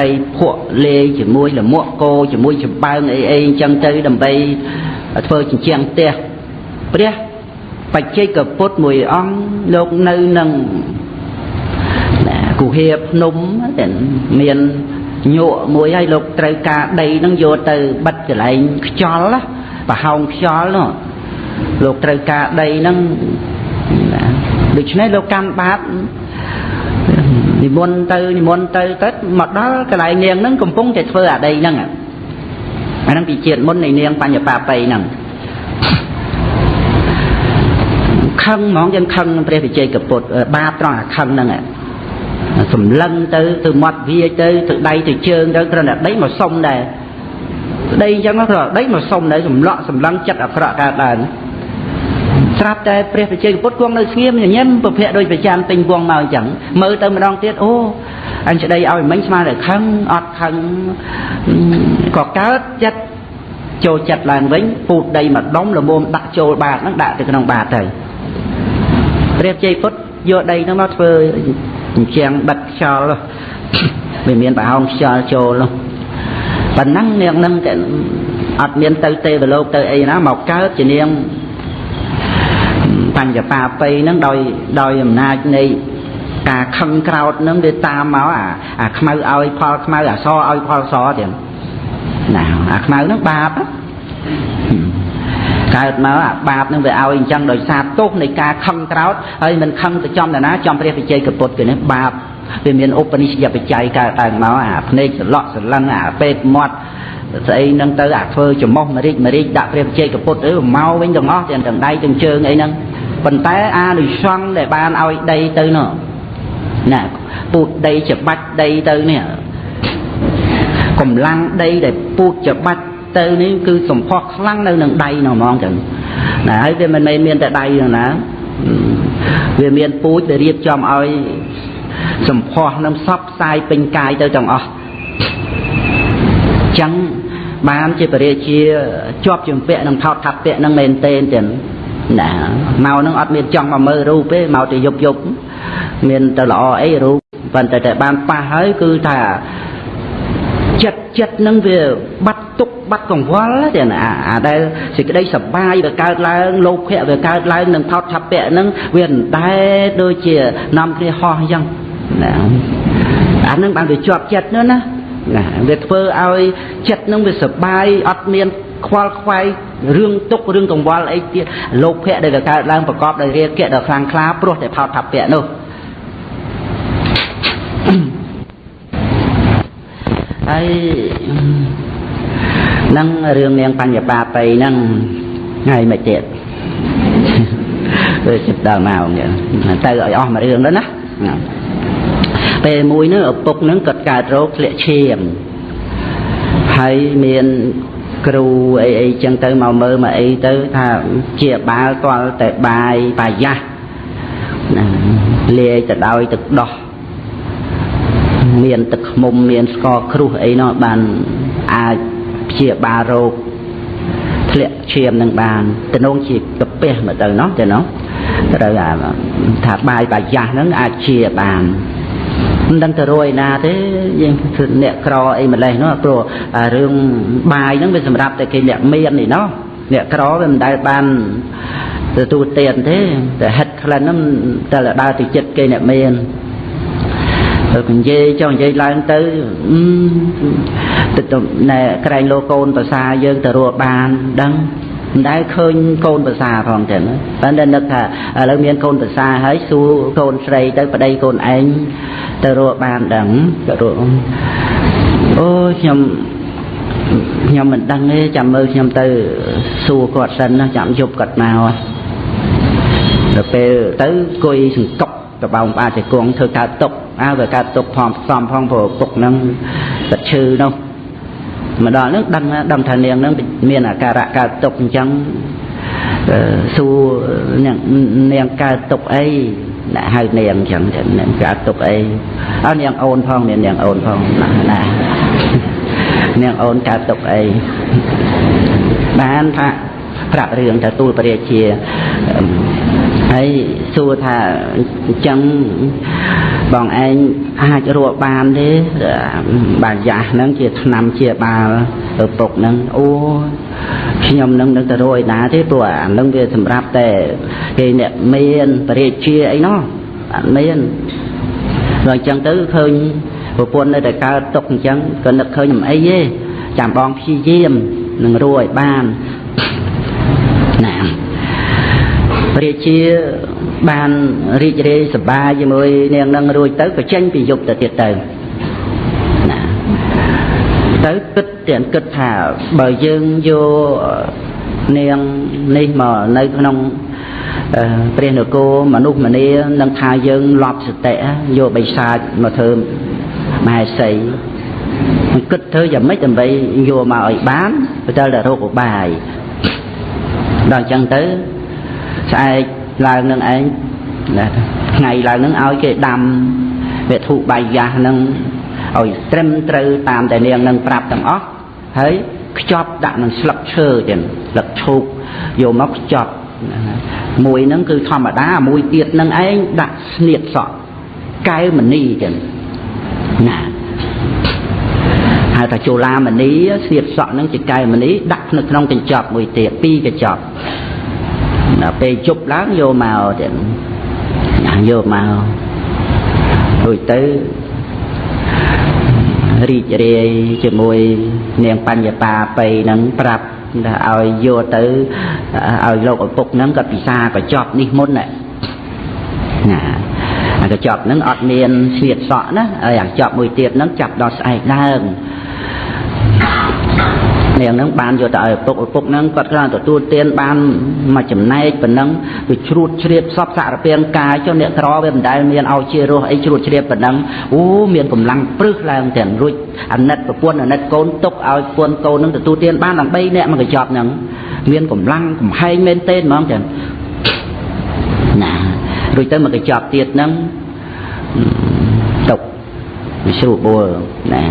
ដីភក់លេជាមួយលមួកគោជាមួយចំបើងអីអីអញ្ចឹងទៅដើម្បី ធ្វើជញ្ជាំងផ្ទះព្រះបច្ចេកពុទ្ធមួយអង្គលោកនៅនឹងគុហាភ្នំមានញក់មួយហើយលោកត្រូវការដីនឹងយកទៅបិទកន្លែងខ្យល់ប្រហោងខ្យល់នោះលោកត្រូវការដីនឹងដូច្នេះលោកកម្មបាបនិមន្តទៅនិមន្តទៅទៅមកដល់កន្លែងនាងនឹងកំពុងតែធ្វើអាដីហ្នឹង អាហ្នឹងពីជាតិមុននៃនាងបញ្ញបាបៃហ្នឹងខឹងហ្មងយើងខឹងព្រះវិជ័យកពុទ្ធបាបត្រង់អាខឹងហ្នឹងសម្លឹងទៅទៅមាត់វាទៅទៅដៃទៅជើងទៅគ្រាន់តែដីមកសុំដែរដីអញ្ចឹងគ្រាន់ដីមកសុំដែរសម្លក់សម្លឹងចិត្តអាក្រក់កើតឡើង ស្រាប់តែព្រះបច្ចេកពុទ្ធគង់នៅស្ងៀមញញឹមប្រភពដោយប្រចាំទិញវងមកអញ្ចឹងមើលទៅម្ដងទៀតអូអញស្ដីឲ្យមិញស្មានតែខឹងអត់ខឹងក៏កើតចិត្តចូលចិត្តឡើងវិញពូតដីមួយដុំល្មមដាក់ចូលបាតហ្នឹងដាក់ទៅក្នុងបាតទៅព្រះជ័យពុទ្ធយកដីហ្នឹងមកធ្វើអញ្ចឹងបិទខ្យល់វាមានប្រហោងខ្យល់ចូលប៉ុណ្ណឹងនាងហ្នឹងតែអត់មានទៅទេវលោកទៅអីណាមកកើតជានាង បញ្ញបាបៃហ្នឹងដោយដោយអំណាចនៃការខឹងក្រោតហ្នឹងវាតាមមកអាអាខ្មៅឲ្យផលខ្មៅអាសឲ្យផលសទៀតណាអាខ្មៅហ្នឹងបាបកើតមកអាបាបនឹងវាឲ្យអញ្ចឹងដោយសារទោសនៃការខឹងក្រោតហើយមិនខឹងទៅចំតាណាចំព្រះវិជ័យកពុទ្ធគឺនេះបាបវាមានឧបនិស្សយបច្ច័យកើតឡើងមកអាភ្នែកសន្លក់សន្លឹងអាពេកមាត់ស្អីហ្នឹងទៅអាធ្វើចំោះមរិចមរិចដាក់ព្រះវិជ័យកពុទ្ធទៅមកវិញទាំងអស់ទាំងទាំងដៃទាំងជើងអីហ្នឹង ប៉ុន្តែអានិសង្ឃដែលបានឲ្យដីទៅនោះណាពូតដីច្បាច់ដីទៅនេះកម្លាំងដីដែលពូតច្បាច់ទៅនេះគឺសម្ផស្សខ្លាំងនៅនឹងដៃនោះហ្មងចឹងណាហើយវាមិនមែនមានតែដៃនោះណាវាមានពូជដែលរៀបចំឲ្យសម្ផស្សនឹងសពផ្សាយពេញកាយទៅទាំងអស់ចឹងបានជាបរិជាជាប់ជំពាក់នឹងថោតថាពៈនឹងមែនទេទាំង ណាមកនឹងអត់មានចង់មកមើលរូបទេមកទៅយប់យប់មានទៅល្អអីរូបប៉ុន្តែតែបានប៉ះហើយគឺថាចិត្តចិត្តនឹងវាបាត់ទុកបាត់កង្វល់ទេណាអាដែលសេចក្តីសប្បាយវាកើតឡើងលោភៈវាកើតឡើងនឹងថោតឆាប់ពៈនឹងវាមិនដែលដូចជានាំគ្នាហោះអញ្ចឹងណាអានឹងបានវាជាប់ចិត្តនោះណាណាវាធ្វើឲ្យចិត្តនឹងវាសប្បាយអត់មាន ខ្វល់ខ្វាយរឿងទុករឿងកង្វល់អីទៀតលោកភៈដែលវាកើតឡើងប្រកបដោយរាគៈដ៏ខ្លាំងក្លាព្រោះតែផោតថាពៈនោះហើយនឹងរឿងនាងបញ្ញបាបៃហ្នឹងហើយមិនទៀតទៅចិត្តដល់មកទៅឲ្យអស់មួយរឿងទៅណាពេលមួយនោះឪពុកនឹងគាត់កើតរោគធ្លាក់ឈាមហើយមាន គ្រូអីអីចឹងទៅមកមើលមកអីទៅថាជាបាលទាល់តែបាយបាយាស់ណាលាយទៅដោយទឹកដោះមានទឹកខ្មុំមានស្ករគ្រុះអីនោះបានអាចព្យាបាលរោគធ្លាក់ឈាមនឹងបានតំណងជាកាពះមកទៅនោះទៅនោះត្រូវថាបាយបាយាស់ហ្នឹងអាចជាបាន មិនដឹងទៅរួយណាទេយើងគឺអ្នកក្រអីម្លេះនោះព្រោះរឿងបាយហ្នឹងវាសម្រាប់តែគេអ្នកមាននេះណោះអ្នកក្រវាមិនដែលបានទទួលទានទេតែហិតក្លិនហ្នឹងតែដើរទៅចិត្តគេអ្នកមានទៅនិយាយចុះនិយាយឡើងទៅទៅណែក្រែងលោកកូនភាសាយើងទៅរកបានដឹង មិនដែលឃើញកូនភាសាផងចឹងតែនឹកថាឥឡូវមានកូនភាសាហើយសួរកូនស្រីទៅប្តីកូនឯងទៅរកបានដឹងទៅរកអូខ្ញុំខ្ញុំមិនដឹងទេចាំមើលខ្ញុំទៅសួរគាត់សិនណាចាំយប់គាត់មកដល់ពេលទៅគួយសង្កប់តបោងបាជង្គង់ធ្វើកើតទុកអើវាកើតទុកផងផ្សំផងព្រោះពុកហ្នឹងទឹកឈឺនោះ មកដល់ហ្នឹងដឹងដឹងថានាងហ្នឹងមានអាការៈកើតទុកអញ្ចឹងសួរនាងកើតទុកអីអ្នកហៅនាងអញ្ចឹងនាងកើតទុកអីអើនាងអូនផងមាននាងអូនផងណាណានាងអូនកើតទុកអីបានថាប្រាប់រឿងទៅទូលព្រះរាជាហើយសួរថាអញ្ចឹង បងឯងអាចរកបានទេបាយ៉ាស់ហ្នឹងជាឆ្នាំជាបាលឪពុកហ្នឹងអូខ្ញុំនឹងនឹងទៅរកឯណាទេព្រោះអានឹងវាសម្រាប់តែគេអ្នកមានបរិជាអីណោះអត់មានដល់អញ្ចឹងទៅឃើញប្រពន្ធនៅតែកើតទុកអញ្ចឹងក៏នឹកឃើញមិនអីទេចាំបងព្យាយាមនឹងរួចបានណាព្រះជាបានរីករាយសប្បាយជាមួយនាងនឹងរួចទៅក៏ចេញពីយុគទៅទៀតទៅណាទៅគិតទាំងគិតថាបើយើងយកនាងនេះមកនៅក្នុងព្រះនគរមនុស្សម្នានឹងថាយើងលប់សតិយកបិសាចមកធ្វើមហេសីគិតធ្វើយ៉ាងម៉េចដើម្បីយកមកឲ្យបានទៅតែរោគឧបាយដល់អញ្ចឹងទៅ ស្អែកឡើងនឹងឯងថ្ងៃឡើងនឹងឲ្យគេដាំវត្ថុបាយយ៉ាស់នឹងឲ្យត្រឹមត្រូវតាមតែនាងនឹងប្រាប់ទាំងអស់ហើយខ្ចប់ដាក់នឹងស្លឹកឈើទៀតស្លឹកឈូកយកមកខ្ចប់មួយហ្នឹងគឺធម្មតាមួយទៀតហ្នឹងឯងដាក់ស្នៀតសក់កែវមនីចឹងណាហៅថាជូឡាមនីស្នៀតសក់ហ្នឹងជាកែវមនីដាក់នៅក្នុងកញ្ចប់មួយទៀតពីរកញ្ចប់ ដល់ពេលជប់ឡើងយកមកទៀតយកមករួចទៅរីករាយជាមួយនាងបញ្ញបាបៃនឹងប្រាប់ថាឲ្យយកទៅឲ្យលោកឪពុកហ្នឹងគាត់ពិសាកញ្ចប់នេះមុនណាអាកញ្ចប់ហ្នឹងអត់មានស្លៀកសក់ណាហើយអាកញ្ចប់មួយទៀតហ្នឹងចាប់ដល់ស្អែកឡើង នាងហ្នឹងបានយកទៅឲ្យឪពុកឪពុកហ្នឹងគាត់គ្រាន់ទទួលទានបានមួយចំណែកប៉ុណ្ណឹងវាជ្រួតជ្រាបសពសារពាង្គកាយចុះអ្នកក្រវាមិនដែលមានឲ្យជារស់អីជ្រួតជ្រាបប៉ុណ្ណឹងអូមានកម្លាំងព្រឹសឡើងទាំងរួចអាណិតប្រពន្ធអាណិតកូនទុកឲ្យប្រពន្ធកូនហ្នឹងទទួលទានបានដល់3នាក់មកកញ្ចប់ហ្នឹងមានកម្លាំងកំហែងមែនទេហ្មងចឹងណារួចទៅមកកញ្ចប់ទៀតហ្នឹងទុកវាស្រួលបួលណា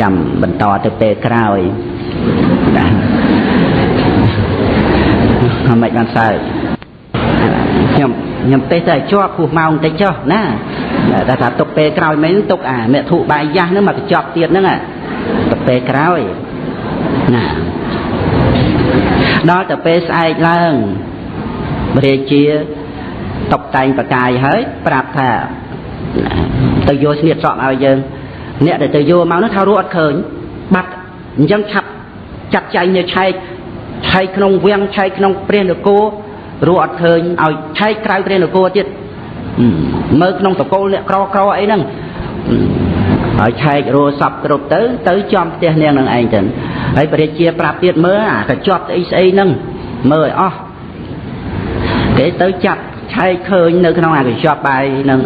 ចាំបន្តទៅពេលក្រោយ ណាមិនបានសើចខ្ញុំខ្ញុំទេសតែជាប់ពោះម៉ោងតិចចុះណាតែថាទុកពេលក្រោយមែនទុកអាមេធុបាយយ៉ាស់ហ្នឹងមកកញ្ចប់ទៀតហ្នឹងទៅពេលក្រោយណាដល់ទៅពេលស្អែកឡើងរាជាតុបតែងប្រកាយហើយប្រាប់ថាទៅយកស្នៀតសក់ឲ្យយើងអ្នកដែលទៅយកមកនោះថារស់អត់ឃើញបាត់អញ្ចឹងឆាប់ ចាត់ចែងនៅឆែកឆែកក្នុងវាំងឆែកក្នុងព្រះនគររស់អត់ឃើញឲ្យឆែកក្រៅព្រះនគរទៀតមើលក្នុងតកូលអ្នកក្រក្រអីហ្នឹងហើយឆែករស់សពគ្រប់ទៅទៅចំផ្ទះនាងនឹងឯងទៅហើយព្រះរាជាប្រាប់ទៀតមើលអាកញ្ចប់ស្អីស្អីហ្នឹងមើលឲ្យអស់គេទៅចាប់ឆែកឃើញនៅក្នុងអាកញ្ចប់បាយហ្នឹង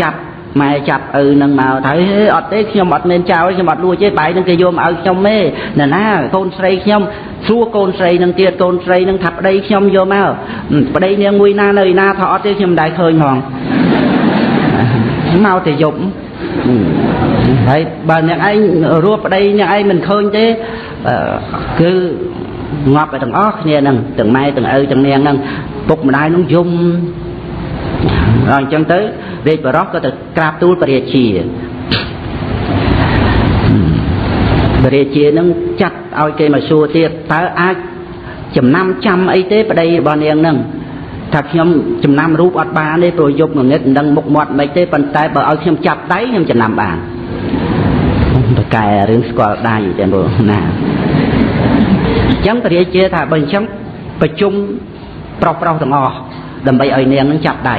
ចាប់ ម៉ែចាប់ឪនឹងមកទៅអត់ទេខ្ញុំអត់មានចោលខ្ញុំអត់លួចទេបាយនឹងគេយកមកឲ្យខ្ញុំទេណ៎ណាកូនស្រីខ្ញុំសួរកូនស្រីនឹងទៀតកូនស្រីនឹងថាប្តីខ្ញុំយកមកប្តីនាងមួយណានៅឯណាថាអត់ទេខ្ញុំមិនដែលឃើញផងមកតែយប់ហើយបើអ្នកឯងរស់ប្តីអ្នកឯងមិនឃើញទេគឺងាប់ទៅទាំងអស់គ្នានឹងទាំងម៉ែទាំងឪទាំងនាងនឹងពុកម្ដាយនឹងយំ ដល់អញ្ចឹងទៅរាជបរោះក៏ទៅក្រាបទូលព្រះរាជាព្រះរាជានឹងចាត់ឲ្យគេមកសួរទៀតតើអាចចំណាំចាំអីទេប្តីរបស់នាងនឹងថាខ្ញុំចំណាំរូបអត់បានទេព្រោះយប់ងងឹតមិនដឹងមុខមាត់មិនទេប៉ុន្តែបើឲ្យខ្ញុំចាប់ដៃខ្ញុំចំណាំបានតកែរឿងស្គាល់ដៃទាំងព្រោះណាអញ្ចឹងព្រះរាជាថាបើអញ្ចឹងប្រជុំប្រុសប្រុសទាំងអស់ដើម្បីឲ្យនាងនឹងចាប់ដៃ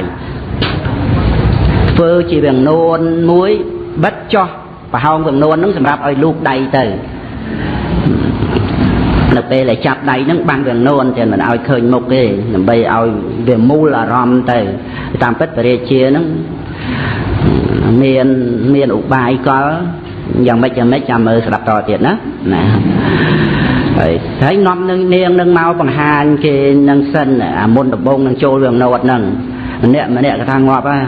ធ្វើជាវាំងនួនមួយបិទចោះប្រហោងវាំងនួននឹងសម្រាប់ឲ្យលូកដៃទៅនៅពេលដែលចាប់ដៃហ្នឹងបាំងវាំងនួនតែមិនឲ្យឃើញមុខទេដើម្បីឲ្យវាមូលអារម្មណ៍ទៅតាមពិតបរិជាហ្នឹងមានមានឧបាយកលយ៉ាងម៉េចយ៉ាងម៉េចចាំមើលស្ដាប់តទៀតណាណាហើយហើយនាំនឹងនាងនឹងមកបង្ហាញគេនឹងសិនអាមុនដំបងនឹងចូលវាំងនួនហ្នឹងម្នាក់ម្នាក់ក៏ថាងាប់ហ่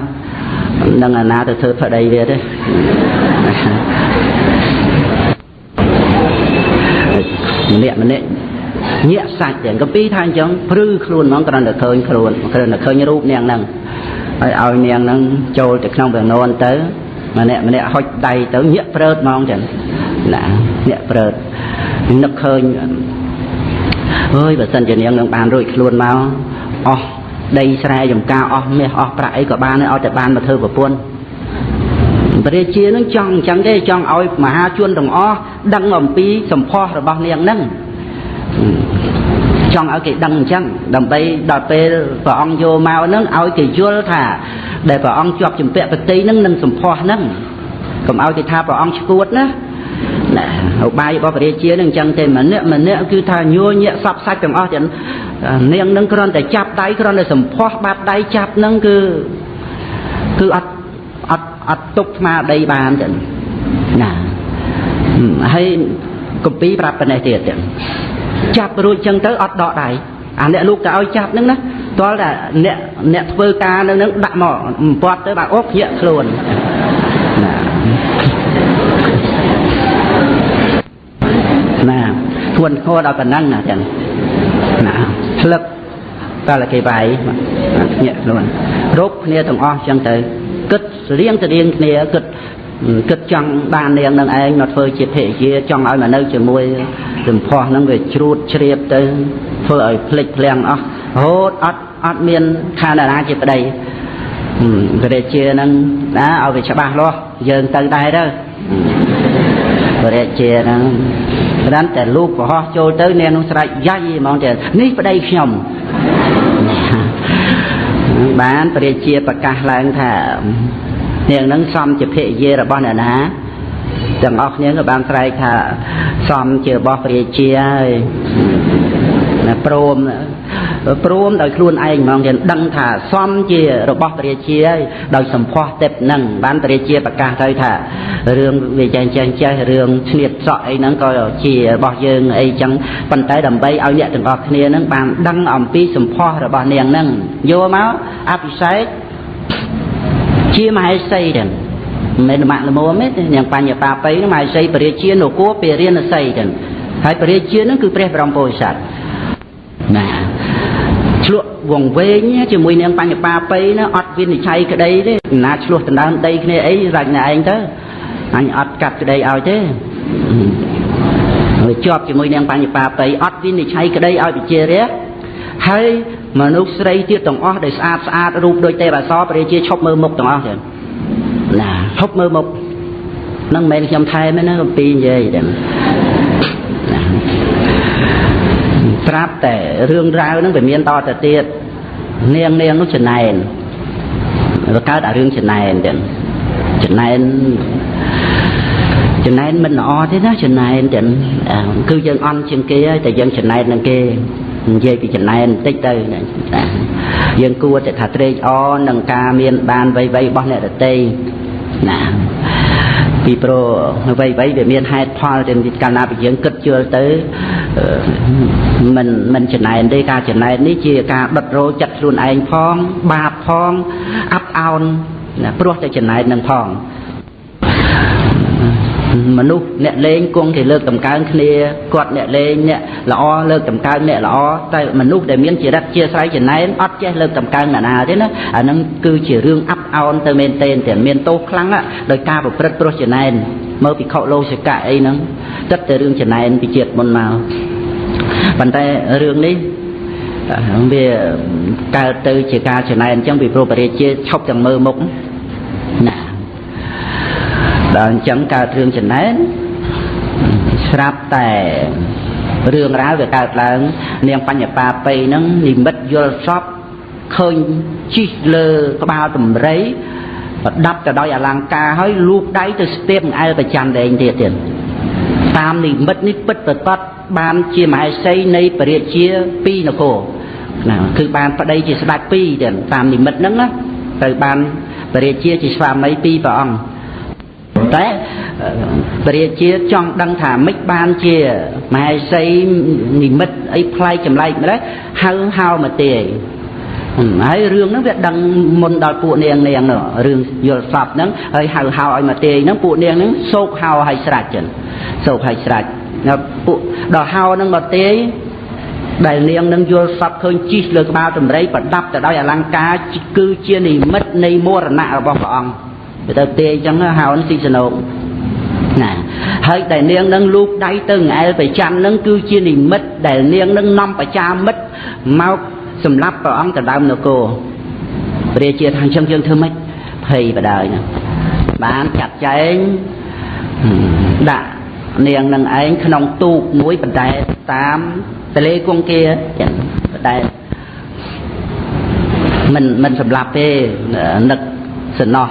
าនឹងអាណាទៅធ្វើប្តីវាទេម្នាក់ម្នាក់ញាក់សាច់ទាំងកំពីថាអញ្ចឹងព្រឺខ្លួនហ្មងគ្រាន់តែឃើញខ្លួនគ្រាន់តែឃើញរូបនាងហ្នឹងហើយឲ្យនាងហ្នឹងចូលទៅក្នុងវាននទៅម្នាក់ម្នាក់ហុចដៃទៅញាក់ព្រើតហ្មងចឹងណាញាក់ព្រើតនឹកឃើញអើយបើសិនជានាងនឹងបានរួចខ្លួនមកអស់ ដីស្រែចំការអស់មាសអស់ប្រាក់អីក៏បានឲ្យតែបានមកធ្វើប្រពន្ធព្រះរាជានឹងចង់អញ្ចឹងទេចង់ឲ្យមហាជនទាំងអស់ដឹងអំពីសម្ផស្សរបស់នាងនឹងចង់ឲ្យគេដឹងអញ្ចឹងដើម្បីដល់ពេលព្រះអង្គយកមកហ្នឹងឲ្យគេយល់ថា ដែលព្រះអង្គជាប់ជំពាក់ប្រតិហ្នឹងនឹងសម្ផស្សហ្នឹងកុំឲ្យគេថាព្រះអង្គឈួតណា ណាឧបាយរបស់ព្រះរាជានឹងអញ្ចឹងទេម្នាក់ម្នាក់គឺថាញួរញាក់សពសាច់ទាំងអស់ទាំងនាងនឹងគ្រាន់តែចាប់ដៃគ្រាន់តែសម្ផស្សបាត់ដៃចាប់នឹងគឺគឺអត់អត់អត់ទុកស្មារតីបានទេណាហើយកំពីប្រាប់ប៉ុណ្ណេះទៀតទៀតចាប់រួចចឹងទៅអត់ដកដៃអាអ្នកលោកទៅឲ្យចាប់ហ្នឹងណាតលតែអ្នកអ្នកធ្វើការនៅហ្នឹងដាក់មកពាត់ទៅបាទអូភ្ញាក់ខ្លួនណា ណាធ្ងន់ធ្ងរដល់ប៉ុណ្ណឹងណាចឹងណាស្លឹកតើគេវាយភ្ញាក់ខ្លួនគ្រប់គ្នាទាំងអស់ចឹងទៅគិតស្រៀងស្រៀងគ្នាគិតគិតចង់បាននាងនឹងឯងមកធ្វើជាភរិយាចង់ឲ្យមកនៅជាមួយសម្ផស្សហ្នឹងវាជ្រួតជ្រាបទៅធ្វើឲ្យភ្លេចភ្លាំងអស់រហូតអត់អត់មានខានណាជាប្តីព្រះរាជាហ្នឹងណាឲ្យវាច្បាស់លាស់យើងទៅដែរទៅព្រះរាជាហ្នឹងគ្រាន់តែលូកប្រហោះចូលទៅនាងនោះស្រែកយ៉ាយហ្មងទេនេះប្តីខ្ញុំបានព្រះរាជាប្រកាសឡើងថានាងនឹងសំជាភរិយារបស់អ្នកណាទាំងអស់គ្នាក៏បានស្រែកថាសំជារបស់ព្រះរាជាហើយណា ព្រមព្រមដោយខ្លួនឯងហ្មងទៀតដឹងថាសំជារបស់ព្រះរាជាហើយដោយសម្ផស្សទេពនឹងបានព្រះរាជាប្រកាសទៅថារឿងវាចេះចេះចេះរឿងឈ្នៀតសក់អីហ្នឹងក៏ជារបស់យើងអីចឹងប៉ុន្តែដើម្បីឲ្យអ្នកទាំងអស់គ្នាហ្នឹងបានដឹងអំពីសម្ផស្សរបស់នាងហ្នឹងយកមកអភិសេកជាមហេសីទាំងមិនម៉ាក់ល្មមទេនាងបញ្ញបាបៃមហេសីពរាជានគរពរានសីទាំងហើយពរាជានឹងគឺព្រះបរមពុរិស័ទ ណាឆ្លក់វងវែងជាមួយនាងបញ្ញបាបៃណាអត់វិនិច្ឆ័យក្តីទេណាឆ្លោះដណ្ដើមដីគ្នាអីរាច់ណែឯងទៅអញអត់កាត់ក្តីឲ្យទេហើយជាប់ជាមួយនាងបញ្ញបាបៃអត់វិនិច្ឆ័យក្តីឲ្យវិជារៈហើយមនុស្សស្រីទៀតទាំងអស់ដែលស្អាតស្អាតរូបដូចទេពអសរព្រះរាជាឈប់មើលមុខទាំងអស់ទៀតណាឈប់មើលមុខនឹងមិនមែនខ្ញុំថែមទេណាកំពីនិយាយទាំង ត្រាប់តែរឿងរ៉ាវហ្នឹងវាមានតទៅទៀតនាងនាងនោះចំណែនវាកើតអារឿងចំណែនទៀតចំណែនចំណែនមិនល្អទេណាចំណែនទាំងគឺយើងអន់ជាងគេហើយតែយើងចំណែននឹងគេនិយាយពីចំណែនបន្តិចទៅយើងគួរតែថាត្រេកអរនឹងការមានបានវ័យវ័យរបស់អ្នកដតីណា ពីព្រោះអ្វីអ្វីវាមានហេតុផលតែកាលណាពីយើងគិតជឿទៅមិនមិនចំណែនទេការចំណែននេះជាការដុតរោចិត្តខ្លួនឯងផង បាបផងអាប់អោនណាព្រោះតែចំណែននឹងផង មនុស្សអ្នកលេងគង់គេលើកតម្កើងគ្នាគាត់អ្នកលេងអ្នកល្អលើកតម្កើងអ្នកល្អតែមនុស្សដែលមានចរិតជាស្រ័យចំណែនអត់ចេះលើកតម្កើងអ្នកណាទេណាអាហ្នឹងគឺជារឿងអាប់អោនទៅមែនទែនតែមានទោសខ្លាំងដោយការប្រព្រឹត្តព្រោះចំណែនមើលពិខុលោសិកៈអីហ្នឹងទឹកតែរឿងចំណែនពីជាតិមុនមកប៉ុន្តែរឿងនេះវាកើតទៅជាការចំណែនអញ្ចឹងពីព្រោះបរិជាឈប់ទាំងមើលមុខណា ដល់អញ្ចឹងកើតរឿងចំណែនស្រាប់តែរឿងរ៉ាវវាកើតឡើង នាងបញ្ញបាបៃហ្នឹងនិមិត្តយល់សពឃើញជីកលើក្បាលតម្រៃប្រដាប់ទៅដោយអលង្ការហើយលូកដៃទៅស្ទាបអែលប្រចាំដែងទៀតទៀតតាមនិមិត្តនេះពិតប្រកបបានជាមហេសីនៃពរាជាពីរនគរណាគឺបានប្តីជាស្ដេចពីរទៀតតាមនិមិត្តហ្នឹងណាទៅបានពរាជាជាស្វាមីពីរព្រះអង្គ តែព្រះរាជាចង់ដឹងថាម៉េចបានជាមហេសីនិមិត្តអីផ្លែកចម្លែកម្ល៉េះហៅហៅមកទេហើយរឿងហ្នឹងវាដឹងមុនដល់ពួកនាងនាងនោះរឿងយល់សពហ្នឹងហើយហៅហៅឲ្យមកទេហ្នឹងពួកនាងហ្នឹងសោកហៅឲ្យស្រេចចឹងសោកឲ្យស្រេចពួកដល់ហៅហ្នឹងមកទេដែលនាងនឹងយល់សពឃើញជីកលើក្បាលដំរីប្រដាប់ទៅដោយអលង្ការគឺជានិមិត្តនៃមរណៈរបស់ព្រះអង្គ ទៅទេអញ្ចឹងហៅស៊ីសណោកណាហើយដែលនាងនឹងលូកដៃទៅងែលប្រច័ននឹងគឺជានិមិត្តដែលនាងនឹងនាំបច្ចាមិត្តមកសម្រាប់ព្រះអង្គទៅដើមនគរព្រះជាថាអញ្ចឹងយើងធ្វើម៉េចភ័យបដាយណាបានចាត់ចែងដាក់នាងនឹងឯងក្នុងទូកមួយបណ្ដែតតាមទលេគង្គាចឹងបណ្ដែតមិនមិនសម្លាប់ទេនឹកសំណោះ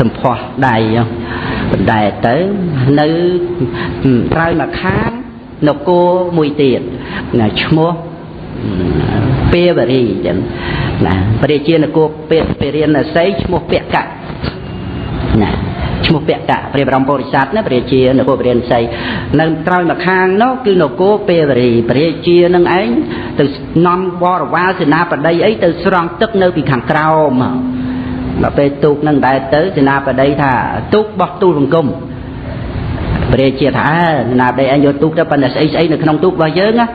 សំផស្សដៃបណ្ដែតទៅនៅត្រើយមកខាងនគរមួយទៀតឈ្មោះពេវរីចឹងណាព្រះជានគរពេពេរិនស័យឈ្មោះពកៈណាឈ្មោះពកៈព្រះបរមពុរិស័ទណាព្រះជានគរព្រះរិនស័យនៅក្រោយមកខាងនោះគឺនគរពេវរីព្រះជានឹងឯងទៅនាំបរវាលសេនាបតីអីទៅស្រង់ទឹកនៅពីខាងក្រោម ដល់ពេលទូកនឹងដែរទៅសេនាបតីថាទូកបោះទូលបង្គំព្រះជាថាសេនាបតីឯងយកទូកទៅប៉ុន្តែស្អីស្អីនៅក្នុងទូករបស់យើងណា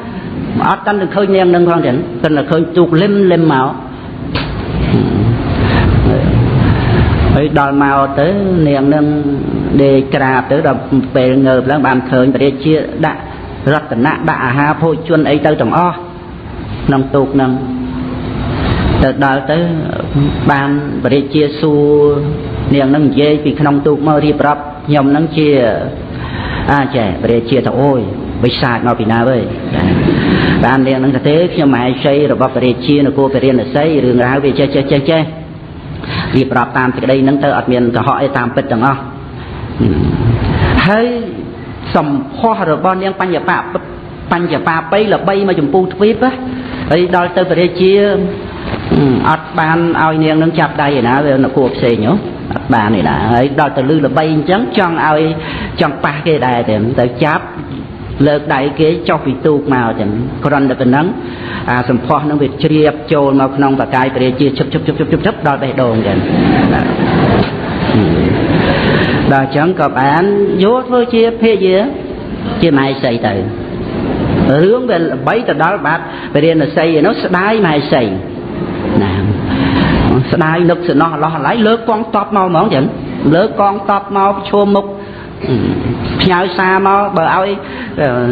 អត់តាន់ទៅឃើញនាងនឹងផងចឹងតែឃើញទូកលឹមលឹមមកហើយដល់មកទៅនាងនឹងដេកក្រាបទៅដល់ពេលងើបឡើងបានឃើញព្រះជាដាក់រតនៈដាក់អាហារភោជនអីទៅទាំងអស់ក្នុងទូកនឹង ទៅដល់ទៅបានព្រះជាសួរនាងនឹងនិយាយពីក្នុងទូកមករៀបរាប់ខ្ញុំនឹងជាអាចេះព្រះជាទៅអូយវិសាចមកពីណាវើយបាននាងនឹងទៅទេខ្ញុំមហេសីរបស់ព្រះជានគរពរិណសីរឿងរ៉ាវវាចេះចេះចេះចេះរៀបរាប់តាមសេចក្តីហ្នឹងទៅអត់មានកុហកអីតាមពិតទាំងអស់ហើយសម្ផស្សរបស់នាងបញ្ញបាបញ្ញបាបៃល្បីមកចម្ពោះទ្វីបហើយដល់ទៅព្រះរាជា អត់បានឲ្យនាងនឹងចាប់ដៃឯណាវានគរផ្សេងហ៎អត់បានឯណាហើយដល់ទៅលឺល្បីអញ្ចឹងចង់ឲ្យចង់ប៉ះគេដែរតែទៅចាប់លើកដៃគេចុះពីទូកមកចឹងគ្រាន់តែប៉ុណ្ណឹងអាសម្ផស្សនឹងវាជ្រាបចូលមកក្នុងបកាយព្រះជាឈឹបឈឹបឈឹបឈឹបឈឹបដល់បេះដូងចឹងដល់ចឹងក៏បានយកធ្វើជាភេយាជាម៉ែសីទៅរឿងវាល្បីទៅដល់បាត់ពរិណសីឯនោះស្ដាយម៉ែសីណា ស្ដាយនឹកសំណោះអឡោះអាឡៃលើកកងតបមកហ្មងចឹងលើកកងតបមកប្រឈមមុខផ្ញើសារមកបើឲ្យ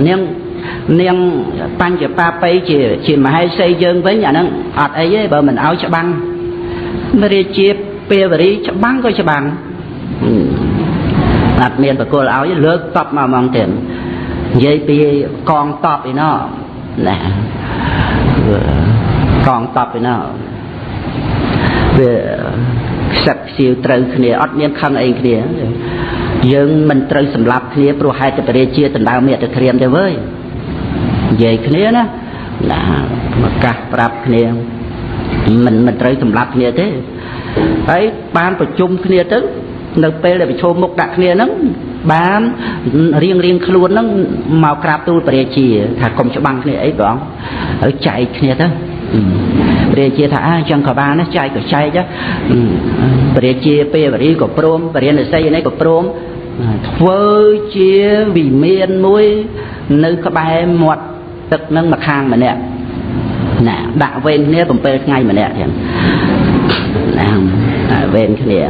នាងនាងបញ្ចបាបៃជាជាមហេសីយើងវិញអាហ្នឹងអត់អីទេបើមិនឲ្យច្បាំងរាជាពេលវរីច្បាំងក៏ច្បាំងអត់មានបកលឲ្យលើកតបមកហ្មងទៀតនិយាយពីកងតបឯណោះណាកងតបឯណោះ វាខ្សឹបខ្សៀវត្រូវគ្នាអត់មានខឹងអីគ្នាយើងមិនត្រូវសម្លាប់គ្នាព្រោះហេតុតែព្រះជាដណ្ដើមមេត្តក្រៀមទេវើយនិយាយគ្នាណាណាមកកាសប្រាប់គ្នាមិនមិនត្រូវសម្លាប់គ្នាទេហើយបានប្រជុំគ្នាទៅនៅពេលដែលប្រជុំមុខដាក់គ្នាហ្នឹងបានរៀងរៀងខ្លួនហ្នឹងមកក្រាបទូលព្រះជាថាកុំច្បាំងគ្នាអីបងហើយចែកគ្នាទៅព្រះជាថាអញ្ចឹងក៏បានចែកក៏ចែកព្រះជាពេលវរីក៏ព្រមបរិញ្ញាស័យនេះក៏ព្រមធ្វើជាវិមានមួយនៅក្បែរមាត់ទឹកនឹងម្ខាងម្នាក់ណាដាក់វេនគ្នា7ថ្ងៃម្នាក់ទៀតណាវេនគ្នា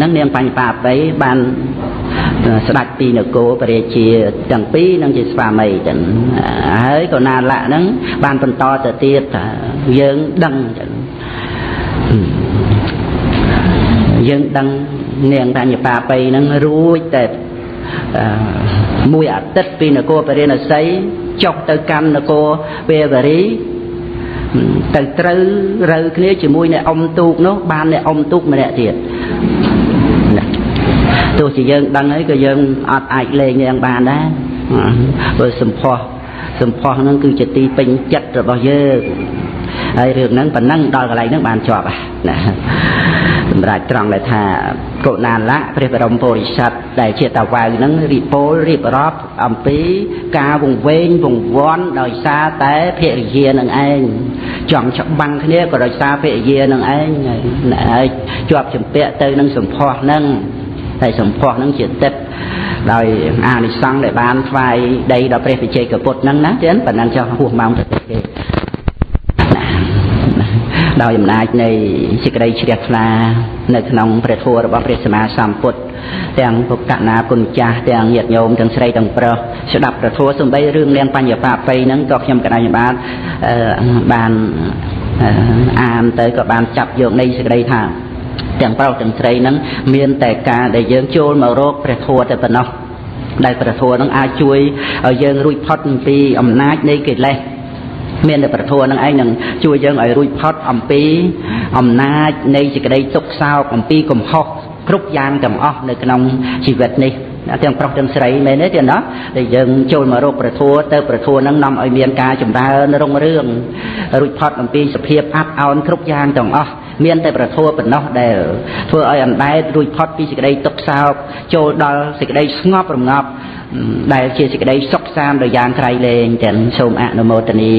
នឹងនាងបញ្ញបាបៃបាន ស្ដេចពីនគរពរាជាទាំងពីរនឹងជាស្វាមីចឹងហើយក៏ណាលៈហ្នឹងបានបន្តទៅទៀតថាយើងដឹងចឹងយើងដឹងនាងតញ្ញបាបៃហ្នឹងរួចតែមួយអាទិត្យពីនគរពរិណស័យចុះទៅកម្មនគរវេវរីទៅត្រូវរើគ្នាជាមួយអ្នកអ៊ំទូកនោះបានអ្នកអ៊ំទូកម្នាក់ទៀត ទោះជាយើងដឹងហើយក៏យើងអត់អាចលេងយ៉ាងបានដែរព្រោះសម្ផស្សសម្ផស្សហ្នឹងគឺជាទីពេញចិត្តរបស់យើងហើយរឿងហ្នឹងប៉ុណ្ណឹងដល់កន្លែងហ្នឹងបានជាប់ណាសម្រាប់ត្រង់ដែលថាកុណាលៈព្រះបរមពុរិស័ទដែលជាតាវៅហ្នឹងរីពោលរៀបរាប់អំពីការវង្វេងវង្វាន់ដោយសារតែភរិយានឹងឯងចង់ច្បាំងគ្នាក៏ដោយសារភរិយានឹងឯងហើយជាប់ចម្ពាក់ទៅនឹងសម្ផស្សហ្នឹង ហើយសម្ផស្សហ្នឹងជាទឹកដោយអានិសង្ឃដែលបានថ្វាយដីដល់ព្រះវិជ័យកពុទ្ធហ្នឹងណាចឹងប៉ុណ្ណឹងចុះហួសម៉ោងទៅទេគេដោយអំណាចនៃសេចក្តីជ្រះថ្លានៅក្នុងព្រះធម៌របស់ព្រះសម្មាសម្ពុទ្ធទាំងពុកណាគុណចាស់ទាំងញាតិញោមទាំងស្រីទាំងប្រុសស្ដាប់ព្រះធម៌សំបីរឿងលៀងបញ្ញបាបៃហ្នឹងក៏ខ្ញុំកណ្ដាលបានបានអានទៅក៏បានចាប់យកនៃសេចក្តីថា ទាំងប្រុសទាំងស្រីហ្នឹងមានតែការដែលយើងចូលមករកព្រះធម៌តែប៉ុណ្ណោះដែលព្រះធម៌ហ្នឹងអាចជួយឲ្យយើងរួចផុតពីអំណាចនៃកិលេសមានតែប្រធัวនឹងឯងនឹងជួយយើងឲ្យរួចផុតអំពីអំណាចនៃសេចក្តីទុក្ខសោកអំពីកំហុសគ្រប់យ៉ាងទាំងអស់នៅក្នុងជីវិតនេះទាំងប្រុសទាំងស្រីមែនទេទៀតណាដែលយើងចូលមករកប្រធัวទៅប្រធัวនឹងនាំឲ្យមានការចម្រើនរុងរឿងរួចផុតអំពីសភាពអាប់អោនគ្រប់យ៉ាងទាំងអស់ មានតែប្រធัวប៉ុណ្ណោះដែលធ្វើឲ្យអណ្ដែតរួចផុតពីសេចក្តីទុក្ខសោកចូលដល់សេចក្តីស្ងប់រងាប់ដែលជាសេចក្តីសុខសាន្តដោយយ៉ាងក្រៃលែងទាំងសូមអនុមោទនា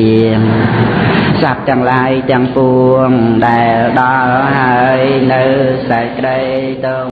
សត្វទាំងឡាយទាំងពួងដែលដល់ហើយនៅសេចក្តីទៅ